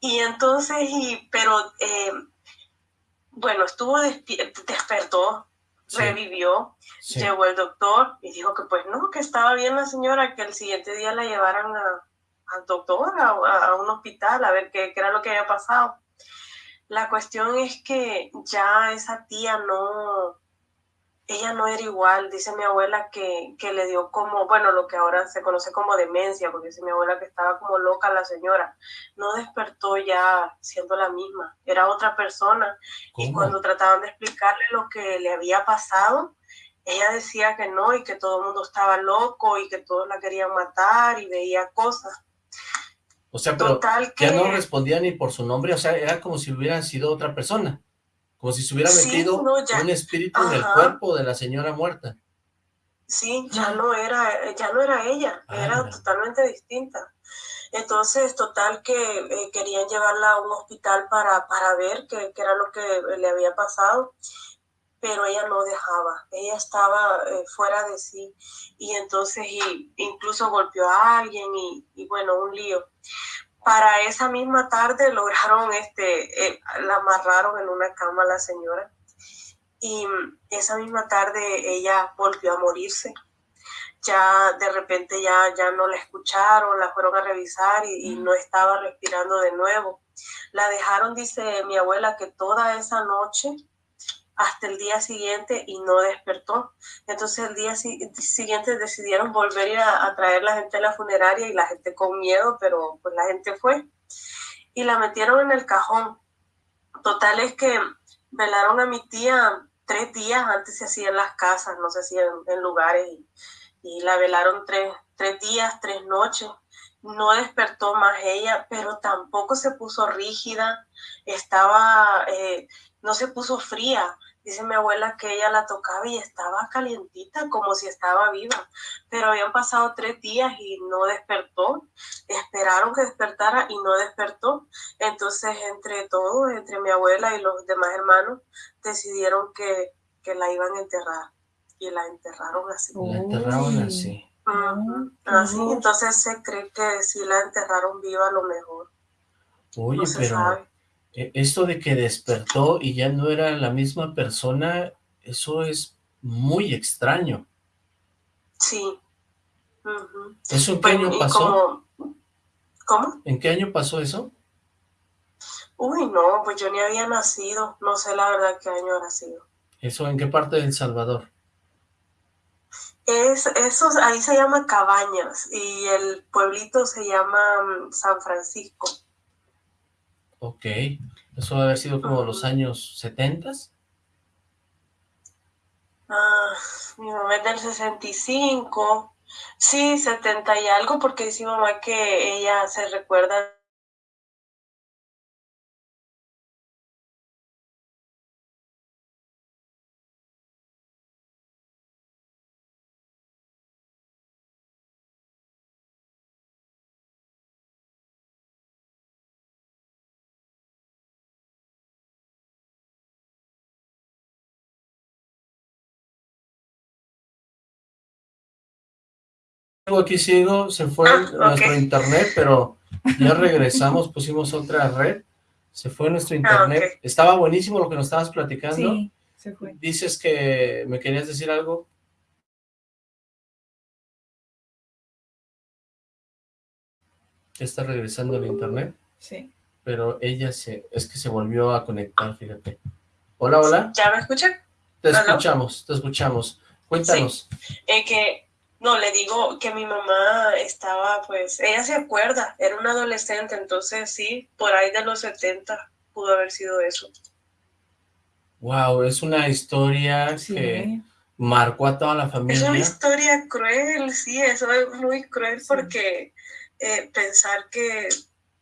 Y entonces, y, pero eh, bueno, estuvo despertó, revivió, llegó el doctor y dijo que pues no, que estaba bien la señora, que el siguiente día la llevaran al doctor, a, a, un hospital, a ver qué, qué era lo que había pasado. La cuestión es que ya esa tía no, ella no era igual, dice mi abuela que, que, le dio como, bueno, lo que ahora se conoce como demencia, porque dice mi abuela que estaba como loca la señora, no despertó ya siendo la misma, era otra persona. Y cuando trataban de explicarle lo que le había pasado, ella decía que no y que todo el mundo estaba loco y que todos la querían matar y veía cosas. O sea, pero ya no respondía ni por su nombre, o sea, era como si hubiera sido otra persona. Como si se hubiera metido un espíritu en el cuerpo de la señora muerta. Sí, ya no era, ya no era ella, ah, era totalmente distinta. Entonces, total que eh, querían llevarla a un hospital para, para ver qué, qué, era lo que le había pasado, pero ella no dejaba, ella estaba eh, fuera de sí. Y entonces y, incluso golpeó a alguien y, y bueno, un lío para esa misma tarde lograron, este, eh, la amarraron en una cama a la señora y esa misma tarde ella volvió a morirse. Ya de repente ya, ya no la escucharon, la fueron a revisar y, y no estaba respirando de nuevo. La dejaron, dice mi abuela, que toda esa noche hasta el día siguiente y no despertó. Entonces el día siguiente decidieron volver a, traer la gente a la funeraria y la gente con miedo, pero pues la gente fue y la metieron en el cajón. Total es que velaron a mi tía tres días, antes se hacían las casas, no se hacían en lugares y, y la velaron tres, tres días, tres noches no despertó más ella, pero tampoco se puso rígida, estaba, eh, no se puso fría. Dice mi abuela que ella la tocaba y estaba calientita, como si estaba viva, pero habían pasado tres días y no despertó. Esperaron que despertara y no despertó. Entonces, entre todos, entre mi abuela y los demás hermanos, decidieron que, que la iban a enterrar. Y la enterraron así. La enterraron así. Así, entonces se cree que si la enterraron viva a lo mejor. Oye, pero e, esto de que despertó y ya no era la misma persona, eso es muy extraño. Sí. ¿Eso en qué año pasó? ¿Cómo? ¿En qué año pasó eso? Uy, no, pues yo ni había nacido, no sé la verdad qué año habrá sido. ¿Eso en qué parte de El Salvador? Es, eso, ahí se llama Cabañas y el pueblito se llama mm, San Francisco. Ok, eso debe haber sido como los años 70 Ah, mi mamá es del 65, sí, 70 y algo, porque dice mi mamá que ella se recuerda aquí sigo, se fue ah, nuestro internet, pero [laughs] ya regresamos, pusimos otra red, se fue nuestro ah, internet. Estaba buenísimo lo que nos estabas platicando. Sí, se fue. Dices que me querías decir algo. Ya está regresando el internet. Sí. Pero ella se, es que se volvió a conectar, fíjate. Hola, hola. ¿Ya me escuchan? Te escuchamos, te escuchamos. Cuéntanos. Sí. Eh, que no, le digo que mi mamá estaba, pues, ella se acuerda, era una adolescente, entonces sí, por ahí de los 70 pudo haber sido eso. Wow, es una historia que marcó a toda la familia. Es una historia cruel, sí, eso es muy cruel porque eh, pensar que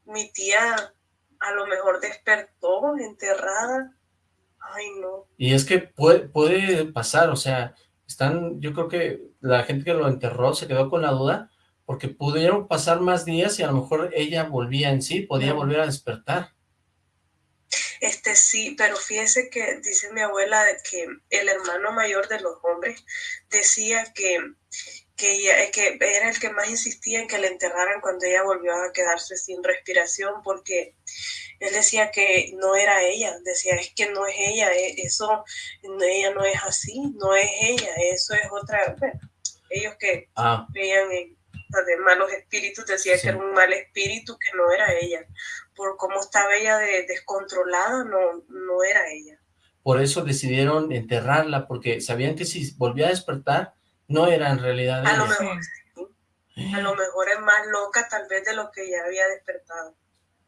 mi tía a lo mejor despertó enterrada, ay no. Y es que puede, puede pasar, o sea, están, yo creo que la gente que lo enterró se quedó con la duda, porque pudieron pasar más días y a lo mejor ella volvía en sí, podía volver a despertar. Este sí, pero fíjese que dice mi abuela que el hermano mayor de los hombres decía que, que, que era el que más insistía en que le enterraran cuando ella volvió a quedarse sin respiración, porque él decía que no era ella, decía es que no es ella, e, eso, ella no es así, no es ella, eso es otra, bueno, ellos que ah. veían en malos espíritus, decía que era un mal espíritu, que no era ella, por cómo estaba ella de, descontrolada, no, no era ella. Por eso decidieron enterrarla, porque sabían que si volvía a despertar, no era en realidad a Lo mejor, A lo mejor es más loca tal vez de lo que ya había despertado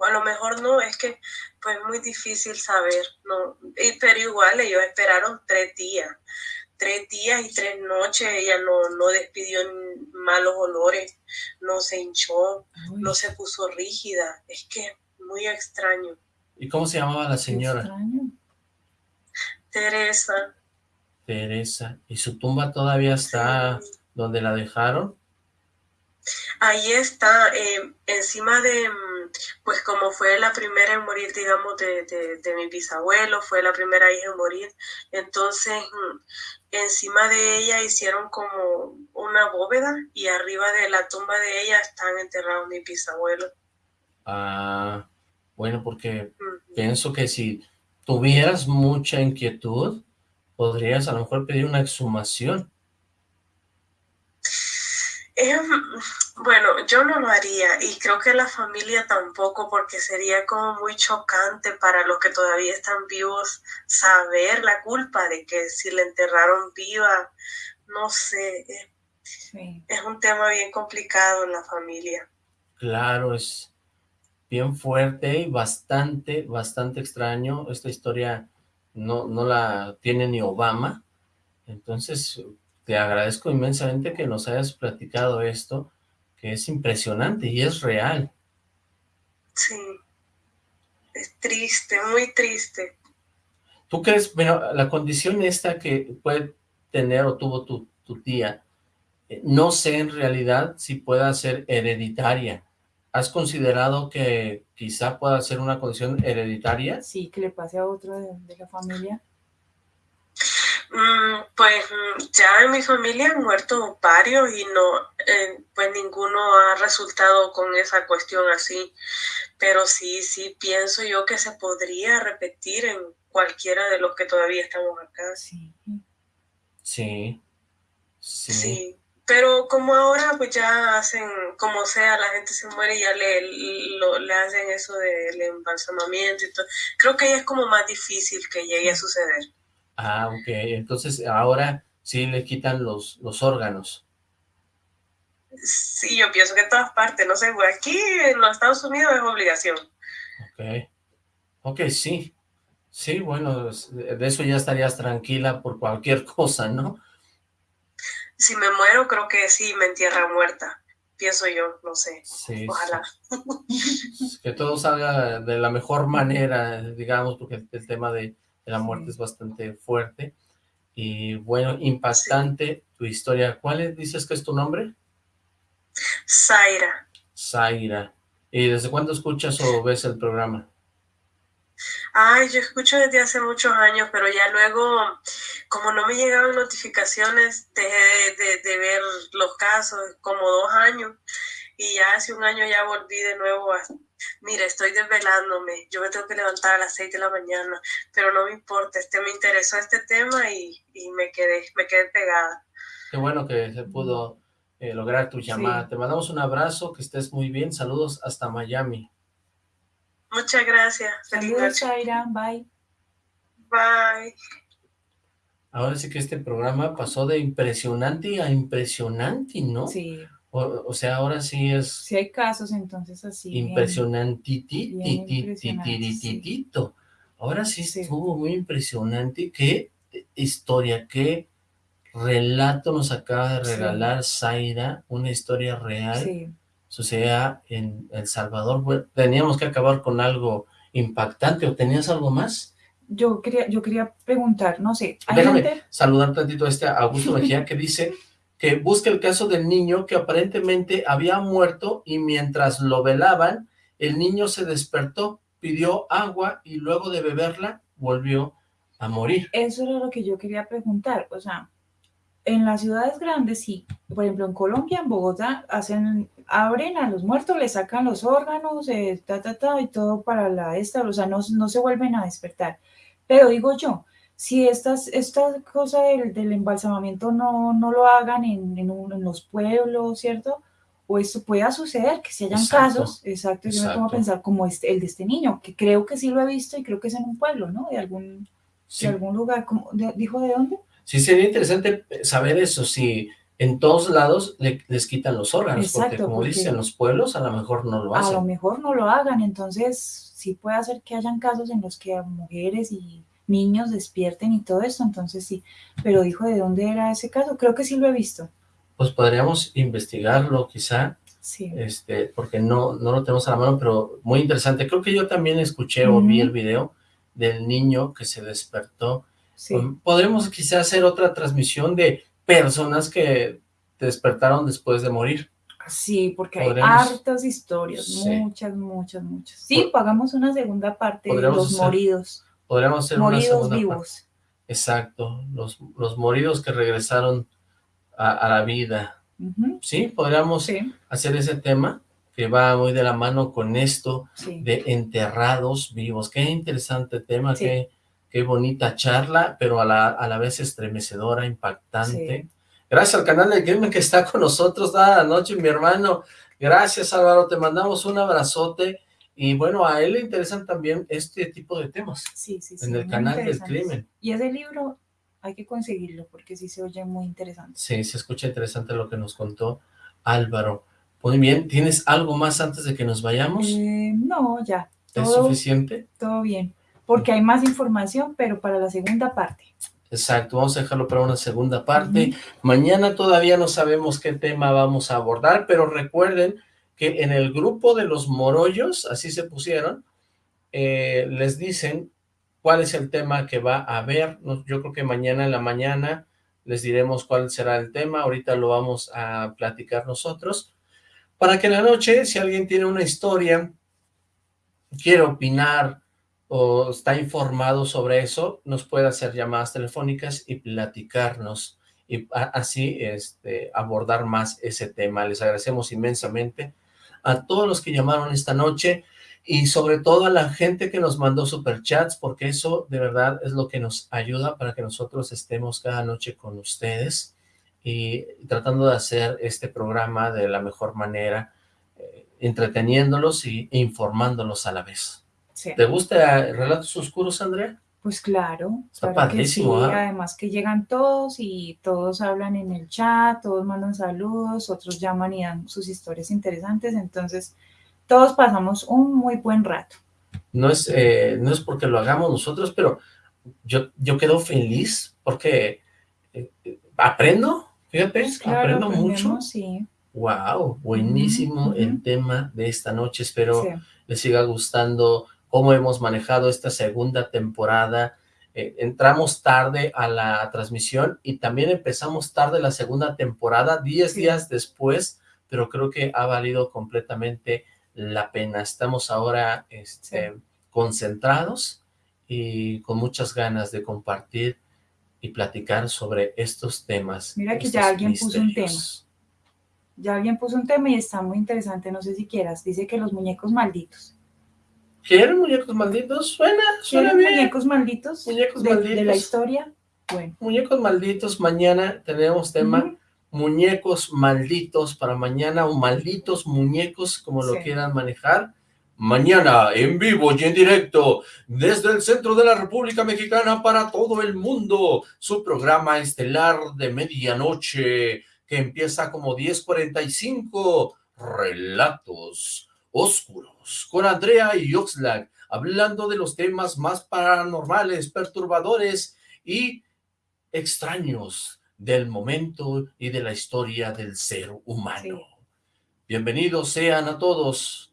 a lo mejor no, es que pues muy difícil saber, ¿no? pero igual ellos esperaron tres días, tres días y tres noches, ella no, no despidió malos olores, no se hinchó, no se puso rígida, es que muy extraño. ¿Y cómo se llamaba la señora? Teresa. Teresa, ¿y su tumba todavía está donde la dejaron? Ahí está, eh, encima de pues como fue la primera en morir, digamos, de, de, mi bisabuelo, fue la primera hija en morir, entonces mm, encima de ella hicieron como una bóveda y arriba de la tumba de ella están enterrados mis bisabuelos. Ah, bueno, porque pienso que si tuvieras mucha inquietud, podrías a lo mejor pedir una exhumación. Bueno, yo no lo haría y creo que la familia tampoco porque sería como muy chocante para los que todavía están vivos saber la culpa de que si le enterraron viva, no sé, es un tema bien complicado en la familia. Claro, es bien fuerte y bastante, bastante extraño. Esta historia no, no la tiene ni Obama, entonces te agradezco inmensamente que nos hayas platicado esto, que es impresionante y es real. Sí, es triste, muy triste. ¿Tú crees, bueno, la condición esta que puede tener o tuvo tu, tu tía, eh, no sé en realidad si pueda ser hereditaria. ¿Has considerado que quizá pueda ser una condición hereditaria? Sí, que le pase a otro de la familia. Mm, pues mm, ya en mi familia han muerto varios y no, eh, pues ninguno ha resultado con esa cuestión así, pero sí, sí pienso yo que se podría repetir en cualquiera de los que todavía estamos acá. Sí. Sí. Sí. Pero como ahora pues ya hacen, como sea, la gente se muere y ya le, le hacen eso del embalsamamiento y todo. Creo que ya es como más difícil que llegue a suceder. Ah, ok. Entonces ahora sí le quitan los, los órganos. Sí, yo pienso que en todas partes, no sé, aquí en los Estados Unidos es obligación. Ok. Ok, sí. Sí, bueno, de eso ya estarías tranquila por cualquier [laughs] cosa, ¿no? Si me muero, creo que sí, me entierra muerta. Pienso yo, no sé. Sí, Ojalá. Que todo salga de la mejor manera, digamos, porque el tema de la muerte es bastante fuerte. Y bueno, impactante tu historia. ¿Cuál dices que es tu nombre? Zaira. Zaira. ¿Y desde cuándo escuchas o ves el programa? Ay, yo escucho desde hace muchos años, pero ya luego, como no me llegaban notificaciones, dejé de, ver los casos, como dos años, y ya hace un año ya volví de nuevo a, mira, estoy desvelándome, yo me tengo que levantar a las seis de la mañana, pero no me importa, este me interesó este tema y, me quedé, me quedé pegada. Qué bueno que se pudo eh, lograr tu llamada. Te mandamos un abrazo, que estés muy bien, saludos hasta Miami. Muchas gracias. Saludos, Shaira. Bye. Bye. Ahora sí que este programa pasó de impresionante a impresionante, ¿no? Sí. O, sea, ahora sí es... Sí hay casos, entonces así. Impresionantitititititito. Ahora sí, estuvo muy impresionante. Qué historia, qué relato nos acaba de regalar Zaira, una historia real. Sí sucedía en El Salvador. teníamos que acabar con algo impactante, ¿o tenías algo más? Yo quería, yo quería preguntar, no sé. Déjame saludar tantito a este Augusto Mejía que dice que busca el caso del niño que aparentemente había muerto y mientras lo velaban, el niño se despertó, pidió agua y luego de beberla volvió a morir. Eso era lo que yo quería preguntar, o sea, en las ciudades grandes sí, por ejemplo en Colombia, en Bogotá, hacen, abren a los muertos, le sacan los órganos, eh, ta, ta, ta, y todo para la esta, o sea, no, no se vuelven a despertar. Pero digo yo, si estas, esta cosa del, del embalsamamiento no, no lo hagan en, en, los pueblos, ¿cierto? O esto pueda suceder, que si hayan casos, exacto, yo me pongo a pensar como este, el de este niño, que creo que sí lo he visto y creo que es en un pueblo, ¿no? De algún, de algún lugar, como, ¿dijo de dónde? Sí, sería interesante saber eso, si en todos lados les quitan los órganos, porque como dicen los pueblos, a lo mejor no lo hacen. A lo mejor no lo hagan, entonces sí puede hacer que hayan casos en los que mujeres y niños despierten y todo eso, entonces sí, pero dijo de dónde era ese caso, creo que sí lo he visto. Pues podríamos investigarlo quizá, sí. este, porque no, no lo tenemos a la mano, pero muy interesante. Creo que yo también escuché o vi el video del niño que se despertó Podremos quizás hacer otra transmisión de personas que despertaron después de morir. Sí, porque hay hartas historias, muchas, muchas, muchas. Sí, pagamos una segunda parte de los moridos. Podríamos hacer una segunda vivos. Exacto, los, los moridos que regresaron a, la vida. Sí, podríamos hacer ese tema que va muy de la mano con esto de enterrados vivos. Qué interesante tema, qué Qué bonita charla, pero a la, a la vez estremecedora, impactante. Gracias al canal de Gamer que está con nosotros la noche, mi hermano. Gracias, Álvaro. Te mandamos un abrazote. Y bueno, a él le interesan también este tipo de temas. Sí, sí, sí. En el canal del crimen. Y ese libro hay que conseguirlo porque sí se oye muy interesante. Sí, se escucha interesante lo que nos contó Álvaro. Muy bien, ¿tienes algo más antes de que nos vayamos? Eh, no, ya. ¿Es suficiente? Todo bien porque hay más información, pero para la segunda parte. Exacto, vamos a dejarlo para una segunda parte. Mañana todavía no sabemos qué tema vamos a abordar, pero recuerden que en el grupo de los morollos, así se pusieron, eh, les dicen cuál es el tema que va a haber. Yo creo que mañana en la mañana les diremos cuál será el tema. Ahorita lo vamos a platicar nosotros. Para que en la noche, si alguien tiene una historia, quiere opinar, o está informado sobre eso, nos puede hacer llamadas telefónicas y platicarnos y así este, abordar más ese tema. Les agradecemos inmensamente a todos los que llamaron esta noche y sobre todo a la gente que nos mandó superchats, porque eso de verdad es lo que nos ayuda para que nosotros estemos cada noche con ustedes y tratando de hacer este programa de la mejor manera, eh, entreteniéndolos e informándolos a la vez. ¿Te gusta Relatos Oscuros, Andrea? Pues claro. Está ¿ah? Además que llegan todos y todos hablan en el chat, todos mandan saludos, otros llaman y dan sus historias interesantes, entonces todos pasamos un muy buen rato. No es, eh, no es porque lo hagamos nosotros, pero yo, yo quedo feliz porque eh, aprendo, fíjate, pues aprendo mucho. Sí. Wow, buenísimo el tema de esta noche, espero les siga gustando cómo hemos manejado esta segunda temporada. Eh, entramos tarde a la transmisión y también empezamos tarde la segunda temporada, 10 días después, pero creo que ha valido completamente la pena. Estamos ahora este, concentrados y con muchas ganas de compartir y platicar sobre estos temas. Mira que ya alguien puso un tema. Ya alguien puso un tema y está muy interesante, no sé si quieras. Dice que los muñecos malditos. ¿Quieren muñecos malditos? Suena, suena bien. muñecos malditos? Muñecos de, malditos. De la historia. Bueno. Muñecos malditos, mañana tenemos tema muñecos malditos para mañana o malditos muñecos, como lo quieran manejar. Mañana en vivo y en directo desde el centro de la República Mexicana para todo el mundo, su programa estelar de medianoche que empieza como 10.45, Relatos Oscuros, con Andrea y Oxlack, hablando de los temas más paranormales, perturbadores y extraños del momento y de la historia del ser humano. Bienvenidos sean a todos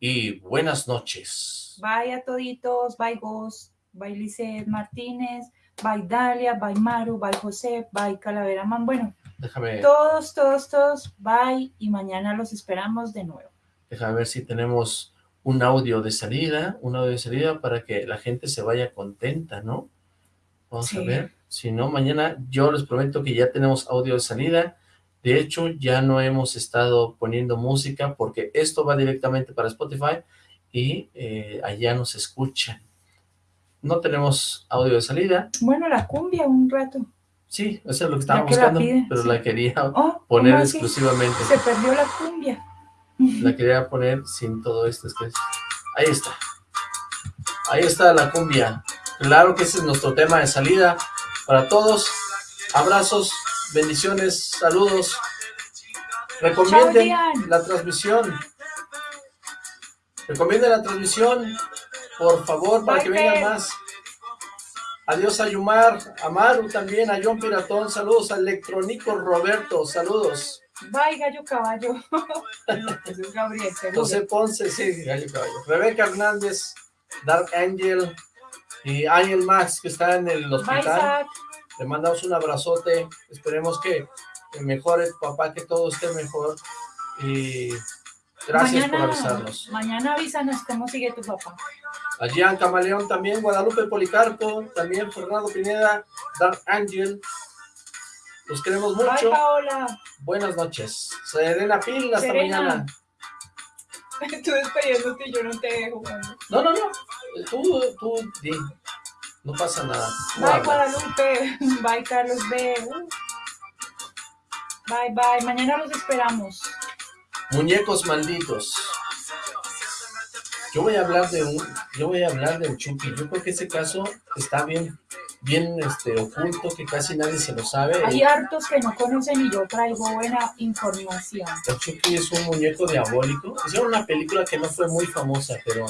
y buenas noches. Bye a toditos, bye Ghost, bye Lizeth Martínez, bye Dalia, bye Maru, bye José, bye Calavera Man. Bueno, déjame. Todos, todos, todos, bye y mañana los esperamos de nuevo. Déjame ver si tenemos un audio de salida, un audio de salida para que la gente se vaya contenta, ¿no? Vamos a ver. Si no, mañana yo les prometo que ya tenemos audio de salida de hecho, ya no hemos estado poniendo música porque esto va directamente para Spotify y eh, allá nos escuchan. No tenemos audio de salida. Bueno, la cumbia un rato. Sí, eso es lo que estaba buscando, pero la quería oh, poner exclusivamente. Se perdió la cumbia. La quería poner sin todo esto. Ahí está. Ahí está la cumbia. Claro que ese es nuestro tema de salida para todos. Abrazos, bendiciones, saludos. Recomienden la transmisión. Recomienden la transmisión, por favor, para que vengan más. Adiós a Yumar, a Maru también, a John Piratón, saludos a Electrónico Roberto, saludos. Bye, Gallo Caballo. [laughs] Gabriel, José Ponce, sí, Gallo Caballo. Rebeca Hernández, Dark Angel y Ángel Max, que está en el hospital. Le mandamos un abrazote, esperemos que mejore papá, que todo esté mejor y gracias por avisarnos. Mañana avísanos cómo sigue tu papá. A Gian Camaleón también, Guadalupe Policarpo, también Fernando Pineda, Dark Angel. Los queremos mucho. Bye, Paola. Buenas noches. Serena Pil, hasta mañana. [laughs] Tú despidiéndote y yo no te dejo. No, no, no. Tú, tú, di. No pasa nada. bye, Guadalupe. [laughs] Bye, Carlos B. Uh. Bye, bye. Mañana los esperamos. Muñecos malditos. Yo voy a hablar de un, yo voy a hablar del Chucky. Yo creo que ese caso está bien, bien este, oculto, que casi nadie se lo sabe. Hay hartos que no conocen y yo traigo buena información. El Chucky es un muñeco diabólico. Hicieron una película que no fue muy famosa, pero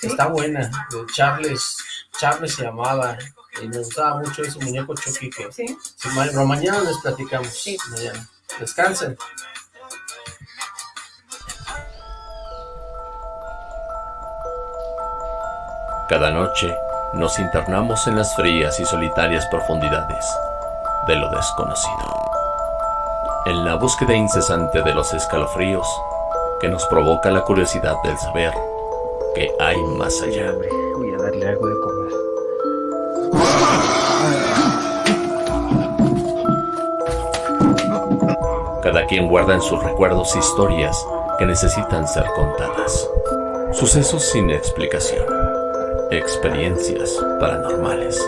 está buena. De Charles Charles se llamaba y me gustaba mucho ese muñeco Chucky que ¿Sí? pero mañana les platicamos sí. mañana. descansen cada noche nos internamos en las frías y solitarias profundidades de lo desconocido en la búsqueda incesante de los escalofríos que nos provoca la curiosidad del saber que hay más allá. Voy a darle algo de comer. Cada quien guarda en sus recuerdos historias que necesitan ser contadas. Sucesos sin explicación. Experiencias paranormales.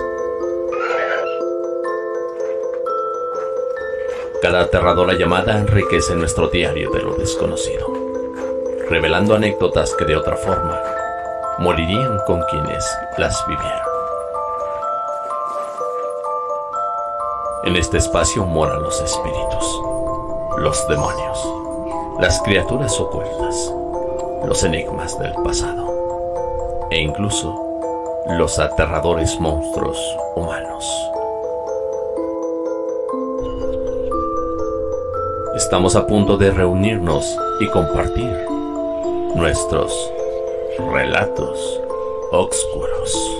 Cada aterradora llamada enriquece nuestro diario de lo desconocido, revelando anécdotas que de otra forma morirían con quienes las vivieron. En este espacio moran los espíritus, los demonios, las criaturas ocultas, los enigmas del pasado e incluso los aterradores monstruos humanos. Estamos a punto de reunirnos y compartir nuestros relatos oscuros.